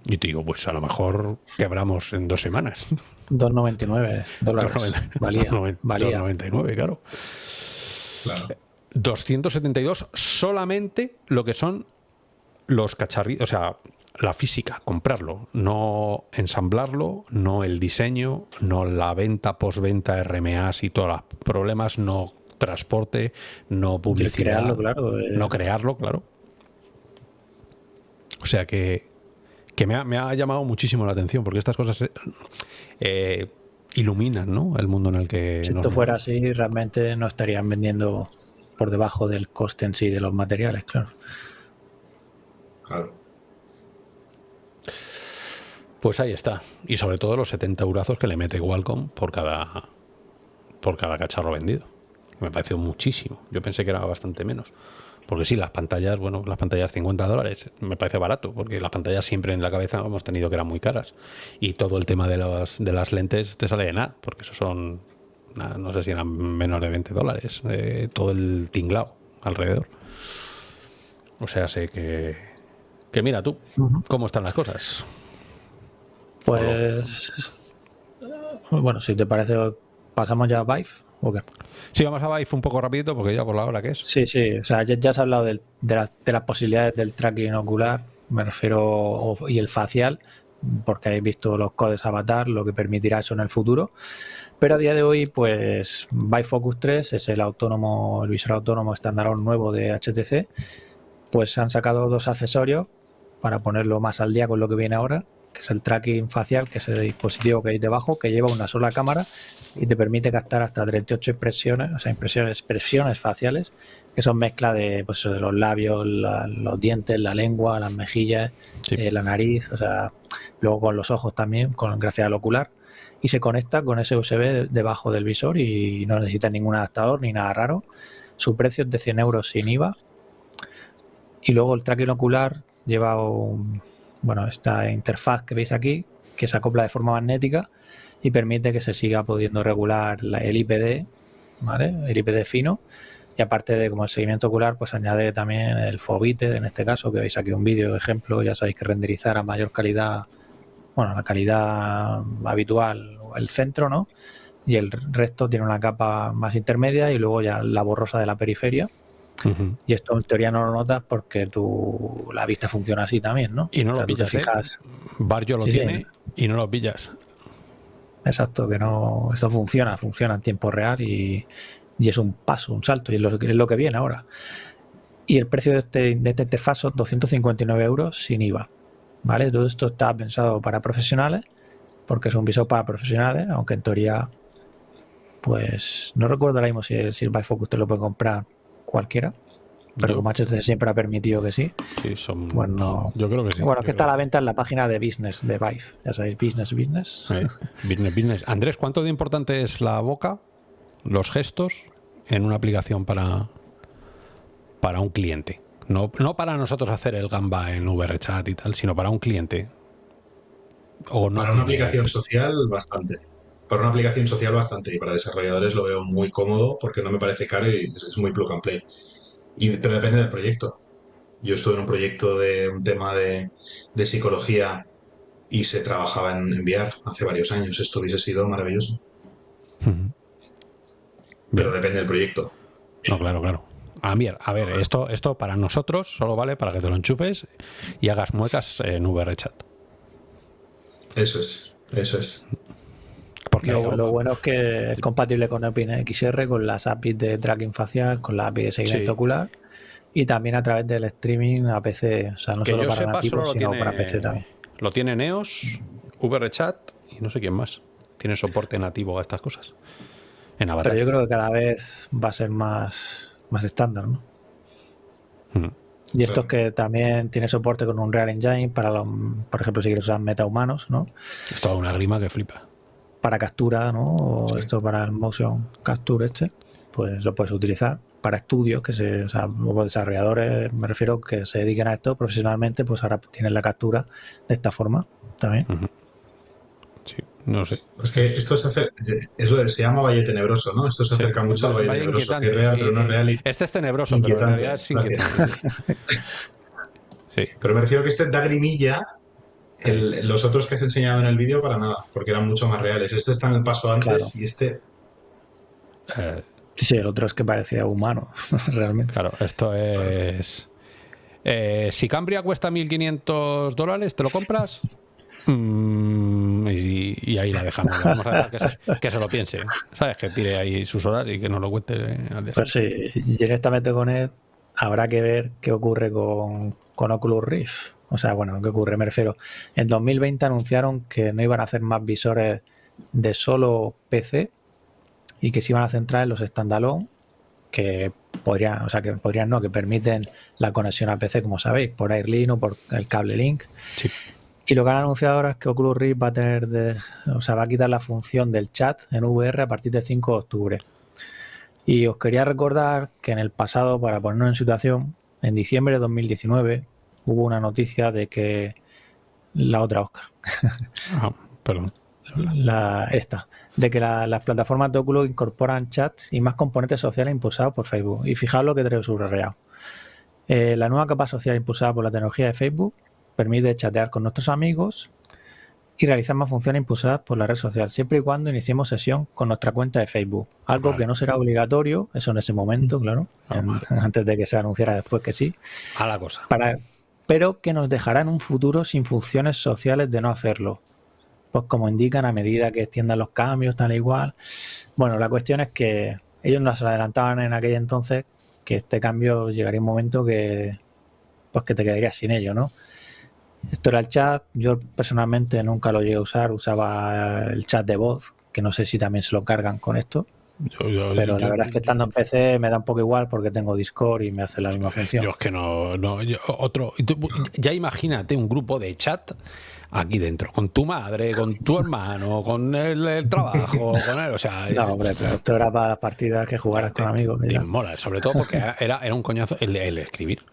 Speaker 1: Y te digo, pues a lo mejor quebramos en dos semanas.
Speaker 3: 2,99 dólares.
Speaker 1: Valía. 2,99, claro. 272 solamente lo que son los cacharritos, o sea, la física, comprarlo, no ensamblarlo, no el diseño, no la venta, postventa, RMAs y todos los problemas, no transporte, no publicidad,
Speaker 3: claro,
Speaker 1: eh. no crearlo, claro. O sea que, que me, ha, llamado muchísimo la atención porque estas cosas eh, eh, iluminan ¿no? el mundo en el que...
Speaker 3: Si esto fuera así, realmente no estarían vendiendo por debajo del coste en sí de los materiales, claro.
Speaker 2: Claro.
Speaker 1: Pues ahí está. Y sobre todo los 70 eurazos que le mete Qualcomm por cada, por cada cacharro vendido. Me pareció muchísimo. Yo pensé que era bastante menos. Porque sí, las pantallas, bueno, las pantallas 50 dólares me parece barato, porque las pantallas siempre en la cabeza hemos tenido que eran muy caras. Y todo el tema de, de las lentes te sale de nada, porque eso son, no sé si eran menos de 20 dólares, eh, todo el tinglao alrededor. O sea, sé que, que mira tú, cómo están las cosas.
Speaker 3: Pues, bueno, si te parece, pasamos ya a Vive.
Speaker 1: Sí, vamos a Vive un poco rapidito porque ya por la hora que es.
Speaker 3: Sí, sí, o sea, ya, has hablado de, las posibilidades del tracking ocular, me refiero, y el facial, porque habéis visto los codes avatar, lo que permitirá eso en el futuro. Pero a día de hoy, pues Focus 3 es el autónomo, el visor autónomo estándar nuevo de HTC. Pues han sacado dos accesorios para ponerlo más al día con lo que viene ahora, que es el tracking facial, que es el dispositivo que hay debajo, que lleva una sola cámara y te permite captar hasta 38 expresiones, o sea, impresiones, expresiones faciales, que son mezcla de, pues, de los labios, los dientes, la lengua, las mejillas, eh, la nariz, o sea, luego con los ojos también, con gracias al ocular, y se conecta con ese USB debajo del visor y no necesita ningún adaptador ni nada raro. Su precio es de 100 euros sin IVA. Y luego el tracking ocular lleva un, bueno, esta interfaz que veis aquí, que se acopla de forma magnética y permite que se siga pudiendo regular el IPD. El IPD fino. Y aparte de como el seguimiento ocular, pues añade también el FOBITE, en este caso, que veis aquí un vídeo de ejemplo, ya sabéis que renderizar a mayor calidad, bueno, la calidad habitual, el centro, ¿no? Y el resto tiene una capa más intermedia y luego ya la borrosa de la periferia y esto en teoría no lo notas porque tu, la vista funciona así también, ¿no?
Speaker 1: Y no lo pillas. ¿eh? Fijas... Barrio lo tiene y no lo pillas.
Speaker 3: Exacto, que no. Esto funciona, funciona en tiempo real y, es un paso, un salto, y es lo, es lo que viene ahora. Y el precio de este, de este interfaz son 259 euros sin IVA. ¿Vale? Todo esto está pensado para profesionales, porque es un visor para profesionales, aunque en teoría pues no recuerdo ahora mismo si, el, si el Bifocus te lo puede comprar cualquiera. Pero
Speaker 1: Yo-
Speaker 3: como HTC siempre ha permitido que sí.
Speaker 1: Sí, son,
Speaker 3: Bueno,
Speaker 1: yo creo que sí.
Speaker 3: bueno, que está a la venta en la página de Business de Vive. Ya sabéis, Business, Business.
Speaker 1: Sí, business, business. Andrés, ¿cuánto de importante es la boca, los gestos, en una aplicación para, para un cliente? No, no para nosotros hacer el gamba en VRChat y tal, sino para un cliente. O no
Speaker 2: Para una aplicación social, bastante. Para una aplicación social, bastante. Y para desarrolladores lo veo muy cómodo porque no me parece caro y es muy plug and play. Y, pero depende del proyecto. Yo estuve en un proyecto de un tema de, de psicología y se trabajaba en enviar hace varios años. Esto hubiese sido maravilloso. Pero depende del proyecto.
Speaker 1: No, claro, claro. A ver, a ver, esto, esto para nosotros solo vale para que te lo enchufes y hagas muecas en VRChat.
Speaker 2: Eso es. Eso es.
Speaker 1: Porque
Speaker 3: Lo, lo bueno es que es compatible con OpenXR, con las APIs de tracking facial, con la API de seguimiento
Speaker 1: Sí.
Speaker 3: ocular y también a través del streaming a PC. O sea, no
Speaker 1: Que
Speaker 3: solo para
Speaker 1: sepa,
Speaker 3: nativos,
Speaker 1: solo
Speaker 3: sino
Speaker 1: tiene-
Speaker 3: para PC también.
Speaker 1: lo tiene Neos, VRChat y no sé quién más. Tiene soporte nativo a estas cosas. En Avatar.
Speaker 3: Pero yo creo que cada vez va a ser más, más estándar, ¿no?
Speaker 1: Ujú.
Speaker 3: Y esto es que también tiene soporte con un Real Engine para, los, por ejemplo, si quieres usar metahumanos, ¿no?
Speaker 1: Es toda una grima que flipa.
Speaker 3: Para captura, ¿no? O
Speaker 2: Sí.
Speaker 3: esto para el motion capture este, pues lo puedes utilizar. Para estudios, que se, o sea, luego desarrolladores, me refiero, que se dediquen a esto profesionalmente, pues ahora tienen la captura de esta forma también.
Speaker 1: Sí, no sé.
Speaker 2: Es que esto se, hace, es lo de- se llama Valle Tenebroso, ¿no? Esto se
Speaker 1: Sí,
Speaker 2: acerca mucho al Valle
Speaker 1: vaya
Speaker 2: Tenebroso, que es real, pero no es real. y-
Speaker 1: Este es tenebroso, pero en
Speaker 2: Inquietante,
Speaker 1: realidad es
Speaker 2: gracias.
Speaker 1: inquietante. [laughs] Sí.
Speaker 2: Pero me refiero que este da grimilla. El- los otros que has enseñado en el vídeo para nada, porque eran mucho más reales. Este está en el paso antes
Speaker 3: Claro.
Speaker 2: y este
Speaker 1: Eh,
Speaker 3: Sí, el otro es que parecía humano, [laughs] realmente.
Speaker 1: claro, esto es. Eh, si Cambria cuesta 1.500 dólares, ¿te lo compras? Mm, y, y ahí la dejamos. Vamos a dejar que se, que se lo piense. ¿Sabes? Que tire ahí sus horas y que nos lo cuente eh, al
Speaker 3: Pues sí, en esta MetaConnect habrá que ver qué ocurre con, con Oculus Rift. O sea, bueno, ¿qué ocurre? Me refiero, en 2020 anunciaron que no iban a hacer más visores de solo PC y que se iban a centrar en los standalone que podrían, o sea, que podrían no, que permiten la conexión a PC, como sabéis, por Airlink o por el cable Link.
Speaker 1: Sí.
Speaker 3: Y lo que han anunciado ahora es que Oculus Rift va a tener, de, o sea, va a quitar la función del chat en VR a partir del 5 de octubre. Y os quería recordar que en el pasado, para ponernos en situación, en diciembre de 2019 hubo una noticia de que la otra Oscar,
Speaker 1: Ah, perdón.
Speaker 3: la, esta, de que la- las plataformas de Oculus incorporan chats y más componentes sociales impulsados por Facebook. Y fijaos lo que traigo subrayado. Eh, la nueva capa social impulsada por la tecnología de Facebook permite chatear con nuestros amigos y realizar más funciones impulsadas por la red social, siempre y cuando iniciemos sesión con nuestra cuenta de Facebook. Algo
Speaker 1: Vale.
Speaker 3: que no será obligatorio, eso en ese momento, claro,
Speaker 1: Ah,
Speaker 3: en-
Speaker 1: vale.
Speaker 3: antes de que se anunciara después que sí,
Speaker 1: A la cosa.
Speaker 3: para, pero que nos dejará en un futuro sin funciones sociales de no hacerlo. Pues como indican, a medida que extiendan los cambios, tal e igual. Bueno, la cuestión es que ellos nos adelantaban en aquel entonces que este cambio llegaría un momento que pues que te quedarías sin ello, ¿no? Esto era el chat, yo personalmente nunca lo llegué a usar, usaba el chat de voz, que no sé si también se lo cargan con esto,
Speaker 1: Yo, yo-
Speaker 3: pero
Speaker 1: yo-
Speaker 3: la verdad es que estando en PC me da un poco igual porque tengo Discord y me hace la misma función.
Speaker 1: Yo es que no, no otro, ya imagínate un grupo de chat aquí dentro, con tu madre, con tu hermano, con el, el trabajo, [laughs] con él, o sea,
Speaker 3: No, hombre, pero esto era para las partidas que jugaras con amigos.
Speaker 1: te mola, sobre todo porque era, era un coñazo el, el escribir.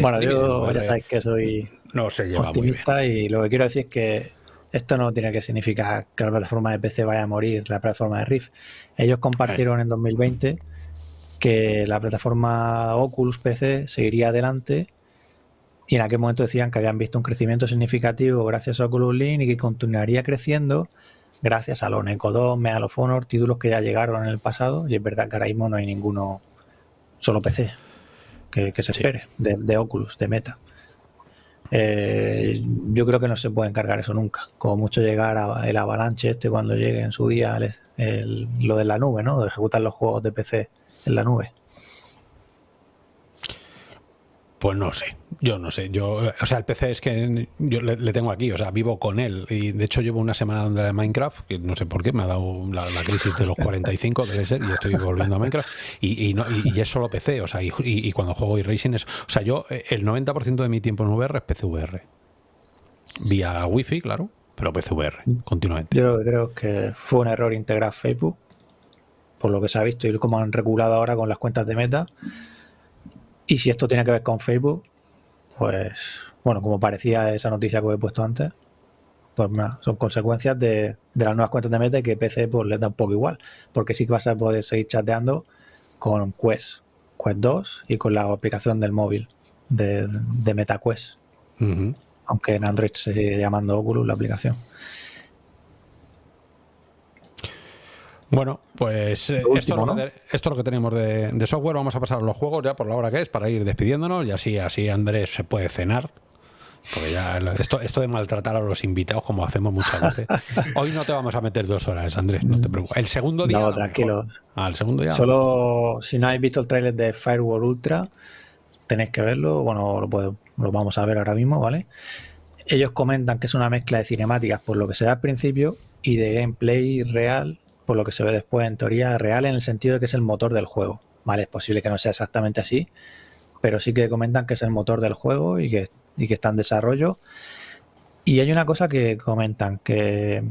Speaker 3: Bueno, yo ya sabéis que soy
Speaker 1: no se lleva muy bien.
Speaker 3: optimista y lo que quiero decir es que esto no tiene que significar que la plataforma de PC vaya a morir, la plataforma de Rift. Ellos compartieron en 2020 que la plataforma Oculus PC seguiría adelante y en aquel momento decían que habían visto un crecimiento significativo gracias a Oculus Link y que continuaría creciendo gracias a los Neko 2, Medal of Honor, títulos que ya llegaron en el pasado y es verdad que ahora mismo no hay ninguno solo PC que, que se
Speaker 1: Sí.
Speaker 3: espere de, de Oculus, de Meta. Eh, yo creo que no se puede encargar eso nunca. Como mucho llegar a el avalanche este cuando llegue en su día el- el- lo de la nube, ¿no? De ejecutar los juegos de PC en la nube.
Speaker 1: Pues no sé, yo no sé. Yo, o sea, el PC es que yo le, tengo aquí, o sea, vivo con él. Y de hecho llevo una semana donde de Minecraft, que no sé por qué, me ha dado la, crisis de los 45, debe ser, y estoy volviendo a Minecraft. Y, y, no, y, es solo PC, o sea, y, cuando juego iRacing es... O sea, yo el 90% de mi tiempo en VR es PCVR. Vía Wi-Fi, claro, pero PCVR, continuamente.
Speaker 3: Yo creo que fue un error integrar Facebook, por lo que se ha visto y como han regulado ahora con las cuentas de meta y si esto tiene que ver con Facebook, pues, bueno, como parecía esa noticia que he puesto antes, pues son consecuencias de, las nuevas cuentas de Meta y que PC pues les da un poco igual, porque sí que vas a poder seguir chateando con Quest, Quest 2 y con la aplicación del móvil de, de MetaQuest. Aunque en Android se sigue llamando Oculus la aplicación.
Speaker 1: Bueno, pues eh, esto, es lo que, tenemos de, software. Vamos a pasar a los juegos ya por la hora que es para ir despidiéndonos y así, así Andrés se puede cenar. Porque ya esto, esto de maltratar a los invitados como hacemos muchas veces. [laughs] Hoy no te vamos a meter dos horas, Andrés, no te preocupes. El segundo día.
Speaker 3: No, tranquilo.
Speaker 1: Ah, el segundo día.
Speaker 3: Solo si no habéis visto el tráiler de Firewall Ultra, tenéis que verlo. Bueno, lo, lo vamos a ver ahora mismo, ¿vale? Ellos comentan que es una mezcla de cinemáticas por lo que se ve al principio y de gameplay real por lo que se ve después, en teoría real en el sentido de que es el motor del juego. Vale, es posible que no sea exactamente así, pero sí que comentan que es el motor del juego y que, que está en desarrollo. Y hay una cosa que comentan, que,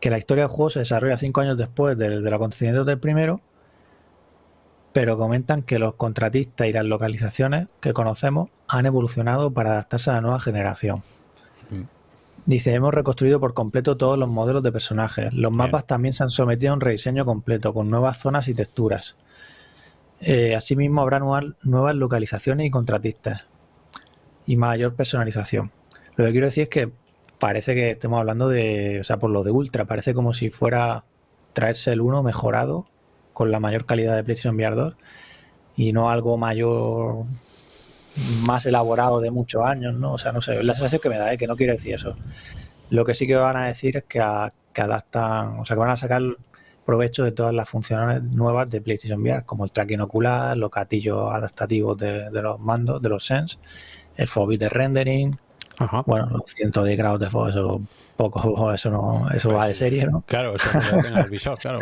Speaker 3: que la historia del juego se desarrolla cinco años después del, del acontecimiento del primero, pero comentan que los contratistas y las localizaciones que conocemos han evolucionado para adaptarse a la nueva generación. Dice, hemos reconstruido por completo todos los modelos de personajes. Los mapas también se han sometido a un rediseño completo, con nuevas zonas y texturas. Eh, asimismo, habrá nuevas, localizaciones y contratistas. Y mayor personalización. Lo que quiero decir es que parece que estemos hablando de, o sea, por lo de Ultra, parece como si fuera traerse el 1 mejorado, con la mayor calidad de PlayStation VR 2, y no algo mayor más elaborado de muchos años, ¿no? O sea, no sé, la sensación que me da, es ¿eh? que no quiere decir eso. Lo que sí que van a decir es que, adaptan, o sea, que van a sacar provecho de todas las funciones nuevas de PlayStation VR, como el tracking ocular, los gatillos adaptativos de, de los mandos, de los Sense, el fobit de rendering, bueno, los cientos de grados de fuego, eso poco, eso no, eso va de serie, ¿no?
Speaker 1: Claro, eso no tenga el visor, claro.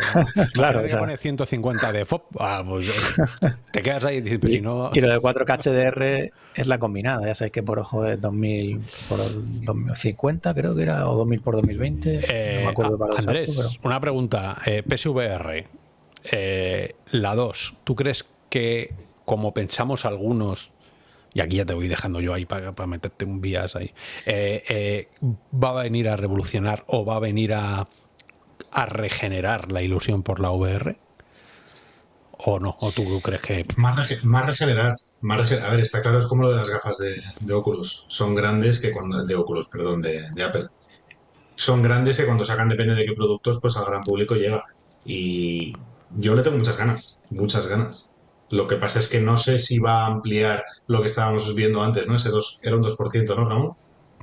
Speaker 1: claro, o sea, pone 150 de FOB, ah, pues eh, te quedas ahí y dices, pues si no...
Speaker 3: Y lo de 4K HDR es la combinada, ya sabéis que por ojo es 2000 por 2050, creo que era, o 2000 por 2020,
Speaker 1: eh, no me acuerdo para Andrés, una pregunta, eh, PSVR, eh, la 2, ¿tú crees que como pensamos algunos y aquí ya te voy dejando yo ahí para, meterte un vías ahí, eh, eh, va a venir a revolucionar o va a venir a, regenerar la ilusión por la VR? ¿O no? ¿O tú crees que...?
Speaker 2: Más, más regenerar. A ver, está claro, es como lo de las gafas de, Oculus. Son grandes que cuando... De Oculus, perdón, de, de Apple. Son grandes que cuando sacan, depende de qué productos, pues al gran público llega. Y yo le tengo muchas ganas, muchas ganas. Lo que pasa es que no sé si va a ampliar lo que estábamos viendo antes, ¿no? Ese dos, era un 2%, ¿no, Ramón?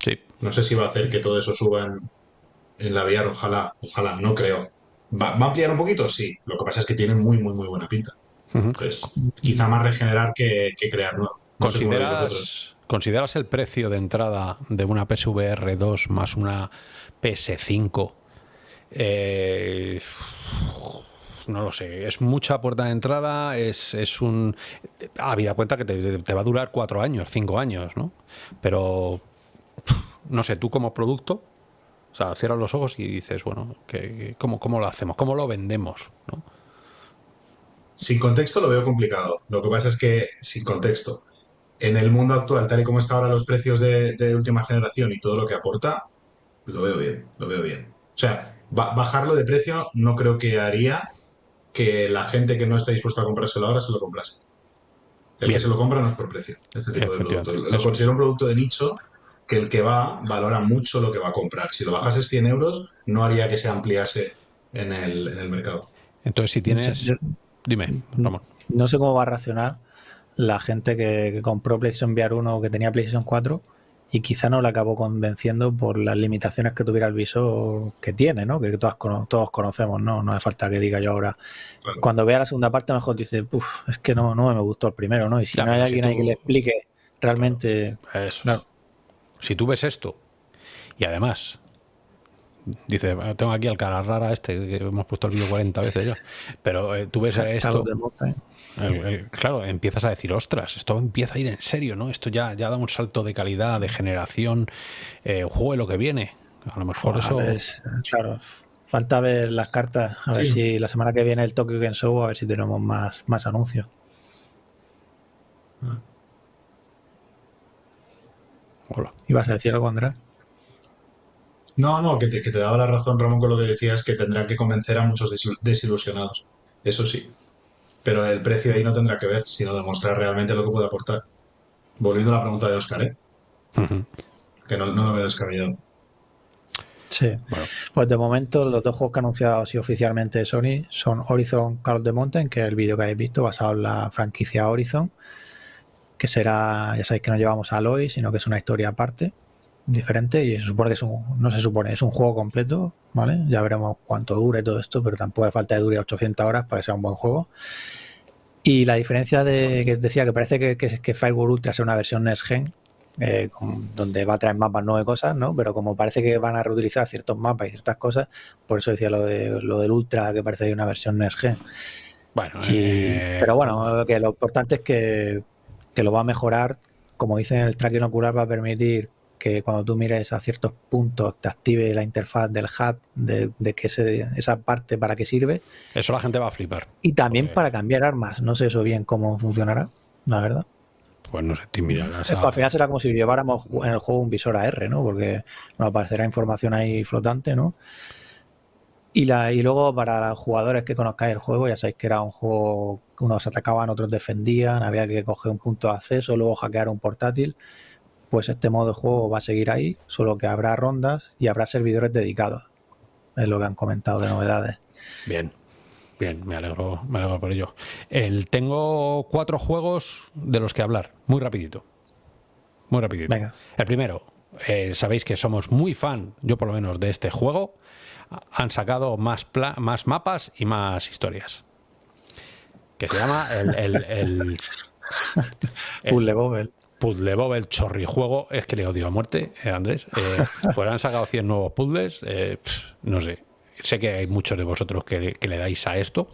Speaker 1: Sí.
Speaker 2: No sé si va a hacer que todo eso suba en, la VR, ojalá, ojalá, no creo. ¿Va, a ampliar un poquito? Sí. Lo que pasa es que tiene muy, muy, muy buena pinta. Pues quizá más regenerar que, crear nuevo.
Speaker 1: ¿Consideras, ¿Consideras el precio de entrada de una PSVR 2 más una PS5? Eh, no lo sé, es mucha puerta de entrada, es, es un... Habida cuenta que te, va a durar cuatro años, cinco años, ¿no? Pero, no sé, tú como producto, o sea, cierras los ojos y dices, bueno, que, ¿cómo, ¿cómo lo hacemos? ¿Cómo lo vendemos? ¿no?
Speaker 2: Sin contexto lo veo complicado. Lo que pasa es que, sin contexto, en el mundo actual, tal y como están ahora los precios de, de última generación y todo lo que aporta, lo veo bien, lo veo bien. O sea, bajarlo de precio no creo que haría que la gente que no está dispuesta a comprárselo ahora se lo comprase. El que se lo compra no es por precio, este tipo de producto. Lo considero un producto de nicho que el que va valora mucho lo que va a comprar. Si lo bajas 100 euros, no haría que se ampliase en el, mercado.
Speaker 1: Entonces, si tienes... Dime, Ramón.
Speaker 3: No sé cómo va a reaccionar la gente que, que compró PlayStation VR 1 o que tenía PlayStation 4 y quizá no le acabó convenciendo por las limitaciones que tuviera el visor que tiene, ¿no? Que todos, todos conocemos, ¿no? No hace falta que diga yo ahora. Cuando vea la segunda parte, mejor dice, uff, es que no, no me gustó el primero, ¿no? Y si no hay alguien ahí que le explique realmente...
Speaker 1: Eso. Si tú ves esto y además Dice, tengo aquí al cara rara este, que hemos puesto el vídeo 40 veces ya. Pero eh, tú ves esto. Claro, empiezas a decir, ostras, esto empieza a ir en serio, ¿no? Esto ya, ya da un salto de calidad, de generación, eh, juego lo que viene. A lo mejor eso.
Speaker 3: claro, falta ver las cartas, a ver si la semana que viene el Tokyo Game Show, a ver si tenemos más, más anuncios. Hola. ¿Ibas a decir algo, Andrés?
Speaker 2: No, no, que te, que te daba la razón, Ramón, con lo que decías, que tendrán que convencer a muchos desilusionados. Eso sí. Pero el precio ahí no tendrá que ver, sino demostrar realmente lo que puede aportar. Volviendo a la pregunta de Oscar, ¿eh? Que no, no lo veo descabellado.
Speaker 3: Sí. Pues de momento los dos juegos que ha anunciado así oficialmente Sony son Horizon Call of the Mountain, que es el vídeo que habéis visto basado en la franquicia Horizon, que será, ya sabéis que no llevamos a Aloy, sino que es una historia aparte diferente y se supone que es un, no se supone, es un juego completo, ¿vale? Ya veremos cuánto dure todo esto, pero tampoco hace falta que dure 800 horas para que sea un buen juego. Y la diferencia de que decía que parece que, que, que Firewall Ultra sea una versión Next Gen, eh, donde va a traer mapas nuevas cosas, ¿no? Pero como parece que van a reutilizar ciertos mapas y ciertas cosas, por eso decía lo de lo del Ultra, que parece que hay una versión Next Gen. Bueno, eh, pero bueno, que lo importante es que, que lo va a mejorar, como dicen el tracking ocular, va a permitir que cuando tú mires a ciertos puntos te active la interfaz del HUD de, de que esa parte para qué sirve.
Speaker 1: Eso la gente va a flipar.
Speaker 3: Y también para cambiar armas. No sé eso bien cómo funcionará, la verdad.
Speaker 1: Pues no sé, te mirarás.
Speaker 3: Al final será como si lleváramos en el juego un visor AR, ¿no? Porque nos aparecerá información ahí flotante, ¿no? Y, la, y luego para los jugadores que conozcáis el juego, ya sabéis que era un juego que unos atacaban, otros defendían, había que coger un punto de acceso, luego hackear un portátil pues este modo de juego va a seguir ahí, solo que habrá rondas y habrá servidores dedicados. Es lo que han comentado de novedades.
Speaker 1: Bien, bien, me alegro, me alegro por ello. El, tengo cuatro juegos de los que hablar, muy rapidito. Muy rapidito. Venga. El primero, eh, sabéis que somos muy fan, yo por lo menos, de este juego. Han sacado más, más mapas y más historias. Que se llama el... el, el, [laughs]
Speaker 3: el
Speaker 1: Puzzle Bob, el chorrijuego, es que le odio a muerte, eh, Andrés. Eh, [laughs] pues han sacado 100 nuevos puzzles, eh, no sé. Sé que hay muchos de vosotros que, le dais a esto.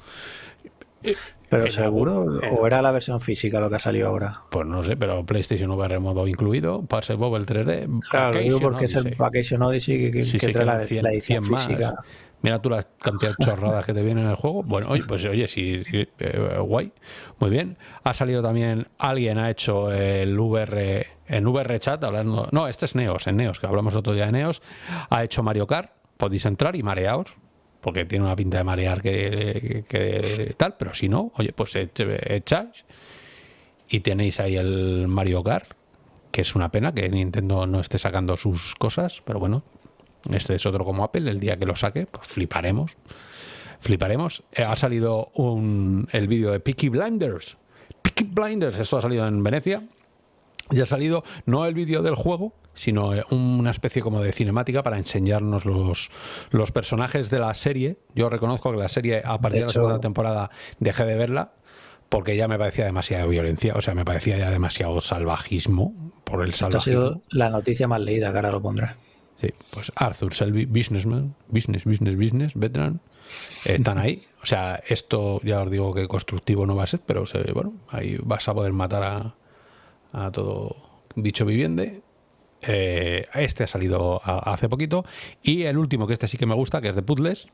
Speaker 3: ¿Pero seguro? ¿O era la versión física lo que ha salido ahora?
Speaker 1: Pues no sé, pero PlayStation VR modo incluido, Puzzle Bob el 3D.
Speaker 3: Claro, porque es el Vacation Odyssey que, que, trae la, la, edición física.
Speaker 1: Mira tú la cantidad de chorradas que te vienen en el juego. Bueno, oye, pues oye, sí, eh, guay. Muy bien. Ha salido también, alguien ha hecho el VR, en VR chat, hablando. No, este es Neos, en Neos, que hablamos otro día de Neos. Ha hecho Mario Kart. Podéis entrar y mareaos, porque tiene una pinta de marear que, tal, pero si no, oye, pues echáis y tenéis ahí el Mario Kart, que es una pena que Nintendo no esté sacando sus cosas, pero bueno, este es otro como Apple. El día que lo saque, pues fliparemos. Fliparemos. Eh, ha salido un, el vídeo de Peaky Blinders. Peaky Blinders, esto ha salido en Venecia. Y ha salido no el vídeo del juego, sino eh, una especie como de cinemática para enseñarnos los, los personajes de la serie. Yo reconozco que la serie, a partir de, la segunda temporada, dejé de verla porque ya me parecía demasiada violencia, o sea, me parecía ya demasiado salvajismo por el salvajismo. ha sido
Speaker 3: la noticia más leída, que ahora lo pondré.
Speaker 1: Sí, pues Arthur Selby, businessman, business, business, business, veteran, están ahí. O sea, esto ya os digo que constructivo no va a ser, pero se, bueno, ahí vas a poder matar a, a todo bicho viviente. Eh, este ha salido hace poquito. Y el último, que este sí que me gusta, que es de puzzles,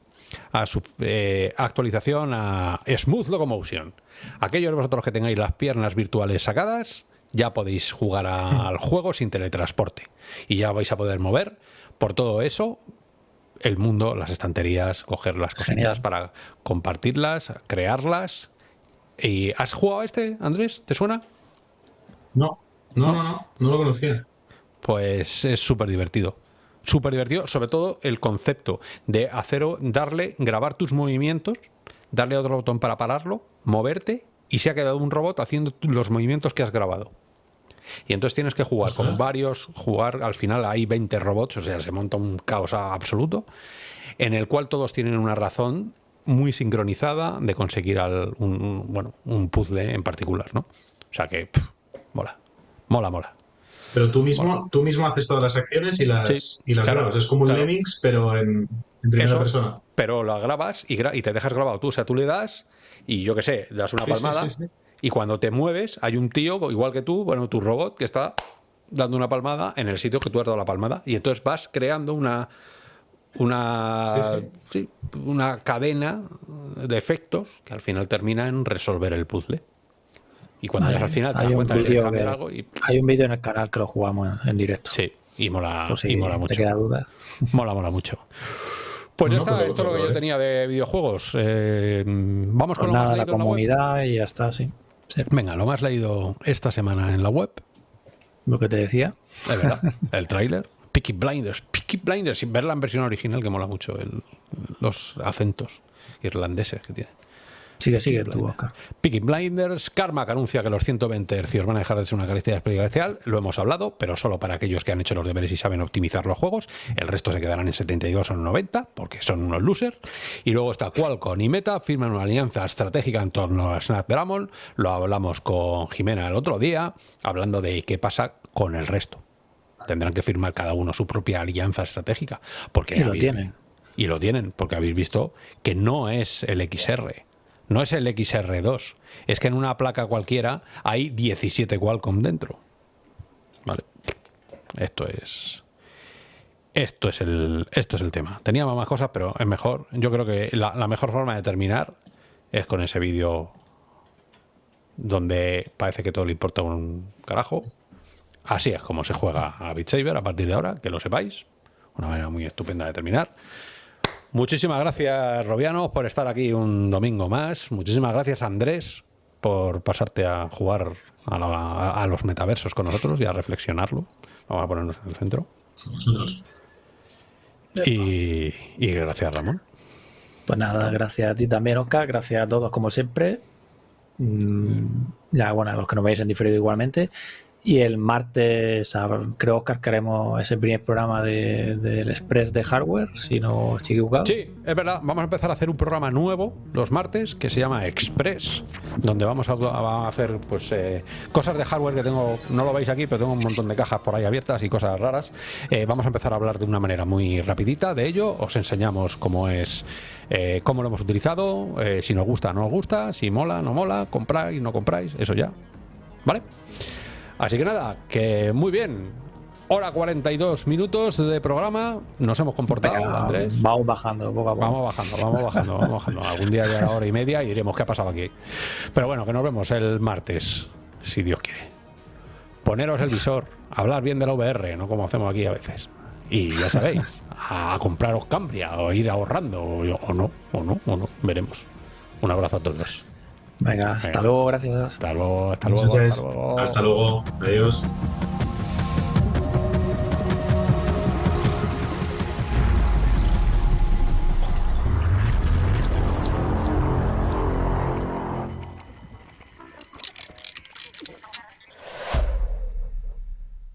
Speaker 1: a su eh, actualización a Smooth Locomotion. Aquellos de vosotros que tengáis las piernas virtuales sacadas, ya podéis jugar al juego sin teletransporte. Y ya vais a poder mover por todo eso, el mundo, las estanterías, coger las cositas para compartirlas, crearlas. ¿Y has jugado a este, Andrés? ¿Te suena?
Speaker 2: No, no, no, no, no, lo conocía.
Speaker 1: Pues es súper divertido. Súper divertido, sobre todo el concepto de hacer, darle, grabar tus movimientos, darle otro botón para pararlo, moverte y se ha quedado un robot haciendo los movimientos que has grabado. Y entonces tienes que jugar con varios, jugar, al final hay 20 robots, o sea, se monta un caos absoluto, en el cual todos tienen una razón muy sincronizada de conseguir un, bueno, un puzzle en particular, ¿no? O sea que, mola, Mola, mola.
Speaker 2: Pero tú mismo, tú mismo haces todas las acciones y las,
Speaker 1: Sí,
Speaker 2: y las
Speaker 1: claro,
Speaker 2: grabas. Es como un
Speaker 1: claro.
Speaker 2: Lemmings, pero en, en primera
Speaker 1: Eso,
Speaker 2: persona.
Speaker 1: Pero lo grabas y, gra- y te dejas grabado tú. O sea, tú le das y yo qué sé, das una
Speaker 2: Sí, sí,
Speaker 1: palmada.
Speaker 2: sí, sí.
Speaker 1: Y cuando te mueves, hay un tío, igual que tú, bueno, tu robot, que está dando una palmada en el sitio que tú has dado la palmada. Y entonces vas creando una. Una,
Speaker 2: Sí,
Speaker 1: sí, una cadena de efectos que al final termina en resolver el puzzle. Y cuando llegas al final te das cuenta que
Speaker 3: vídeo
Speaker 1: cambiar
Speaker 3: que-
Speaker 1: algo y
Speaker 3: Hay un vídeo en el canal que lo jugamos en, en directo.
Speaker 1: sí, y mola,
Speaker 3: si
Speaker 1: y mola
Speaker 3: te
Speaker 1: mucho.
Speaker 3: queda duda.
Speaker 1: Mola, mola mucho. Pues ya
Speaker 2: No,
Speaker 1: está,
Speaker 2: pero-
Speaker 1: esto es lo que yo
Speaker 2: eh.
Speaker 1: tenía de videojuegos. Eh, vamos con
Speaker 3: Pues
Speaker 1: lo más
Speaker 3: nada, la
Speaker 1: en la web.
Speaker 3: comunidad y ya está, sí. Sí,
Speaker 1: Venga, lo más leído esta semana en la web.
Speaker 3: Lo que te decía.
Speaker 1: Es verdad, [laughs] el tráiler. Peaky Blinders. Peaky Blinders, sin verla en versión original, que mola mucho el- los acentos irlandeses que tiene.
Speaker 3: Sigue, sigue tú, Oscar.
Speaker 1: Peaky Blinders, Karma que anuncia que los 120 hercios van a dejar de ser una característica especial. Lo hemos hablado, pero solo para aquellos que han hecho los deberes y saben optimizar los juegos. El resto se quedarán en 72 o en 90, porque son unos losers. Y luego está Qualcomm y Meta, firman una alianza estratégica en torno a Snapdragon. Lo hablamos con Jimena el otro día, hablando de qué pasa con el resto. Tendrán que firmar cada uno su propia alianza estratégica. Porque
Speaker 3: Y lo tienen.
Speaker 1: Y lo tienen, porque habéis visto que no es el XR. No es el XR2. Es que en una placa cualquiera hay 17 Qualcomm dentro. Vale. Esto es. Esto es el, esto es el tema. Teníamos más cosas, pero es mejor. Yo creo que la, mejor forma de terminar es con ese vídeo donde parece que todo le importa un carajo. Así es como se juega a Beat a partir de ahora, que lo sepáis. Una manera muy estupenda de terminar. Muchísimas gracias, Robiano, por estar aquí un domingo más. Muchísimas gracias, Andrés, por pasarte a jugar a, la- a los metaversos con nosotros y a reflexionarlo. Vamos a ponernos en el centro.
Speaker 2: Vosotros.
Speaker 1: Y, y gracias, Ramón.
Speaker 3: Pues nada, gracias a ti también, Oscar. Gracias a todos, como siempre. Mm, ya, bueno, a los que nos veis en diferido igualmente. Y el martes, creo, Oscar, que haremos ese primer programa de- del Express de hardware, si no estoy equivocado.
Speaker 1: Sí, es verdad. Vamos a empezar a hacer un programa nuevo los martes que se llama Express, donde vamos a, hacer pues eh, cosas de hardware que tengo, no lo veis aquí, pero tengo un montón de cajas por ahí abiertas y cosas raras. Eh, vamos a empezar a hablar de una manera muy rapidita de ello. Os enseñamos cómo es, eh, cómo lo hemos utilizado, eh, si nos gusta, no nos gusta, si mola, no mola, compráis, no compráis, eso ya. ¿Vale? Así que nada, que muy bien. Hora 42 minutos de programa. Nos hemos comportado,
Speaker 3: Venga,
Speaker 1: Andrés.
Speaker 3: Vamos bajando poco a poco.
Speaker 1: Vamos bajando, vamos bajando, vamos bajando. Algún día ya hora y media y diremos qué ha pasado aquí. Pero bueno, que nos vemos el martes, si Dios quiere. Poneros el visor, hablar bien de la VR, no como hacemos aquí a veces. Y ya sabéis, a compraros Cambria o ir ahorrando, o, o no, o no, o no, veremos. Un abrazo a todos.
Speaker 3: Venga, hasta
Speaker 1: Venga.
Speaker 3: luego, gracias.
Speaker 1: Hasta luego, hasta luego. Hasta luego.
Speaker 2: Hasta luego. Adiós.